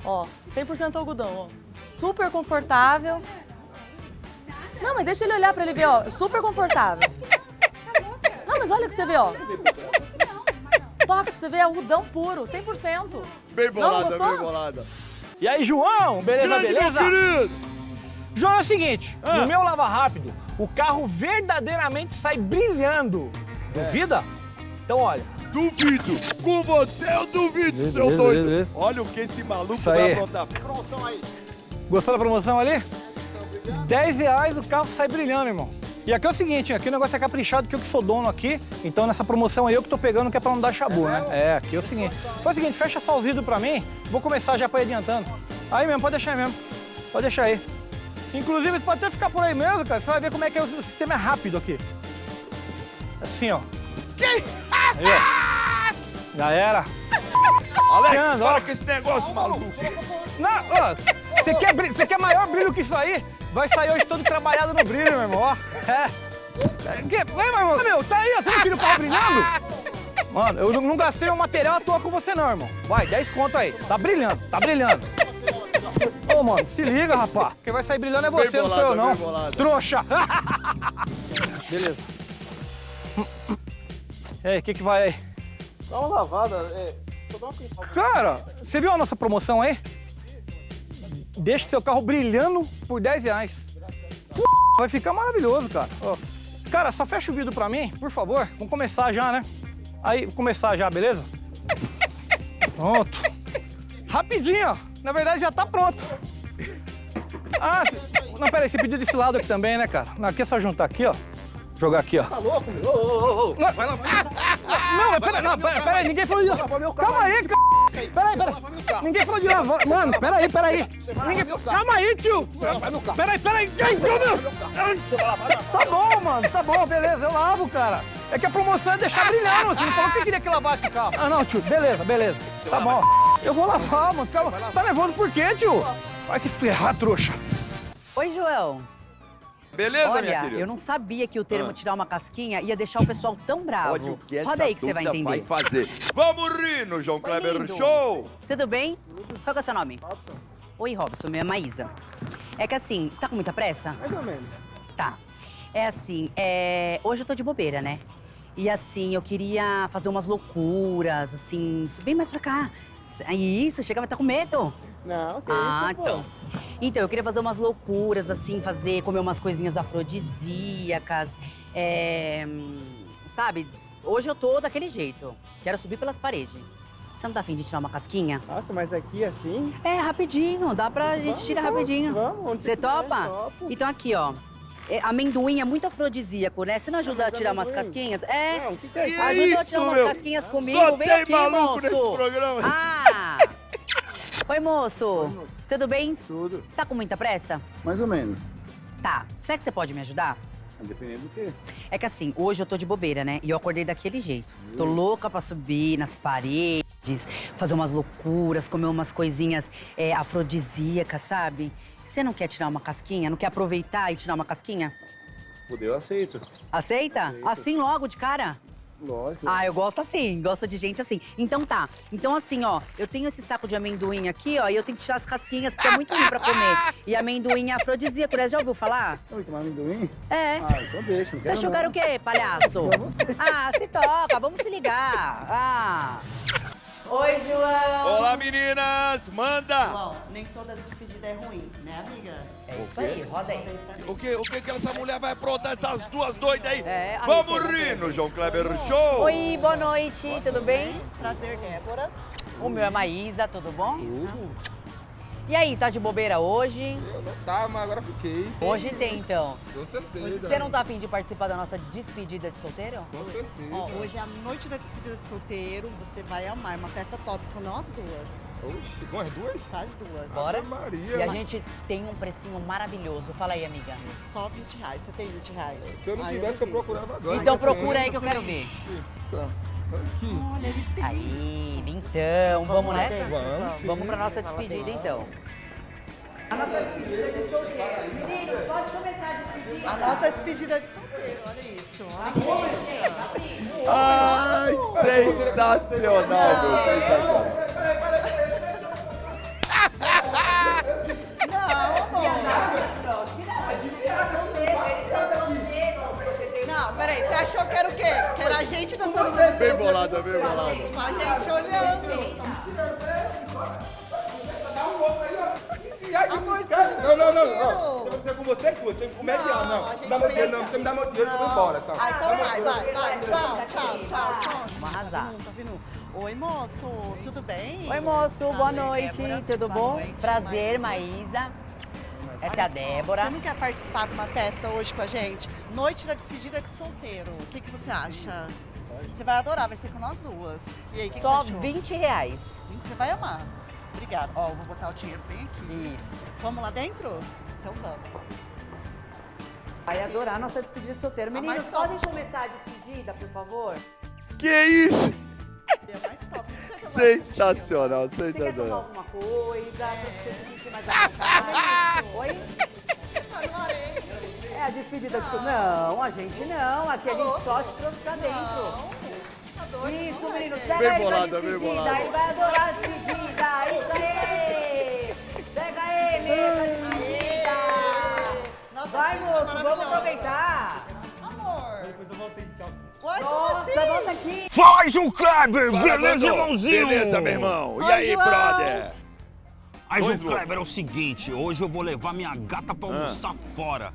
Ó, 100% algodão, ó. Super confortável. Não, mas deixa ele olhar pra ele ver, ó. Super confortável. Não, mas olha que você vê, ó. Toca pra você ver, é algodão puro, 100%. Bem bolada, bem bolada. E aí, João? Beleza, Grande, beleza? meu querido! João, é o seguinte, Ah. no meu lava rápido, o carro verdadeiramente sai brilhando. Duvida? Então, olha. Duvido! Com você eu duvido, Beleza, seu beleza, doido! beleza. Olha o que esse maluco Isso vai aí. aprontar. Promoção aí. Gostou da promoção ali? 10 reais o carro sai brilhando, irmão. E aqui é o seguinte, aqui o negócio é caprichado, que eu que sou dono aqui, então nessa promoção aí eu que tô pegando, que é pra não dar chabu, né? É, aqui é o seguinte. Faz o seguinte, fecha só os vidros pra mim, vou começar já pra ir adiantando. Aí mesmo, pode deixar aí mesmo. Pode deixar aí. Inclusive, pode até ficar por aí mesmo, cara, você vai ver como é que é o sistema é rápido aqui. Assim, ó. Aí, ó. Já era. Alex, Tirando, ó. para com esse negócio, maluco! Não, ó, você quer, você quer maior brilho que isso aí? Vai sair hoje todo trabalhado no brilho, meu irmão. É. Que- meu irmão. Meu, tá aí, ó, você não tira o carro brilhando? Mano, eu não, gastei um material à toa com você não, irmão. Vai, 10 conto aí. Tá brilhando, tá brilhando. Ô, mano, se liga, rapaz. Quem vai sair brilhando é você, não sou eu, bolada, não. bolada. Trouxa. Beleza. E aí, o que que vai aí? Dá uma lavada, é. Cara, você viu a nossa promoção aí? Deixa o seu carro brilhando por 10 reais. Pô, Vai ficar maravilhoso, cara. Ó, Cara, só fecha o vidro pra mim, por favor. Vamos começar já, né? Aí, começar já, beleza? Pronto. Rapidinho, ó. Na verdade, já tá pronto. Ah, não, peraí, você pediu desse lado aqui também, né, cara? Não, aqui é só juntar aqui, ó. Jogar aqui, ó. Tá louco, meu? Ô, ô, ô, ô. Vai lá, vai lá. Não, pera, não, pera, pera ninguém falou de... Calma aí, c... Pera aí, pera aí. Ninguém falou de lavar... Mano, pera aí, pera aí. Ninguém... Calma aí, tio. Pera aí, pera aí. Ai, meu Deus. Tá bom, mano, tá bom, beleza, eu lavo, cara. É que a promoção é deixar brilhando, você não falou que você queria que lavasse o carro. Ah, não, tio, beleza, beleza. Tá bom. Eu vou lavar, mano, calma. Tá nervoso por quê, tio? Vai se ferrar, trouxa. Oi, João. Beleza, Olha, minha querida? eu não sabia que o termo Ah. tirar uma casquinha ia deixar o pessoal tão bravo. Olha o que essa Roda aí que você vai entender. vai fazer. Vamos rir no João Kleber lindo. Show! Tudo bem? Qual é o seu nome? Robson. Oi, Robson, meu é Maísa. É que assim, você tá com muita pressa? Mais ou menos. Tá. É assim, é... hoje eu tô de bobeira, né? E assim, eu queria fazer umas loucuras, assim. Vem mais pra cá. Isso, chega, vai estar com medo. Não, que Ah, isso, pô. então. Então, eu queria fazer umas loucuras, assim, fazer, comer umas coisinhas afrodisíacas. É, sabe, hoje eu tô daquele jeito. Quero subir pelas paredes. Você não tá afim de tirar uma casquinha? Nossa, mas aqui assim? É, rapidinho, dá pra gente Vamos, tirar vamos, rapidinho. vamos, onde Você topa? topo. Então aqui, ó. É, amendoim é muito afrodisíaco, né? Você não ajuda a mas tirar umas amendoim? casquinhas? É. Não, o que que é isso? Ajuda a tirar umas casquinhas comigo. Só Vem tem aqui, maluco moço. nesse programa. Ah! [laughs] Oi, moço. Tudo bem? Tudo. Você tá com muita pressa? Mais ou menos. Tá. Será que você pode me ajudar? Dependendo do quê? É que assim, hoje eu tô de bobeira, né? E eu acordei daquele jeito. Tô louca pra subir nas paredes, fazer umas loucuras, comer umas coisinhas é, afrodisíacas, sabe? Você não quer tirar uma casquinha? Não quer aproveitar e tirar uma casquinha? Poder eu aceito. Aceita? Aceito. Assim logo, de cara? Lógico. Ah, eu gosto assim, gosto de gente assim. Então tá. Então assim, ó, eu tenho esse saco de amendoim aqui, ó, e eu tenho que tirar as casquinhas, porque é muito ruim pra comer. E amendoim é afrodisíaco, né? Já ouviu falar? Oi, tomar amendoim? É. Ah, então deixa. não Você quero achou que era não. o quê, palhaço? [laughs] Ah, se toca, vamos se ligar. Ah. Oi, João. Olá, meninas! Manda! João, nem todas as despedidas é ruim, né, amiga? É isso aí, roda aí. O que, o que que essa mulher vai aprontar essas duas doidas aí? É, Vamos rir no João Kleber Show! Oi, boa noite, tudo bem? Prazer, Débora. O meu é Maísa, tudo bom? Tudo. E aí, tá de bobeira hoje? Eu não tava, mas agora fiquei. Hoje tem, então. Com certeza. Você não tá afim de participar da nossa despedida de solteiro? Com certeza. Ó, hoje é a noite da despedida de solteiro, você vai amar. Uma festa top com nós duas. Oxe, com as duas? Faz duas. Bora? Ave Maria. E a gente tem um precinho maravilhoso. Fala aí, amiga. Só 20 reais. Você tem 20 reais? Se eu não tivesse, eu duvido. procurava agora. Então procura aí que eu quero ver. Nossa, Aqui. Olha, ele tem. Aí, então, vamos nessa? Vamos, sim. Vamos pra nossa despedida, então. A nossa despedida de solteiro. Meninos, pode começar a despedir. A nossa despedida de solteiro, olha isso. Olha isso. Ai, sensacional, meu, sensacional. Não, peraí, você achou que era o quê? Que era A gente dançando no Bem bolada, bem bolada. A gente olhando. Não, não, não, não. Se eu fizer com você, tu, você com mediano, não. Não dá meu dinheiro, não. Você me dá meu dinheiro, eu vou embora, tá? Ah, então vai, vai, vai. Tchau, tchau, tchau, tchau. Vamos arrasar. Tá? Oi, moço, tudo bem? Oi, moço, boa noite. Tudo bom? Prazer, Maísa. Essa é a Débora. Você não quer participar de uma festa hoje com a gente? Noite da despedida de solteiro. O que, que você acha? Você vai adorar, vai ser com nós duas. E aí, o que, que Só você achou? 20 reais. Você vai amar. Obrigada. Ó, eu vou botar o dinheiro bem aqui. Isso. Vamos lá dentro? Então vamos. Vai adorar a nossa despedida de solteiro. A Meninos, podem começar a despedida, por favor? Que isso? Deu mais top. Sensacional, Você quer tomar sensacional. alguma coisa pra você se sentir mais à vontade? Oi? É a despedida de solteiro. Não, a gente não. Aqui a gente só te trouxe pra dentro. Isso, meninos, pega Bem ele pra bolada, bem despedida. Ele vai adorar a despedida. Isso aí! Pega ele pra despedida. Vai, moço, vamos aproveitar. Amor. Depois eu voltei, tchau. Oi, Nossa, volta aqui. Faz um Kleber! Fala, Beleza, irmãozinho? Beleza, meu irmão. E Oi, aí, João. brother? Aí, João Kleber, é o seguinte, hoje eu vou levar minha gata pra almoçar fora.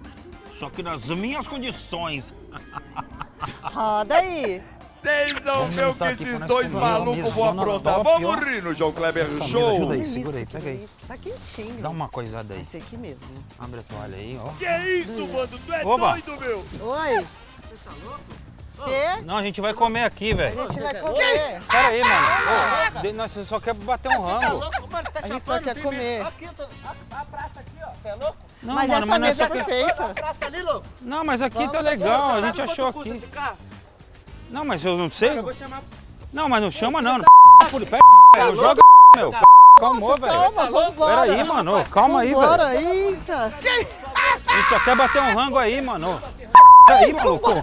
Só que nas minhas condições. [laughs] Roda aí. Vocês vão ver o que esses dois malucos vão aprontar. Vamos rir no João Kleber Essa mesa, Show. ajuda aí, segura aí, pega aí. Tá quentinho. Dá uma coisada aí. Esse aqui mesmo. Abre a toalha aí, ó. Que isso, mano? Tu é Oba. doido, meu? Oi. Quê? Não, a gente vai comer aqui, velho. A gente vai comer. Pera aí, mano. Ô, de- nós só quer bater um rango. A gente só quer comer. Não, Mas mano, essa mas mesa é perfeita. Praça ali, louco. Não, mas aqui tá legal, a gente achou aqui. Não, mas eu não sei. Não, mas não chama não. Não pega, não joga, meu. Calmou, velho. Calma, vambora. Pera aí, mano. Calma aí, velho. Bora, eita. A gente só quer bater um rango aí, mano. Aí, maluco.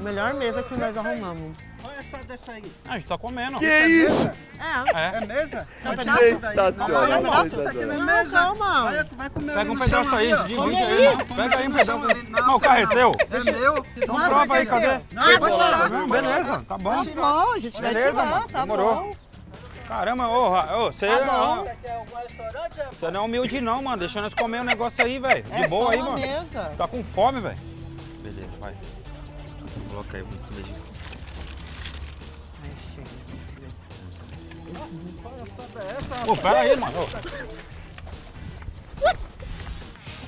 Melhor mesa que nós arrumamos. Olha essa dessa aí. Ah, a gente tá comendo. Que isso? É. É. É mesa? Sensacional, Calma, sensacional. Isso aqui não é Não, mesa. calma. Vai, vai comer Pega um pedaço aí, divide aí. aí. Pega aí um pedaço. Não, o carro é seu. É meu. Então prova aí, cadê? Não, Pode tirar. tirar. Não, beleza, tá bom. Bom, a gente vai Beleza, tirar, mano. tá bom. Caramba, ô, você Tá. Você restaurante? rapaz? você não é humilde não, mano. Deixa nós comer o negócio aí, velho. De É boa aí, mano. mesa. Tá com fome, velho. Beleza, vai. Coloca aí, muito beijinho. Pô, pera aí, mano.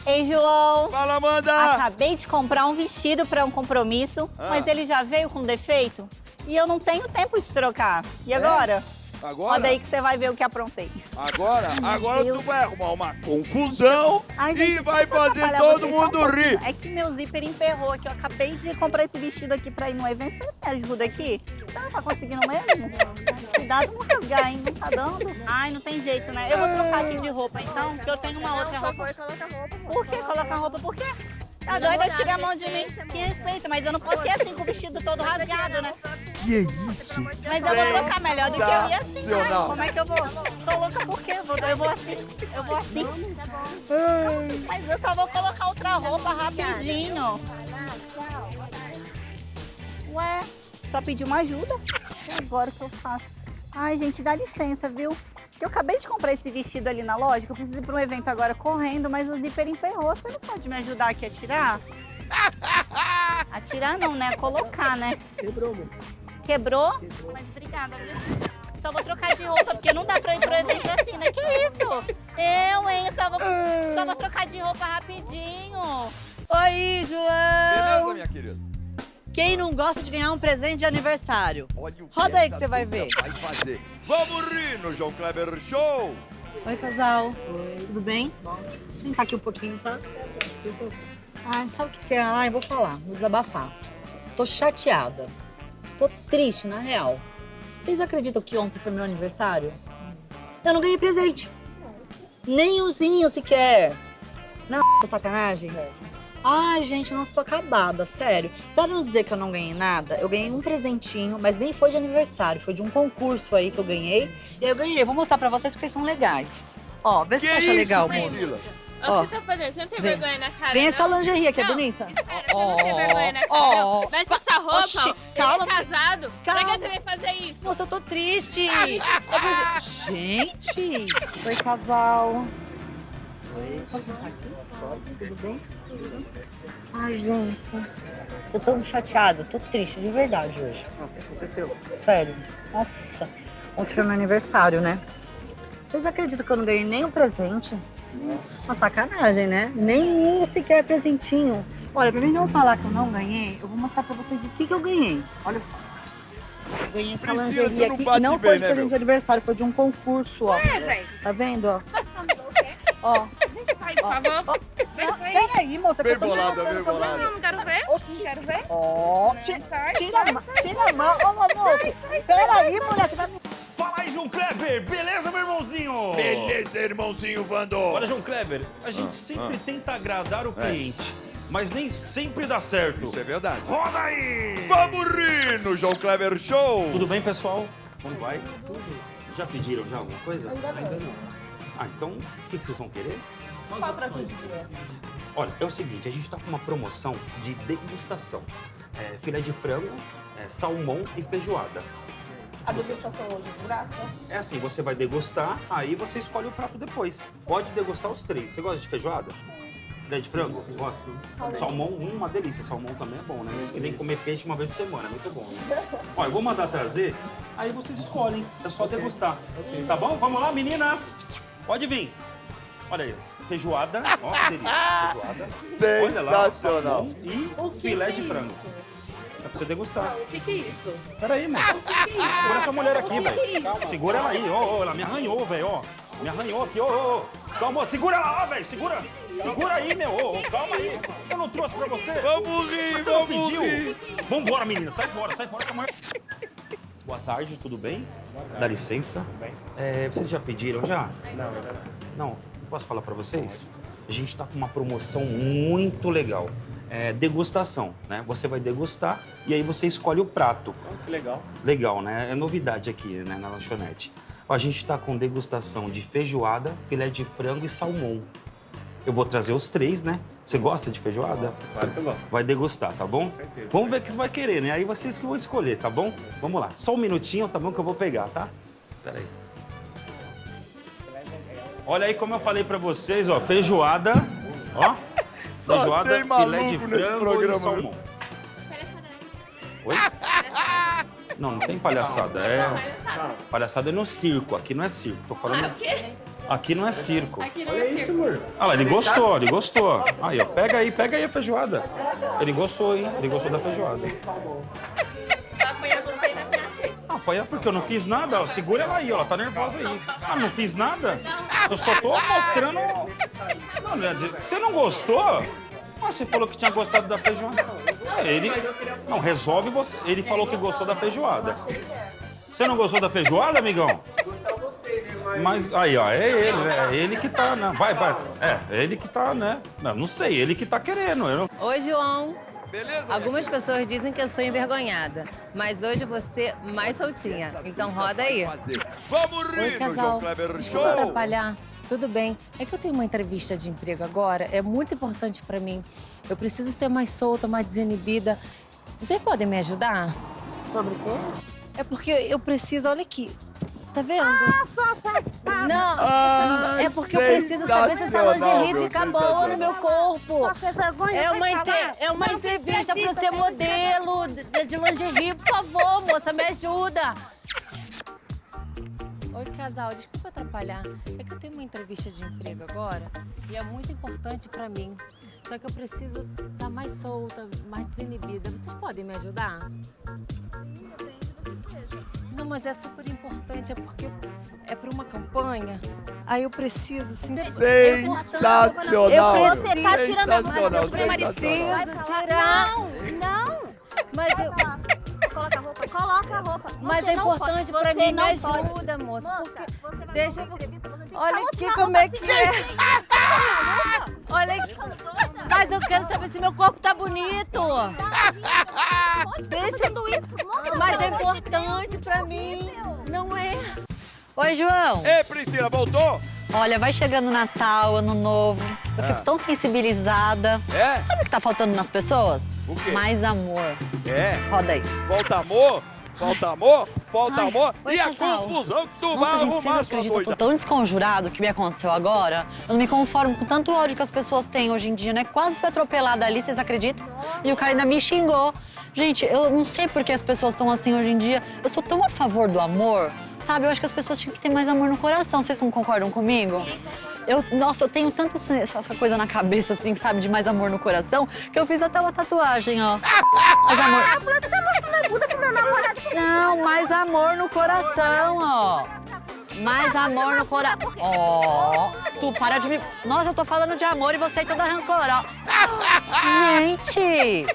Ei, João. Fala, Amanda. Acabei de comprar um vestido para um compromisso, Ah. mas ele já veio com defeito e eu não tenho tempo de trocar. E agora? Agora? Olha aí que você vai ver o que aprontei. Agora, agora Deus. tu vai arrumar uma confusão Ai, e gente, vai deixa eu fazer todo um mundo pouquinho. rir. É que meu zíper emperrou aqui. Eu acabei de comprar esse vestido aqui pra ir no evento. Você não me ajuda aqui? Você não tá conseguindo mesmo? Cuidado não rasgar, hein? Não tá dando? Ai, não tem jeito, né? Eu vou trocar aqui de roupa, então, que eu tenho uma outra roupa. Por que colocar roupa? Por quê? Tá doida? amor, Tira a mão de mim. respeita, Que respeito, mas eu não posso ir assim com o vestido todo rasgado, né? Que é isso? Mas eu vou trocar melhor do que eu ir assim. né? Como é que eu vou? Tô louca por quê? Eu vou, eu vou assim. Eu vou assim. Mas eu só vou colocar outra roupa rapidinho. Ué, só pedi uma ajuda. [laughs] E agora o que eu faço? Ai, gente, dá licença, viu? Que eu acabei de comprar esse vestido ali na loja, que eu preciso ir para um evento agora correndo, mas o zíper emperrou. Você não pode me ajudar aqui a tirar? [laughs] A tirar não, né? A colocar, né? Quebrou, meu. Quebrou? Mas obrigada, viu? Só vou trocar de roupa, porque não dá pra ir pro evento assim, né? Que isso? Eu, hein? Só vou, só vou trocar de roupa rapidinho. Oi, João! Beleza, minha querida? Quem não gosta de ganhar um presente de aniversário? Roda aí que você vai ver. Vai fazer. Vamos rir no João Kleber Show. Oi, casal. Oi. Tudo bem? Vou sentar aqui um pouquinho, tá? Ai, sabe o que que é? Ai, vou falar, vou desabafar. Tô chateada. Tô triste, na real. Vocês acreditam que ontem foi meu aniversário? Eu não ganhei presente. Nem umzinho sequer. Não, sacanagem. Ai, gente, nossa, tô acabada, sério. Pra não dizer que eu não ganhei nada, eu ganhei um presentinho, mas nem foi de aniversário, foi de um concurso aí que eu ganhei. E aí eu ganhei, vou mostrar pra vocês que vocês são legais. Ó, vê se Que você acha isso, legal, moço. Ó. o que você tá fazendo? Você não tem Vem. vergonha na cara, Vem não? essa lingerie aqui, é Não, bonita? Espera, você não tem vergonha na cara, ó, não. Veste essa roupa, Oxi, ó. calma. Ele é casado. Calma. Pra que você veio fazer isso? Moça, eu tô triste. Ai, Eu preciso- Gente! Oi, casal. Oi. Tudo bem? Ai, gente. Eu tô chateada, tô triste de verdade hoje. O que aconteceu? Sério. Nossa. Ontem foi meu aniversário, né? Vocês acreditam que eu não ganhei nem um presente? Uma sacanagem, né? Nenhum sequer presentinho. Olha, pra mim não falar que eu não ganhei, eu vou mostrar pra vocês o que, que eu ganhei. Olha só. Eu ganhei essa Priscila, lingerie não aqui. bate E não bem, foi de né, presente meu? de aniversário, foi de um concurso, ó. É, velho. Tá vendo, ó? Ó. Deixa eu sair, por favor. Deixa eu. Peraí, moça. Bem bolada, bem bolada. Não, não quero ver. Não quero ver. Ó, tira, a mão, tira a mão, ô moça. Peraí, mulher, você vai me... Fala aí, João Kleber! Beleza, meu irmãozinho? Beleza, irmãozinho Vando. Olha, João Kleber, a gente Ah, sempre ah. tenta agradar o É. cliente, mas nem sempre dá certo. Isso é verdade. Roda aí! Vamos rir no João Kleber Show. Tudo bem, pessoal? Como vai? Tudo. Já pediram já alguma coisa? Ainda não. não. Ah, então o que, que vocês vão querer? Qual pra tu dizer? Olha, é o seguinte, a gente tá com uma promoção de degustação. É, filé de frango, é, salmão e feijoada. A degustação hoje de graça? É assim, você vai degustar, aí você escolhe o prato depois. Pode degustar os três. Você gosta de feijoada? Filé de frango? Gosta? Salmão, hum, uma delícia. Salmão também é bom, né? Diz que nem comer peixe uma vez por semana, é muito bom. Né? [laughs] Ó, eu vou mandar trazer, aí vocês escolhem. É só degustar. Tá bom? Vamos lá, meninas? Pode vir. Olha isso, feijoada, ó que [laughs] delícia, feijoada. Olha lá, Sensacional. salmão e O filé de é frango. É pra você degustar. O que que é isso? Peraí, moço. O que que é isso? Segura essa mulher aqui, é velho. isso? Segura ela aí, ó, ó, ela me arranhou, velho, ó. Me arranhou aqui, ó, ó. ó. Calma, segura ela lá, velho, segura. Segura aí, meu, ó, ó, calma aí. Eu não trouxe pra você. Vamos rir, Você não vamos pediu. rir. Vambora, menina, sai fora, sai fora que a mulher... Boa tarde, tudo bem? Dá licença. É, vocês já pediram, já? Não, Não, posso falar pra vocês? A gente tá com uma promoção muito legal. É degustação, né? Você vai degustar e aí você escolhe o prato. Que legal. Legal, né? É novidade aqui, né, na lanchonete. Ó, A gente tá com degustação de feijoada, filé de frango e salmão. Eu vou trazer os três, né? Você gosta de feijoada? Claro que eu gosto. Vai degustar, tá bom? certeza. Vamos ver o que você vai querer, né? Aí vocês que vão escolher, tá bom? Vamos lá. Só um minutinho, tá bom? Que eu vou pegar, tá? Pera aí. Olha aí como eu falei pra vocês, ó. Feijoada, ó. [laughs] Só Feijoada, tem filé de frango e salmão. Oi? Não, não tem palhaçada. É... Palhaçada é no circo. Aqui não é circo. Tô falando... Ah? Aqui não é circo. Aqui não é circo. Ah lá, ele gostou, ele gostou. Aí, ó, pega aí, pega aí a feijoada. Ele gostou, hein? Ele gostou da feijoada. Apanhar porque eu não fiz nada. Segura ela aí, ó. Ela tá nervosa aí. Ah, não fiz nada? Eu só tô mostrando. Não, né, você não gostou? Ah, você falou que tinha gostado da feijoada. É, ele. Não, resolve você. Ele falou que gostou da feijoada. Você não gostou da feijoada, amigão? Mas aí, ó, é ele, é ele que tá, né? Vai, vai. É, é ele que tá, né? Não, não sei, ele que tá querendo. Eu. Oi, João. Beleza? Algumas pessoas dizem que eu sou envergonhada, mas hoje você mais soltinha. Então roda aí. Vamos Oi, rir João casal. Kleber Desculpa atrapalhar. Tudo bem. É que eu tenho uma entrevista de emprego agora, é muito importante pra mim. Eu preciso ser mais solta, mais desinibida. Vocês podem me ajudar? Sobre o quê? É porque eu preciso, olha aqui. Tá vendo? Ah, sua safada! Não, Ah, é porque eu preciso saber se essa lingerie fica boa no meu corpo. Só sem vergonha, É uma, entre- é uma entrevista pra ser modelo de, de lingerie. Por favor, moça, me ajuda. Oi, casal, desculpa atrapalhar. É que eu tenho uma entrevista de emprego agora e é muito importante pra mim. Só que eu preciso estar mais solta, mais desinibida. Vocês podem me ajudar? Não, mas é super importante, é porque é para uma campanha. Aí eu preciso, assim... Sensacional. Eu Você preciso... tá tirando a mão, sensacional. preciso tirar... Não, Mas eu... Coloca a roupa, coloca a roupa. Mas Você é não importante você mim, me não pode. ajuda, moça. Moça, porque- você vai Deixa fazer entrevista, você tem Olha aqui como é que é. Olha aqui. Mas eu quero saber se meu corpo tá bonito. Deixa isso, moça. Mas é pelo amor de importante pra mim. Não é. Oi, João. Ei, Priscila, voltou? Olha, vai chegando Natal, Ano Novo. Eu fico tão sensibilizada. É? Sabe o que tá faltando nas pessoas? O quê? Mais amor. É? Roda aí. Falta amor? Falta amor? Falta Ai, amor? oi, e a casal. confusão que tu Nossa, vai gente, vocês arrumar, sua acreditam? Eu tô tão desconjurado que me aconteceu agora. Eu não me conformo com tanto ódio que as pessoas têm hoje em dia, né? Quase fui atropelada ali, vocês acreditam? E o cara ainda me xingou. Gente, eu não sei por que as pessoas estão assim hoje em dia. Eu sou tão a favor do amor, sabe? Eu acho que as pessoas tinham que ter mais amor no coração. Vocês não concordam comigo? Eu, nossa, eu tenho tanta essa, coisa na cabeça, assim, sabe? De mais amor no coração, que eu fiz até uma tatuagem, ó. Mais amor. Não, mais amor no coração, ó. Mais amor no coração. Ó, tu para de me... Nossa, eu tô falando de amor e você aí toda rancorosa. Gente!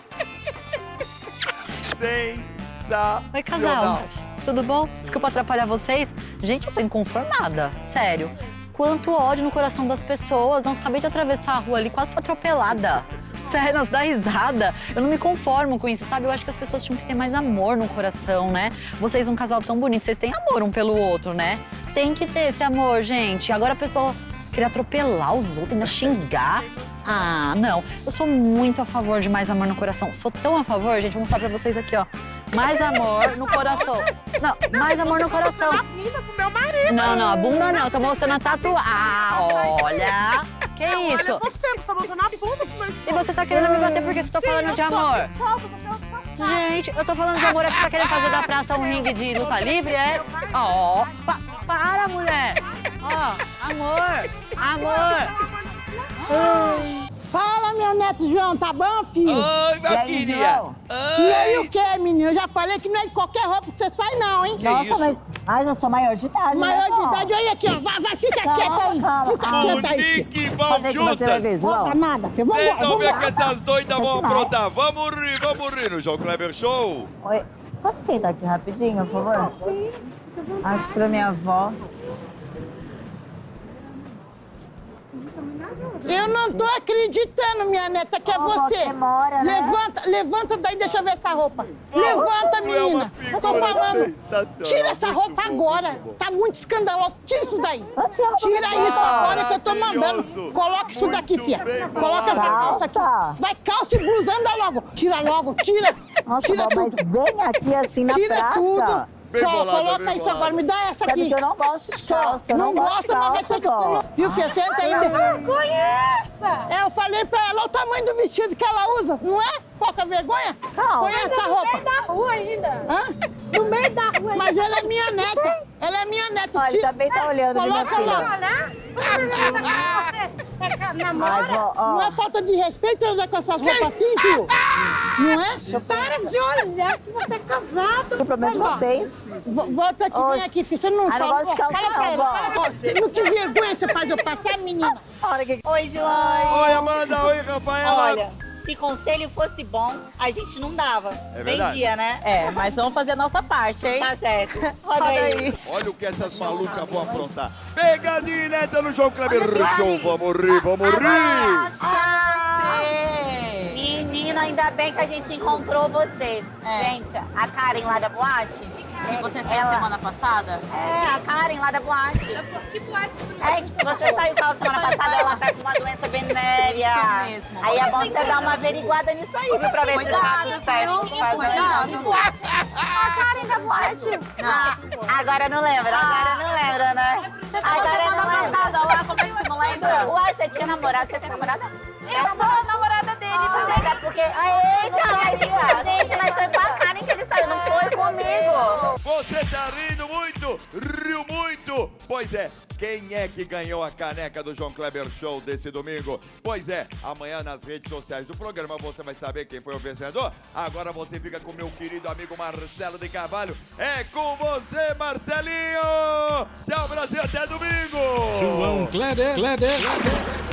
Sensacional. Oi, casal. Tudo bom? Desculpa atrapalhar vocês. Gente, eu tô inconformada. Sério. Quanto ódio no coração das pessoas. Nossa, acabei de atravessar a rua ali, quase fui atropelada. Sério, nossa, dá risada. Eu não me conformo com isso, sabe? Eu acho que as pessoas tinham que ter mais amor no coração, né? Vocês, um casal tão bonito, vocês têm amor um pelo outro, né? Tem que ter esse amor, gente. Agora a pessoa querer atropelar os outros, ainda xingar. Ah, não. Eu sou muito a favor de mais amor no coração. Sou tão a favor, gente, vou mostrar pra vocês aqui, ó. Mais amor no coração. Não, mais amor no coração. Não, não, a bunda não. Eu tô mostrando a tatuagem. Ah, olha. Que isso? Olha você que está mostrando a bunda pro meu E você tá querendo me bater porque você tá falando de amor? Gente, eu tô falando de amor, é que você tá querendo fazer da praça um ringue de luta livre, é? Ó, pa- para, mulher! Ó, amor, amor! Fala, meu neto João, tá bom, filho? Oi, E querida. João? E aí o que, menino? Eu já falei que não é de qualquer roupa que você sai, não, hein? Que Nossa, isso? mas- Ah, já sou maior de idade, Maior né, de idade, olha aqui, ó. Vai, vai, fica Calma, quieta aí. calma, Fica calma. quieta aí. Monique que ver, juntas. João? Roupa nada, filho. Vamos Vocês vão ver que essas doidas vão Vai. aprontar. Vamos rir, vamos rir no João Kleber Show. Oi, pode sentar aqui rapidinho, por favor? Ah, isso pra minha avó. Eu não tô acreditando, minha neta, que é você. mora, né? Levanta, levanta daí, deixa eu ver essa roupa. Levanta, é menina. Eu tô falando. Tira essa roupa agora. Tá muito escandaloso. Tira isso daí. Tira isso agora que eu tô mandando. Coloca isso daqui, fia. Coloca essa calça aqui. Vai, calça e blusa, anda logo. Tira logo, tira. Nossa, tira mas tudo. bem aqui assim na Tira praça. tudo. Bem bolada, coloca bem isso bolada. agora, me dá essa Sabe aqui. que eu não gosto de calça, Não, não gosto mas calça, que vó. colocar. Viu, filha? Senta aí. Conheça! É, eu falei pra ela, olha o tamanho do vestido que ela usa, não é? Pouca vergonha? Calma. Conhece essa No roupa? meio da rua ainda. Hã? No meio da rua ainda. Mas ela é minha neta. Ela é minha neta. Olha, também tá olhando, viu, minha Coloca filha? lá. Ai, vó, ó. Não é falta de respeito andar com essas roupas assim, filho? Não é? Para de olhar que você é casado. O problema de vocês? Vo- Volta aqui, Oxe. vem aqui, filho. Você não Ah, não fala. gosto de Ó, calça fala pra não, ela. Fala pra ela. Viu que vergonha você faz eu passar, menina? Oi, João. Oi, Amanda. Oi, Rafaela. Olha, se conselho fosse bom, a gente não dava. É verdade. Vendia, né? É, mas vamos fazer a nossa parte, hein? Tá certo. Roda Roda aí. aí. Olha o que essas malucas vão aprontar. Pegadinha ineta no João Kleber Show. Vamos rir, vamos rir. Chance! Menina, ainda bem que a gente encontrou você. É. Gente, a Karen lá da boate. Que você saiu ela- semana passada? É, a Karen lá da boate. Que boate É, que você saiu com ela semana passada, ela tá com uma doença venérea. Isso mesmo. Aí é bom você dar uma averiguada nisso aí, viu? Pra ver se tá Cuidado, tudo certo. viu? Cuidado. Que boate? A Karen da boate. Ah, agora não lembra, agora não lembra, né? Você tava Agora semana não lembra. passada lá, como é que você não lembra? Uai, você tinha namorado? Você tem namorada? Eu sou a namorada dele, Mas é porque... Aê, já, gente, mas comigo. Você tá rindo muito, riu muito. Pois é, quem é que ganhou a caneca do João Kleber Show desse domingo? Pois é, amanhã nas redes sociais do programa você vai saber quem foi o vencedor. Agora você fica com meu querido amigo Marcelo de Carvalho. É com você, Marcelinho! Tchau, Brasil, até domingo! João Kleber, Kleber, Kleber.